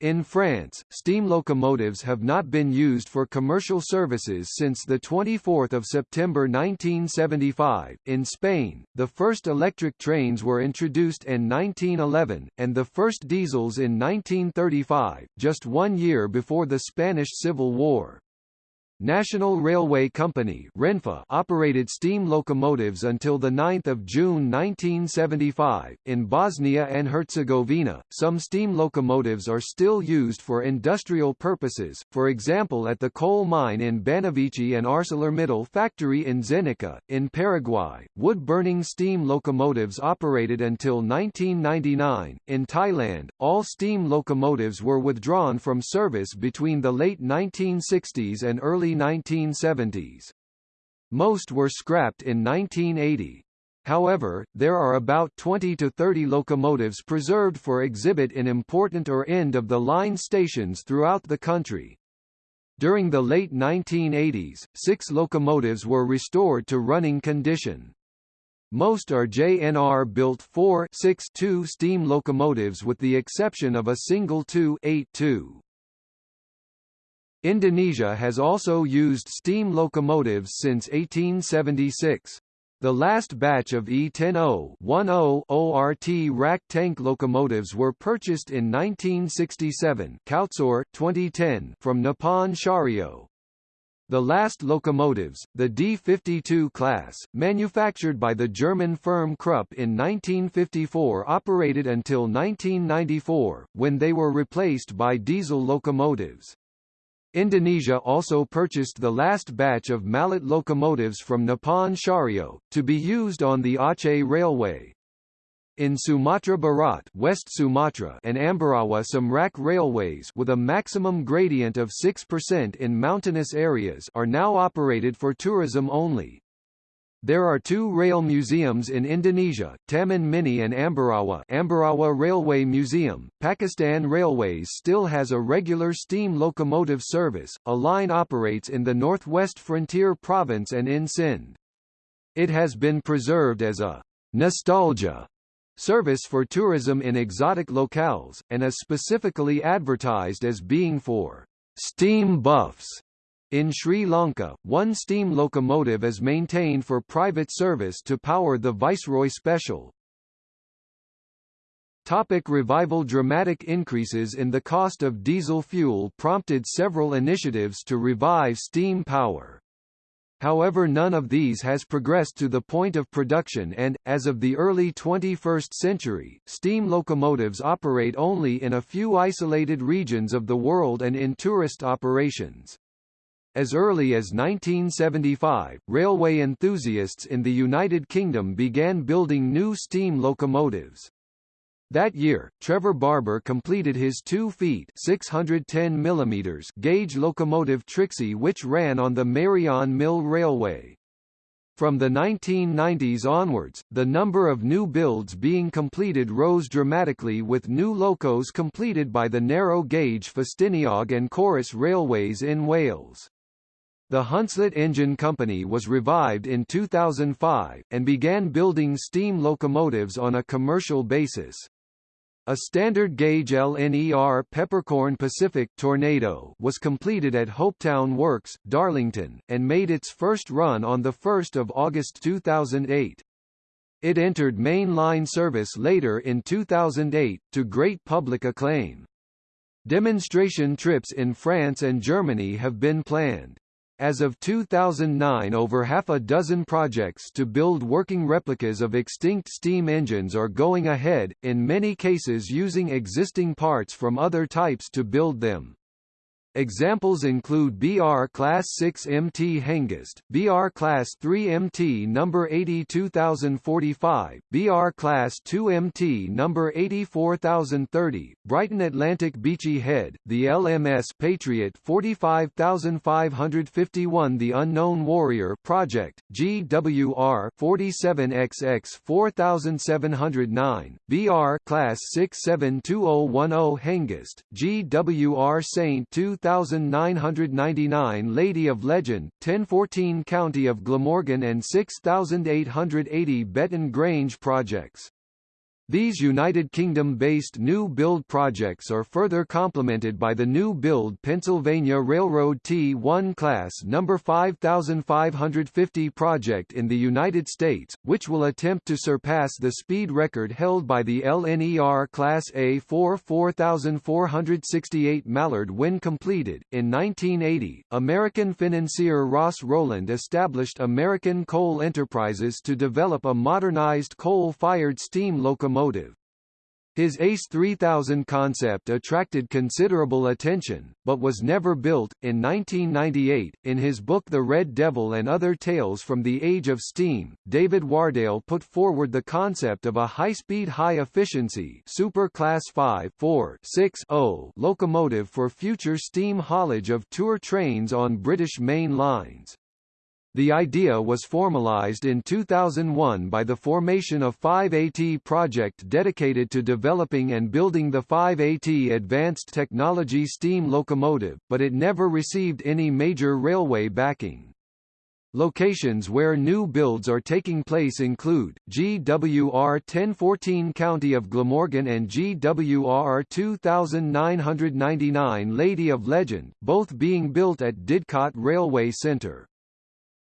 Speaker 1: In France, steam locomotives have not been used for commercial services since 24 September 1975. In Spain, the first electric trains were introduced in 1911, and the first diesels in 1935, just one year before the Spanish Civil War. National Railway Company Renfe operated steam locomotives until 9 June 1975. In Bosnia and Herzegovina, some steam locomotives are still used for industrial purposes, for example at the coal mine in Banovici and ArcelorMittal factory in Zenica. In Paraguay, wood-burning steam locomotives operated until 1999. In Thailand, all steam locomotives were withdrawn from service between the late 1960s and early early 1970s. Most were scrapped in 1980. However, there are about 20 to 30 locomotives preserved for exhibit in important or end-of-the-line stations throughout the country. During the late 1980s, six locomotives were restored to running condition. Most are JNR-built 4-6-2 steam locomotives with the exception of a single 2-8-2. Indonesia has also used steam locomotives since 1876. The last batch of E10-0 ORT rack tank locomotives were purchased in 1967 Kautzor, 2010 from Nippon Sharyo. The last locomotives, the D52 class, manufactured by the German firm Krupp in 1954 operated until 1994, when they were replaced by diesel locomotives. Indonesia also purchased the last batch of mallet locomotives from Nippon Sharyo, to be used on the Aceh Railway. In Sumatra Barat West Sumatra and Ambarawa some rack railways with a maximum gradient of 6% in mountainous areas are now operated for tourism only. There are two rail museums in Indonesia, Taman Mini and Ambarawa Ambarawa Railway Museum. Pakistan Railways still has a regular steam locomotive service, a line operates in the northwest frontier province and in Sindh. It has been preserved as a nostalgia service for tourism in exotic locales, and is specifically advertised as being for steam buffs in Sri Lanka, one steam locomotive is maintained for private service to power the Viceroy Special. Topic revival Dramatic increases in the cost of diesel fuel prompted several initiatives to revive steam power. However none of these has progressed to the point of production and, as of the early 21st century, steam locomotives operate only in a few isolated regions of the world and in tourist operations. As early as 1975, railway enthusiasts in the United Kingdom began building new steam locomotives. That year, Trevor Barber completed his 2 feet 610 mm gauge locomotive Trixie which ran on the Meirion Mill Railway. From the 1990s onwards, the number of new builds being completed rose dramatically with new locos completed by the narrow-gauge Festiniog and Corris Railways in Wales. The Hunslet Engine Company was revived in 2005, and began building steam locomotives on a commercial basis. A standard gauge LNER Peppercorn Pacific Tornado was completed at Hopetown Works, Darlington, and made its first run on 1 August 2008. It entered main line service later in 2008, to great public acclaim. Demonstration trips in France and Germany have been planned. As of 2009 over half a dozen projects to build working replicas of extinct steam engines are going ahead, in many cases using existing parts from other types to build them. Examples include BR Class 6 MT Hengist, BR Class 3 MT number 82045, BR Class 2 MT number 84030, Brighton Atlantic Beachy Head, the LMS Patriot 45551 The Unknown Warrior Project, GWR 47XX 4709, BR Class 672010 Hengist, GWR Saint 2000 6999 Lady of Legend, 1014 County of Glamorgan and 6880 Betton Grange projects. These United Kingdom-based new build projects are further complemented by the new build Pennsylvania Railroad T1 class No. 5550 project in the United States, which will attempt to surpass the speed record held by the LNER Class A4 4468 Mallard when completed. In 1980, American financier Ross Rowland established American Coal Enterprises to develop a modernized coal-fired steam locomotive automotive. His ACE 3000 concept attracted considerable attention, but was never built. In 1998, in his book The Red Devil and Other Tales from the Age of Steam, David Wardale put forward the concept of a high-speed high-efficiency Super Class 5 4 6 0 locomotive for future steam haulage of tour trains on British main lines. The idea was formalized in 2001 by the formation of 5AT project dedicated to developing and building the 5AT advanced technology steam locomotive, but it never received any major railway backing. Locations where new builds are taking place include, GWR 1014 County of Glamorgan and GWR 2999 Lady of Legend, both being built at Didcot Railway Centre.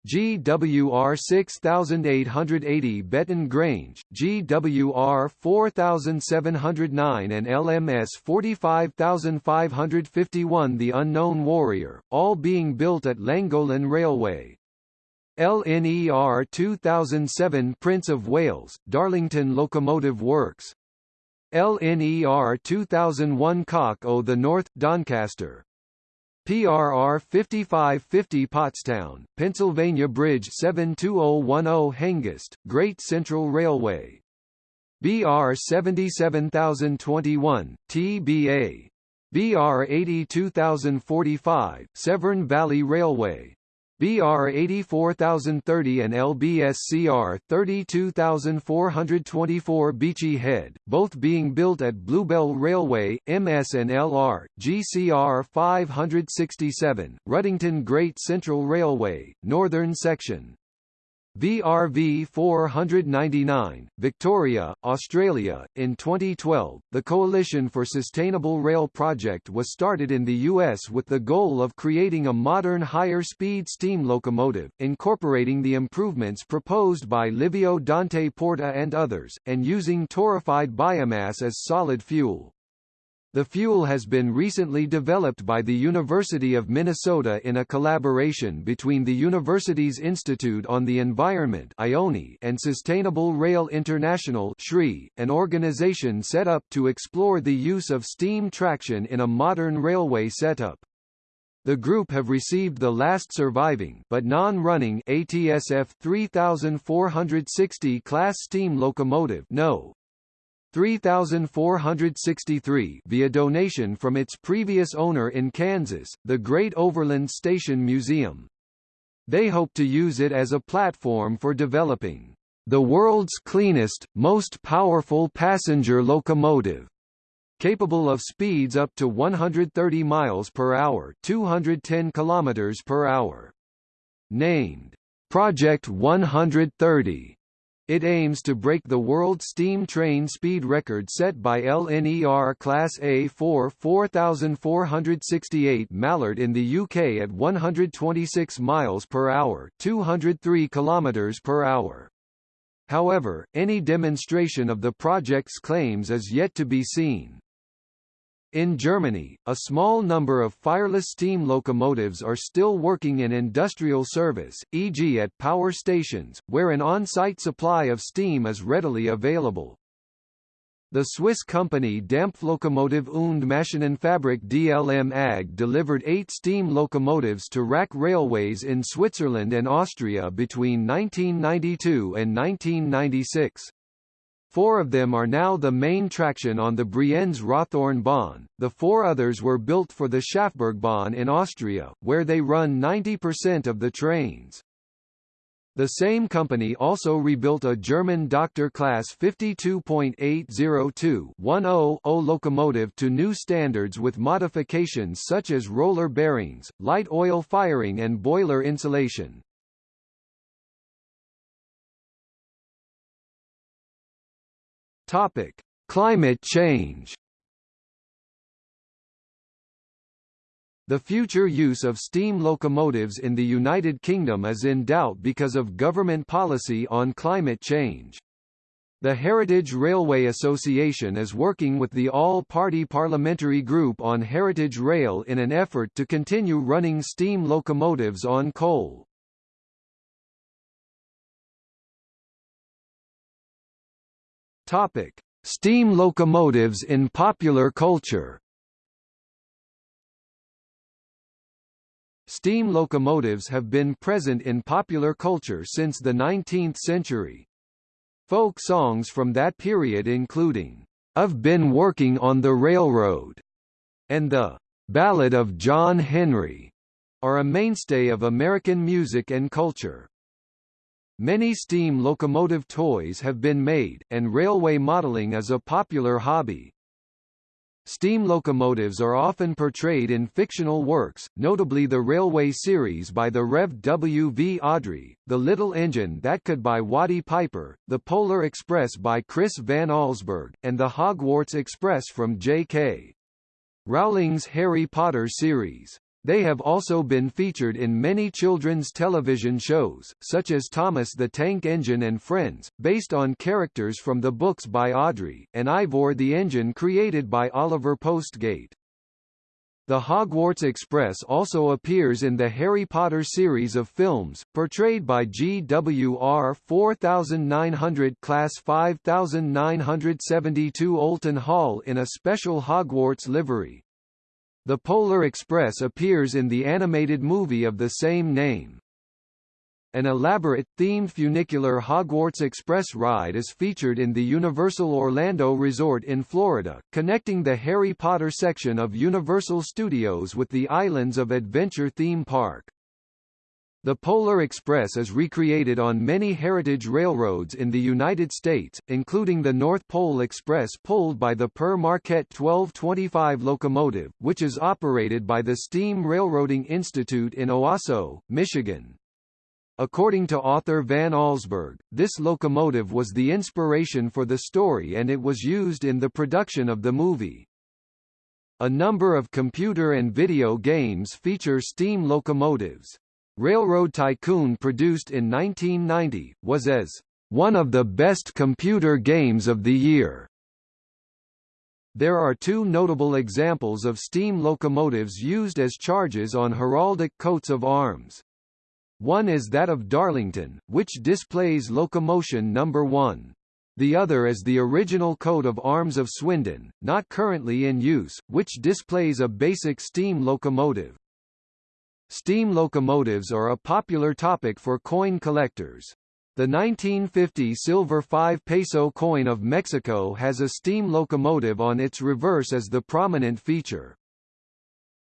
Speaker 1: GWR 6880 Betton Grange, GWR 4709 and LMS 45551 The Unknown Warrior, all being built at Llangollen Railway. LNER 2007 Prince of Wales, Darlington Locomotive Works. LNER 2001 Cock O' the North, Doncaster. PRR 5550 Pottstown, Pennsylvania Bridge 72010 Hengist, Great Central Railway. BR 77021, TBA. BR 82045, Severn Valley Railway. BR 84030 and LBSCR 32424 Beachy Head, both being built at Bluebell Railway, MS and LR, GCR 567, Ruddington Great Central Railway, Northern Section. VRV 499, Victoria, Australia. In 2012, the Coalition for Sustainable Rail project was started in the U.S. with the goal of creating a modern higher speed steam locomotive, incorporating the improvements proposed by Livio Dante Porta and others, and using torrefied biomass as solid fuel. The fuel has been recently developed by the University of Minnesota in a collaboration between the university's Institute on the Environment and Sustainable Rail International an organization set up to explore the use of steam traction in a modern railway setup. The group have received the last surviving but non-running ATSF 3460 class steam locomotive no. 3463 via donation from its previous owner in Kansas, the Great Overland Station Museum. They hope to use it as a platform for developing the world's cleanest, most powerful passenger locomotive capable of speeds up to 130 miles per hour, 210 kilometers per hour. Named Project 130 it aims to break the world steam train speed record set by LNER Class A4 4468 Mallard in the UK at 126 miles per hour, 203 kilometers per hour. However, any demonstration of the project's claims is yet to be seen. In Germany, a small number of fireless steam locomotives are still working in industrial service, e.g. at power stations, where an on-site supply of steam is readily available. The Swiss company Dampflokomotive und Maschinenfabrik DLM AG delivered eight steam locomotives to rack Railways in Switzerland and Austria between 1992 and 1996. Four of them are now the main traction on the Brienz Rothorn Bahn, the four others were built for the Schafbergbahn in Austria, where they run 90% of the trains. The same company also rebuilt a German Doctor Class 52.802-10 locomotive to new standards with modifications such as roller bearings, light oil firing and boiler insulation. Topic: Climate change. The future use of steam locomotives in the United Kingdom is in doubt because of government policy on climate change. The Heritage Railway Association is working with the All-Party Parliamentary Group on Heritage Rail in an effort to continue running steam locomotives on coal. Topic: Steam locomotives in popular culture. Steam locomotives have been present in popular culture since the 19th century. Folk songs from that period including, "'I've Been Working on the Railroad' and the "'Ballad of John Henry' are a mainstay of American music and culture. Many steam locomotive toys have been made, and railway modeling is a popular hobby. Steam locomotives are often portrayed in fictional works, notably the Railway series by the Rev. W. V. Awdry, The Little Engine That Could by Watty Piper, The Polar Express by Chris Van Allsburg, and The Hogwarts Express from J.K. Rowling's Harry Potter series. They have also been featured in many children's television shows, such as Thomas the Tank Engine and Friends, based on characters from the books by Awdry, and Ivor the Engine created by Oliver Postgate. The Hogwarts Express also appears in the Harry Potter series of films, portrayed by GWR 4900 Class 5972 Olton Hall in a special Hogwarts livery. The Polar Express appears in the animated movie of the same name. An elaborate, themed funicular Hogwarts Express ride is featured in the Universal Orlando Resort in Florida, connecting the Harry Potter section of Universal Studios with the Islands of Adventure theme park. The Polar Express is recreated on many heritage railroads in the United States, including the North Pole Express pulled by the Pere Marquette 1225 locomotive, which is operated by the Steam Railroading Institute in Owosso, Michigan. According to author Van Allsburg, this locomotive was the inspiration for the story and it was used in the production of the movie. A number of computer and video games feature steam locomotives. Railroad Tycoon produced in 1990, was as one of the best computer games of the year. There are two notable examples of steam locomotives used as charges on heraldic coats of arms. One is that of Darlington, which displays locomotion number 1. The other is the original coat of arms of Swindon, not currently in use, which displays a basic steam locomotive. Steam locomotives are a popular topic for coin collectors. The 1950 silver 5 peso coin of Mexico has a steam locomotive on its reverse as the prominent feature.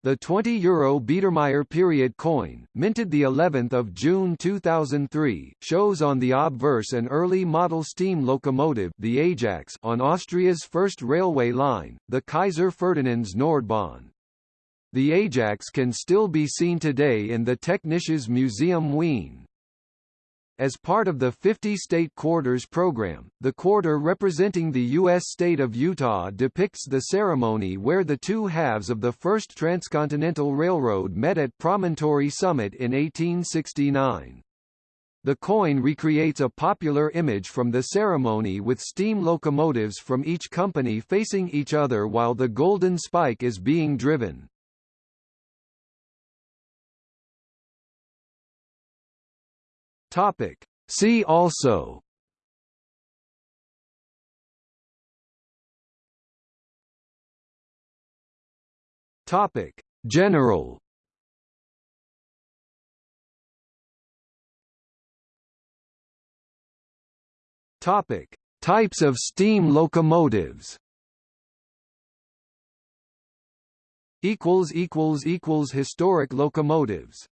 Speaker 1: The 20 euro Biedermeier period coin, minted the 11th of June 2003, shows on the obverse an early model steam locomotive, the Ajax, on Austria's first railway line, the Kaiser Ferdinands Nordbahn. The Ajax can still be seen today in the Technisches Museum Wien. As part of the 50 State Quarters program, the quarter representing the U.S. state of Utah depicts the ceremony where the two halves of the first transcontinental railroad met at Promontory Summit in 1869. The coin recreates a popular image from the ceremony with steam locomotives from each company facing each other while the golden spike is being driven. Topic. See also Topic. General Topic: Types of steam locomotives. Equals equals equals historic locomotives.